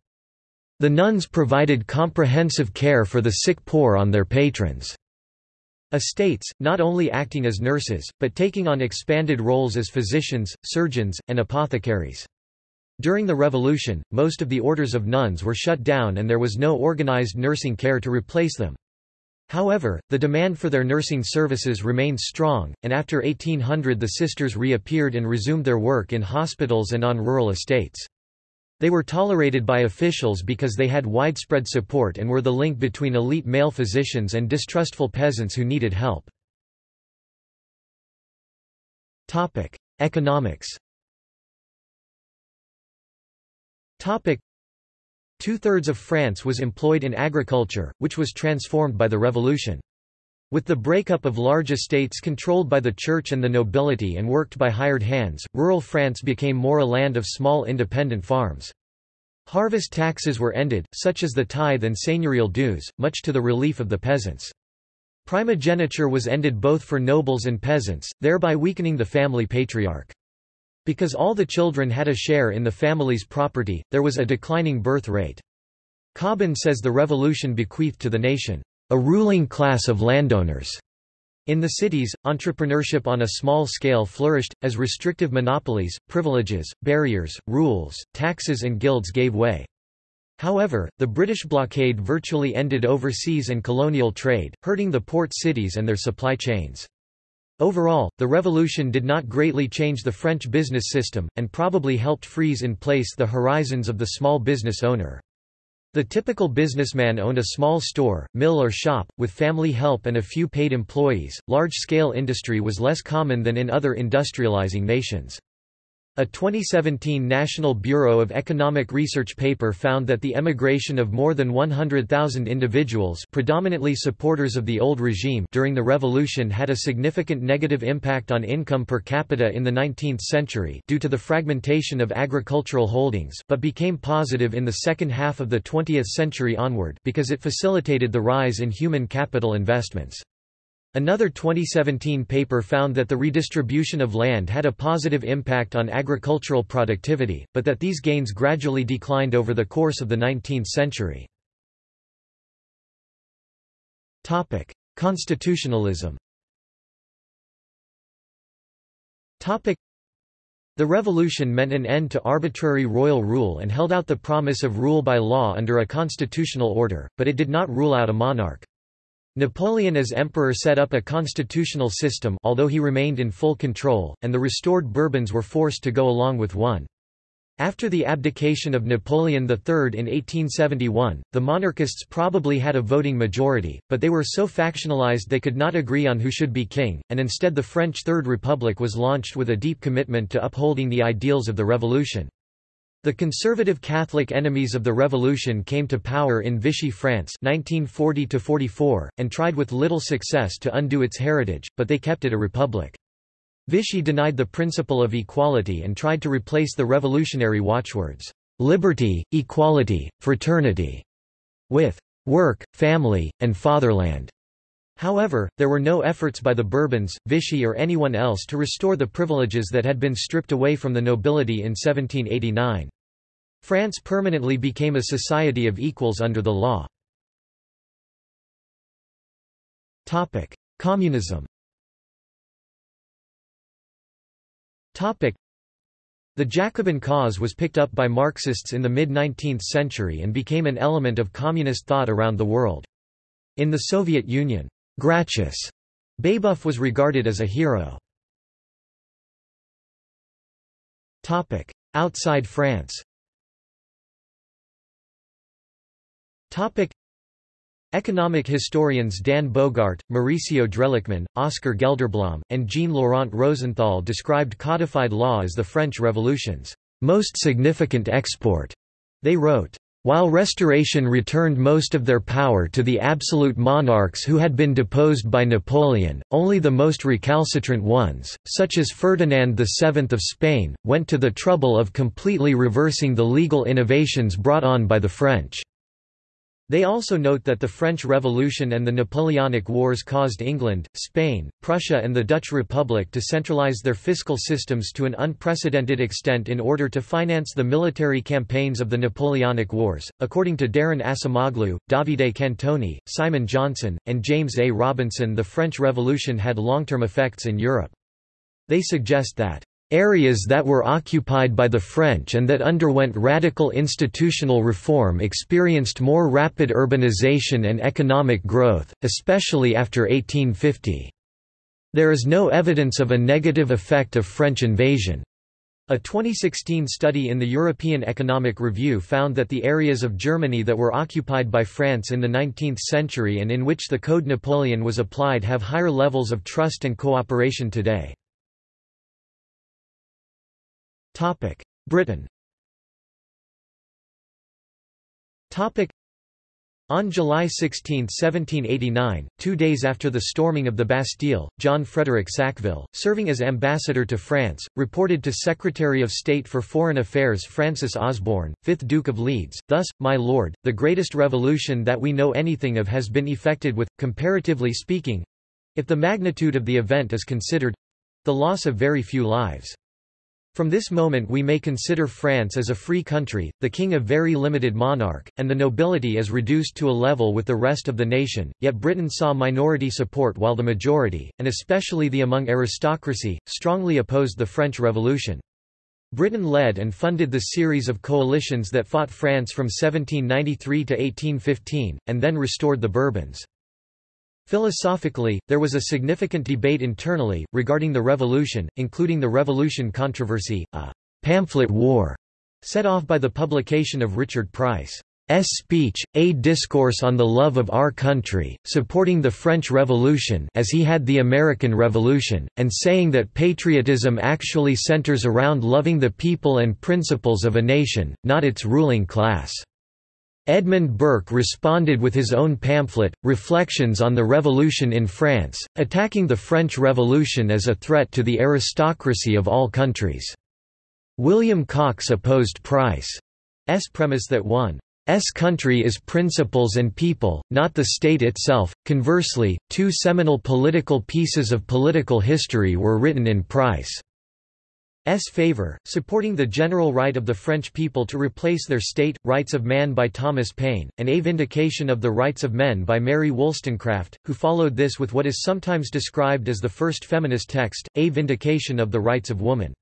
The nuns provided comprehensive care for the sick poor on their patrons' estates, not only acting as nurses, but taking on expanded roles as physicians, surgeons, and apothecaries. During the Revolution, most of the orders of nuns were shut down and there was no organized nursing care to replace them. However, the demand for their nursing services remained strong, and after 1800 the sisters reappeared and resumed their work in hospitals and on rural estates. They were tolerated by officials because they had widespread support and were the link between elite male physicians and distrustful peasants who needed help. Economics Two-thirds of France was employed in agriculture, which was transformed by the revolution. With the breakup of large estates controlled by the church and the nobility and worked by hired hands, rural France became more a land of small independent farms. Harvest taxes were ended, such as the tithe and seigneurial dues, much to the relief of the peasants. Primogeniture was ended both for nobles and peasants, thereby weakening the family patriarch. Because all the children had a share in the family's property, there was a declining birth rate. Cobban says the revolution bequeathed to the nation, "...a ruling class of landowners." In the cities, entrepreneurship on a small scale flourished, as restrictive monopolies, privileges, barriers, rules, taxes and guilds gave way. However, the British blockade virtually ended overseas and colonial trade, hurting the port cities and their supply chains. Overall, the revolution did not greatly change the French business system, and probably helped freeze in place the horizons of the small business owner. The typical businessman owned a small store, mill or shop, with family help and a few paid employees. Large-scale industry was less common than in other industrializing nations. A 2017 National Bureau of Economic Research paper found that the emigration of more than 100,000 individuals predominantly supporters of the old regime during the revolution had a significant negative impact on income per capita in the 19th century due to the fragmentation of agricultural holdings but became positive in the second half of the 20th century onward because it facilitated the rise in human capital investments. Another 2017 paper found that the redistribution of land had a positive impact on agricultural productivity, but that these gains gradually declined over the course of the 19th century. Topic: Constitutionalism Topic: The revolution meant an end to arbitrary royal rule and held out the promise of rule by law under a constitutional order, but it did not rule out a monarch. Napoleon as emperor set up a constitutional system although he remained in full control, and the restored Bourbons were forced to go along with one. After the abdication of Napoleon III in 1871, the monarchists probably had a voting majority, but they were so factionalized they could not agree on who should be king, and instead the French Third Republic was launched with a deep commitment to upholding the ideals of the revolution. The conservative Catholic enemies of the revolution came to power in Vichy France 1940 and tried with little success to undo its heritage, but they kept it a republic. Vichy denied the principle of equality and tried to replace the revolutionary watchwords, "'liberty, equality, fraternity' with "'work, family, and fatherland'". However, there were no efforts by the Bourbons, Vichy or anyone else to restore the privileges that had been stripped away from the nobility in 1789. France permanently became a society of equals under the law. Communism the Jacobin cause was picked up by Marxists in the mid-19th century and became an element of communist thought around the world. In the Soviet Union, Gracchus Babeuf was regarded as a hero. Outside France Economic historians Dan Bogart, Mauricio Drelichman, Oscar Gelderblom, and Jean-Laurent Rosenthal described codified law as the French Revolution's most significant export. They wrote, while Restoration returned most of their power to the absolute monarchs who had been deposed by Napoleon, only the most recalcitrant ones, such as Ferdinand VII of Spain, went to the trouble of completely reversing the legal innovations brought on by the French. They also note that the French Revolution and the Napoleonic Wars caused England, Spain, Prussia and the Dutch Republic to centralize their fiscal systems to an unprecedented extent in order to finance the military campaigns of the Napoleonic Wars. According to Daron Acemoglu, Davide Cantoni, Simon Johnson, and James A. Robinson the French Revolution had long-term effects in Europe. They suggest that Areas that were occupied by the French and that underwent radical institutional reform experienced more rapid urbanization and economic growth, especially after 1850. There is no evidence of a negative effect of French invasion. A 2016 study in the European Economic Review found that the areas of Germany that were occupied by France in the 19th century and in which the Code Napoleon was applied have higher levels of trust and cooperation today. Britain. On July 16, 1789, two days after the storming of the Bastille, John Frederick Sackville, serving as ambassador to France, reported to Secretary of State for Foreign Affairs Francis Osborne, 5th Duke of Leeds, Thus, my lord, the greatest revolution that we know anything of has been effected with, comparatively speaking—if the magnitude of the event is considered—the loss of very few lives. From this moment we may consider France as a free country, the king a very limited monarch, and the nobility as reduced to a level with the rest of the nation, yet Britain saw minority support while the majority, and especially the among aristocracy, strongly opposed the French Revolution. Britain led and funded the series of coalitions that fought France from 1793 to 1815, and then restored the Bourbons. Philosophically, there was a significant debate internally, regarding the revolution, including the Revolution controversy, a pamphlet war set off by the publication of Richard Price's speech, A Discourse on the Love of Our Country, supporting the French Revolution as he had the American Revolution, and saying that patriotism actually centers around loving the people and principles of a nation, not its ruling class. Edmund Burke responded with his own pamphlet, Reflections on the Revolution in France, attacking the French Revolution as a threat to the aristocracy of all countries. William Coxe opposed Price's premise that one's country is principles and people, not the state itself. Conversely, two seminal political pieces of political history were written in Price. S favor, supporting the general right of the French people to replace their state, Rights of Man by Thomas Paine, and A Vindication of the Rights of Men by Mary Wollstonecraft, who followed this with what is sometimes described as the first feminist text, A Vindication of the Rights of Woman.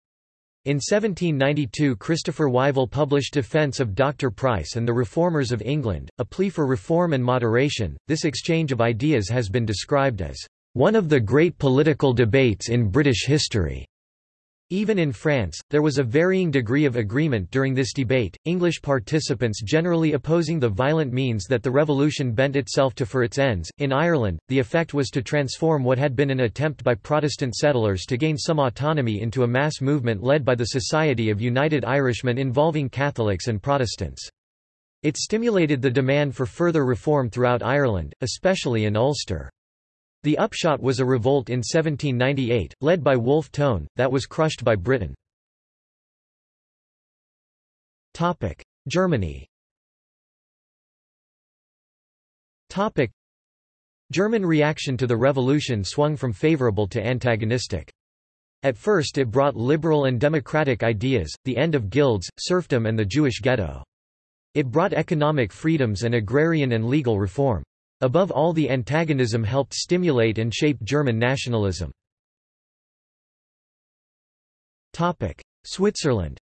In 1792 Christopher Wyvill published Defence of Dr. Price and the Reformers of England, a plea for reform and moderation. This exchange of ideas has been described as one of the great political debates in British history. Even in France, there was a varying degree of agreement during this debate, English participants generally opposing the violent means that the revolution bent itself to for its ends. In Ireland, the effect was to transform what had been an attempt by Protestant settlers to gain some autonomy into a mass movement led by the Society of United Irishmen involving Catholics and Protestants. It stimulated the demand for further reform throughout Ireland, especially in Ulster. The upshot was a revolt in 1798, led by Wolfe Tone, that was crushed by Britain. Germany German reaction to the revolution swung from favorable to antagonistic. At first it brought liberal and democratic ideas, the end of guilds, serfdom and the Jewish ghetto. It brought economic freedoms and agrarian and legal reform. Above all the antagonism helped stimulate and shape German nationalism. Switzerland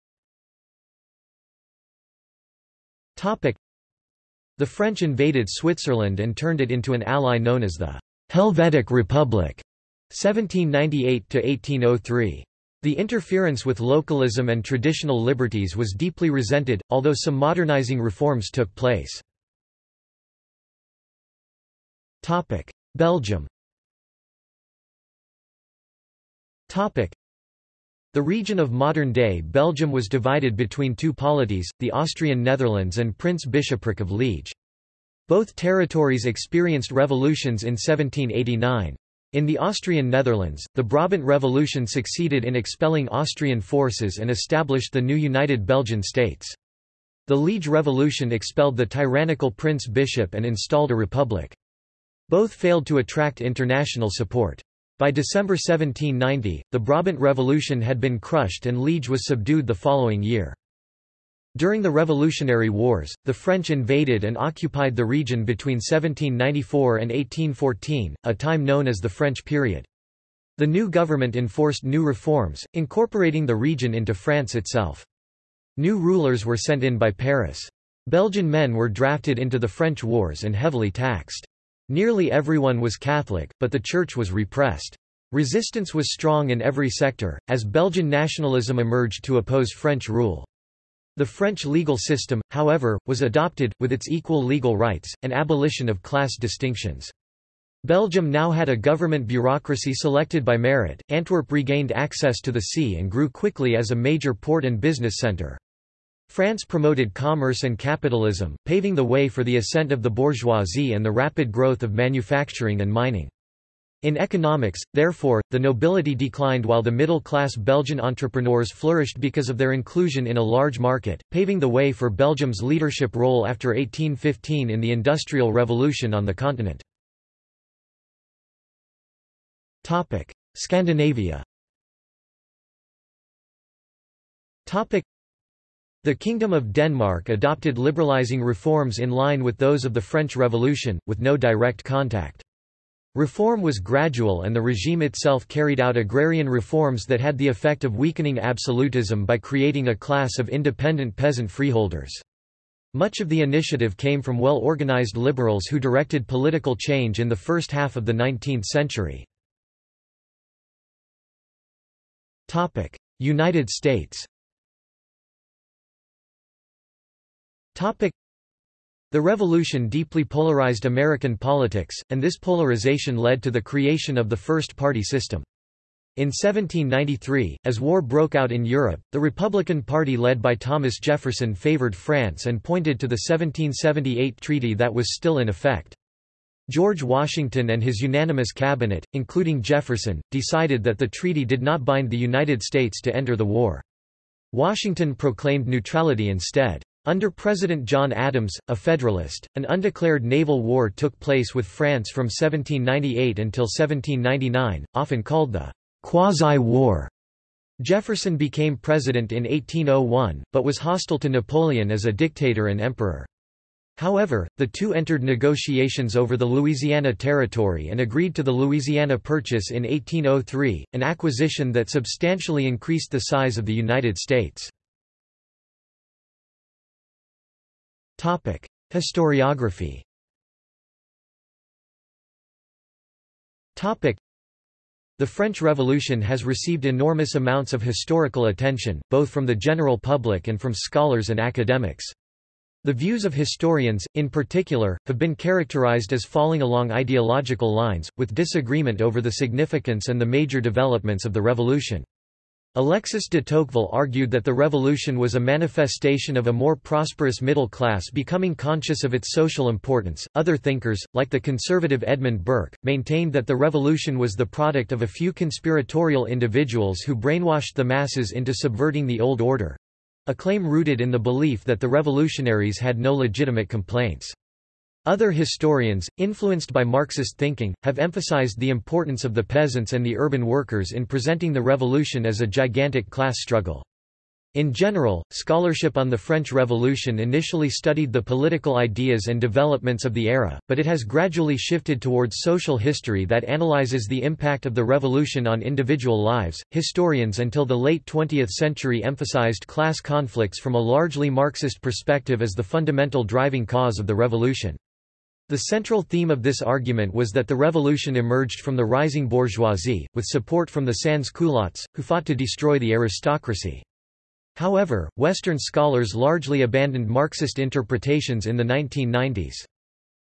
The French invaded Switzerland and turned it into an ally known as the Helvetic Republic 1798–1803. The interference with localism and traditional liberties was deeply resented, although some modernizing reforms took place. Belgium Topic: The region of modern-day Belgium was divided between two polities, the Austrian Netherlands and Prince Bishopric of Liege. Both territories experienced revolutions in 1789. In the Austrian Netherlands, the Brabant Revolution succeeded in expelling Austrian forces and established the new United Belgian States. The Liege Revolution expelled the tyrannical prince-bishop and installed a republic. Both failed to attract international support. By December 1790, the Brabant Revolution had been crushed and Liege was subdued the following year. During the Revolutionary Wars, the French invaded and occupied the region between 1794 and 1814, a time known as the French period. The new government enforced new reforms, incorporating the region into France itself. New rulers were sent in by Paris. Belgian men were drafted into the French wars and heavily taxed. Nearly everyone was Catholic, but the Church was repressed. Resistance was strong in every sector, as Belgian nationalism emerged to oppose French rule. The French legal system, however, was adopted, with its equal legal rights, and abolition of class distinctions. Belgium now had a government bureaucracy selected by merit, Antwerp regained access to the sea and grew quickly as a major port and business centre. France promoted commerce and capitalism, paving the way for the ascent of the bourgeoisie and the rapid growth of manufacturing and mining. In economics, therefore, the nobility declined while the middle-class Belgian entrepreneurs flourished because of their inclusion in a large market, paving the way for Belgium's leadership role after 1815 in the Industrial Revolution on the continent. Scandinavia the Kingdom of Denmark adopted liberalizing reforms in line with those of the French Revolution, with no direct contact. Reform was gradual and the regime itself carried out agrarian reforms that had the effect of weakening absolutism by creating a class of independent peasant freeholders. Much of the initiative came from well-organized liberals who directed political change in the first half of the 19th century. United States The revolution deeply polarized American politics, and this polarization led to the creation of the first-party system. In 1793, as war broke out in Europe, the Republican Party led by Thomas Jefferson favored France and pointed to the 1778 treaty that was still in effect. George Washington and his unanimous cabinet, including Jefferson, decided that the treaty did not bind the United States to enter the war. Washington proclaimed neutrality instead. Under President John Adams, a Federalist, an undeclared naval war took place with France from 1798 until 1799, often called the quasi-war. Jefferson became president in 1801, but was hostile to Napoleon as a dictator and emperor. However, the two entered negotiations over the Louisiana Territory and agreed to the Louisiana Purchase in 1803, an acquisition that substantially increased the size of the United States. Topic: Historiography. Topic: The French Revolution has received enormous amounts of historical attention, both from the general public and from scholars and academics. The views of historians, in particular, have been characterized as falling along ideological lines, with disagreement over the significance and the major developments of the revolution. Alexis de Tocqueville argued that the revolution was a manifestation of a more prosperous middle class becoming conscious of its social importance. Other thinkers, like the conservative Edmund Burke, maintained that the revolution was the product of a few conspiratorial individuals who brainwashed the masses into subverting the old order a claim rooted in the belief that the revolutionaries had no legitimate complaints. Other historians, influenced by Marxist thinking, have emphasized the importance of the peasants and the urban workers in presenting the revolution as a gigantic class struggle. In general, scholarship on the French Revolution initially studied the political ideas and developments of the era, but it has gradually shifted towards social history that analyzes the impact of the revolution on individual lives. Historians until the late 20th century emphasized class conflicts from a largely Marxist perspective as the fundamental driving cause of the revolution. The central theme of this argument was that the revolution emerged from the rising bourgeoisie, with support from the sans-culottes, who fought to destroy the aristocracy. However, Western scholars largely abandoned Marxist interpretations in the 1990s.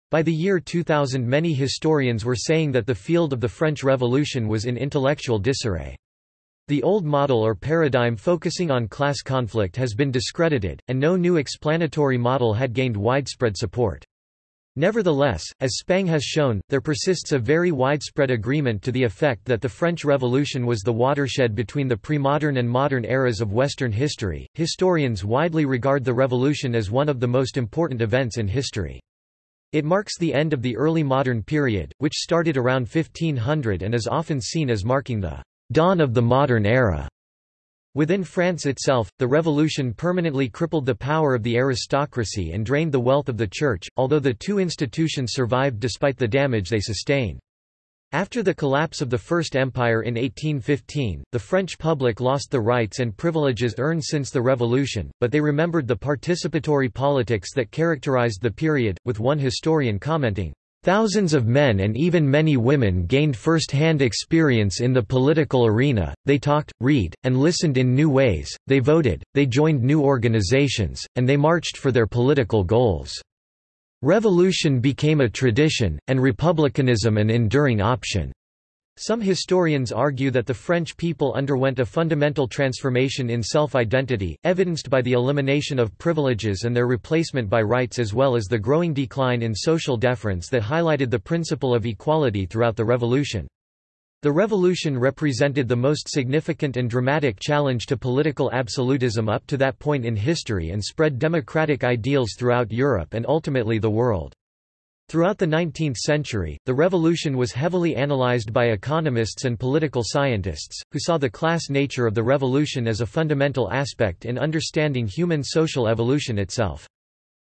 By the year 2000 many historians were saying that the field of the French Revolution was in intellectual disarray. The old model or paradigm focusing on class conflict has been discredited, and no new explanatory model had gained widespread support. Nevertheless, as Spang has shown, there persists a very widespread agreement to the effect that the French Revolution was the watershed between the pre-modern and modern eras of Western history. Historians widely regard the Revolution as one of the most important events in history. It marks the end of the early modern period, which started around 1500 and is often seen as marking the dawn of the modern era. Within France itself, the revolution permanently crippled the power of the aristocracy and drained the wealth of the church, although the two institutions survived despite the damage they sustained. After the collapse of the First Empire in 1815, the French public lost the rights and privileges earned since the revolution, but they remembered the participatory politics that characterized the period, with one historian commenting, Thousands of men and even many women gained first-hand experience in the political arena, they talked, read, and listened in new ways, they voted, they joined new organizations, and they marched for their political goals. Revolution became a tradition, and republicanism an enduring option. Some historians argue that the French people underwent a fundamental transformation in self-identity, evidenced by the elimination of privileges and their replacement by rights as well as the growing decline in social deference that highlighted the principle of equality throughout the revolution. The revolution represented the most significant and dramatic challenge to political absolutism up to that point in history and spread democratic ideals throughout Europe and ultimately the world. Throughout the 19th century, the revolution was heavily analyzed by economists and political scientists, who saw the class nature of the revolution as a fundamental aspect in understanding human social evolution itself.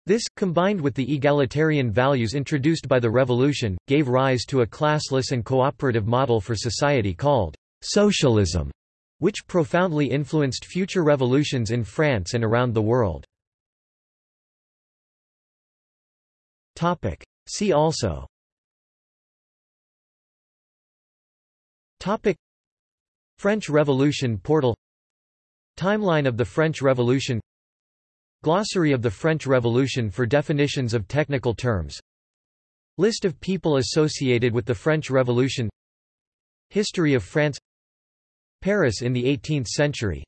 This, combined with the egalitarian values introduced by the revolution, gave rise to a classless and cooperative model for society called socialism, which profoundly influenced future revolutions in France and around the world. See also. Topic. French Revolution portal. Timeline of the French Revolution. Glossary of the French Revolution for definitions of technical terms. List of people associated with the French Revolution. History of France. Paris in the 18th century.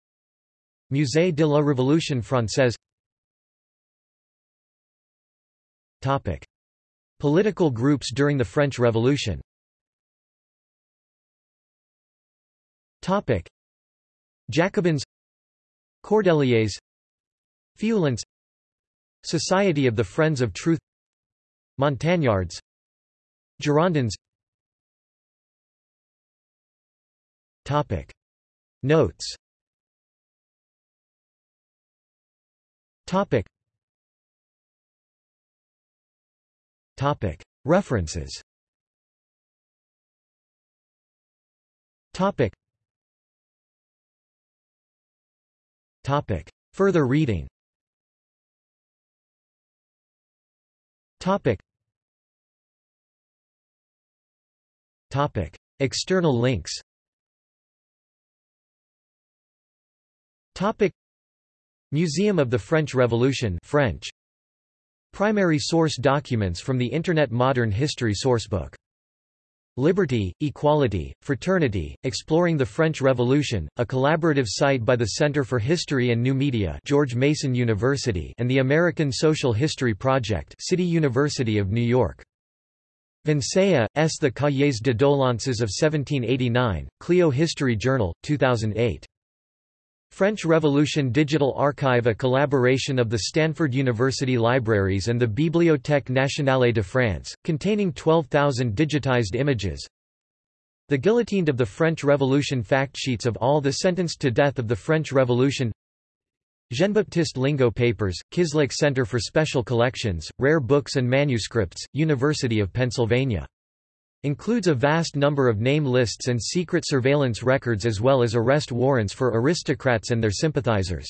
Musée de la Révolution française. Topic. Political groups during the French Revolution. Topic. Jacobins Cordeliers Feuillants Society of the Friends of Truth Montagnards Girondins. Topic. Notes. Topic Topic. References. Topic. Topic. Further reading. Topic. Topic. External links. Topic. Museum of the French Revolution French Primary source documents from the Internet Modern History Sourcebook Liberty, Equality, Fraternity, Exploring the French Revolution, a collaborative site by the Center for History and New Media George Mason University and the American Social History Project City University of New York. Vinceya, S. The Cahiers de Doléances of 1789, Clio History Journal, 2008. French Revolution Digital Archive a collaboration of the Stanford University Libraries and the Bibliothèque nationale de France, containing 12,000 digitized images. The guillotined of the French Revolution fact sheets of all the sentenced to death of the French Revolution Jean-Baptiste Lingo Papers, Kislak Center for Special Collections, Rare Books and Manuscripts, University of Pennsylvania Includes a vast number of name lists and secret surveillance records as well as arrest warrants for aristocrats and their sympathizers.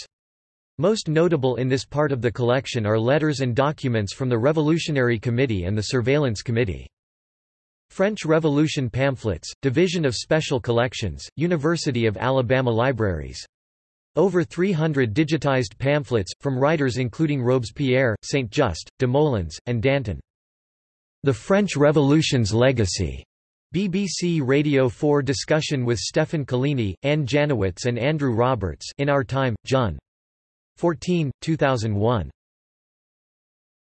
Most notable in this part of the collection are letters and documents from the Revolutionary Committee and the Surveillance Committee. French Revolution Pamphlets, Division of Special Collections, University of Alabama Libraries. Over 300 digitized pamphlets, from writers including Robespierre, Saint-Just, Desmoulins, and Danton. The French Revolution's Legacy. BBC Radio 4 discussion with Stefan Collini, Anne Janowitz and Andrew Roberts in Our Time, Jun. 14, 2001.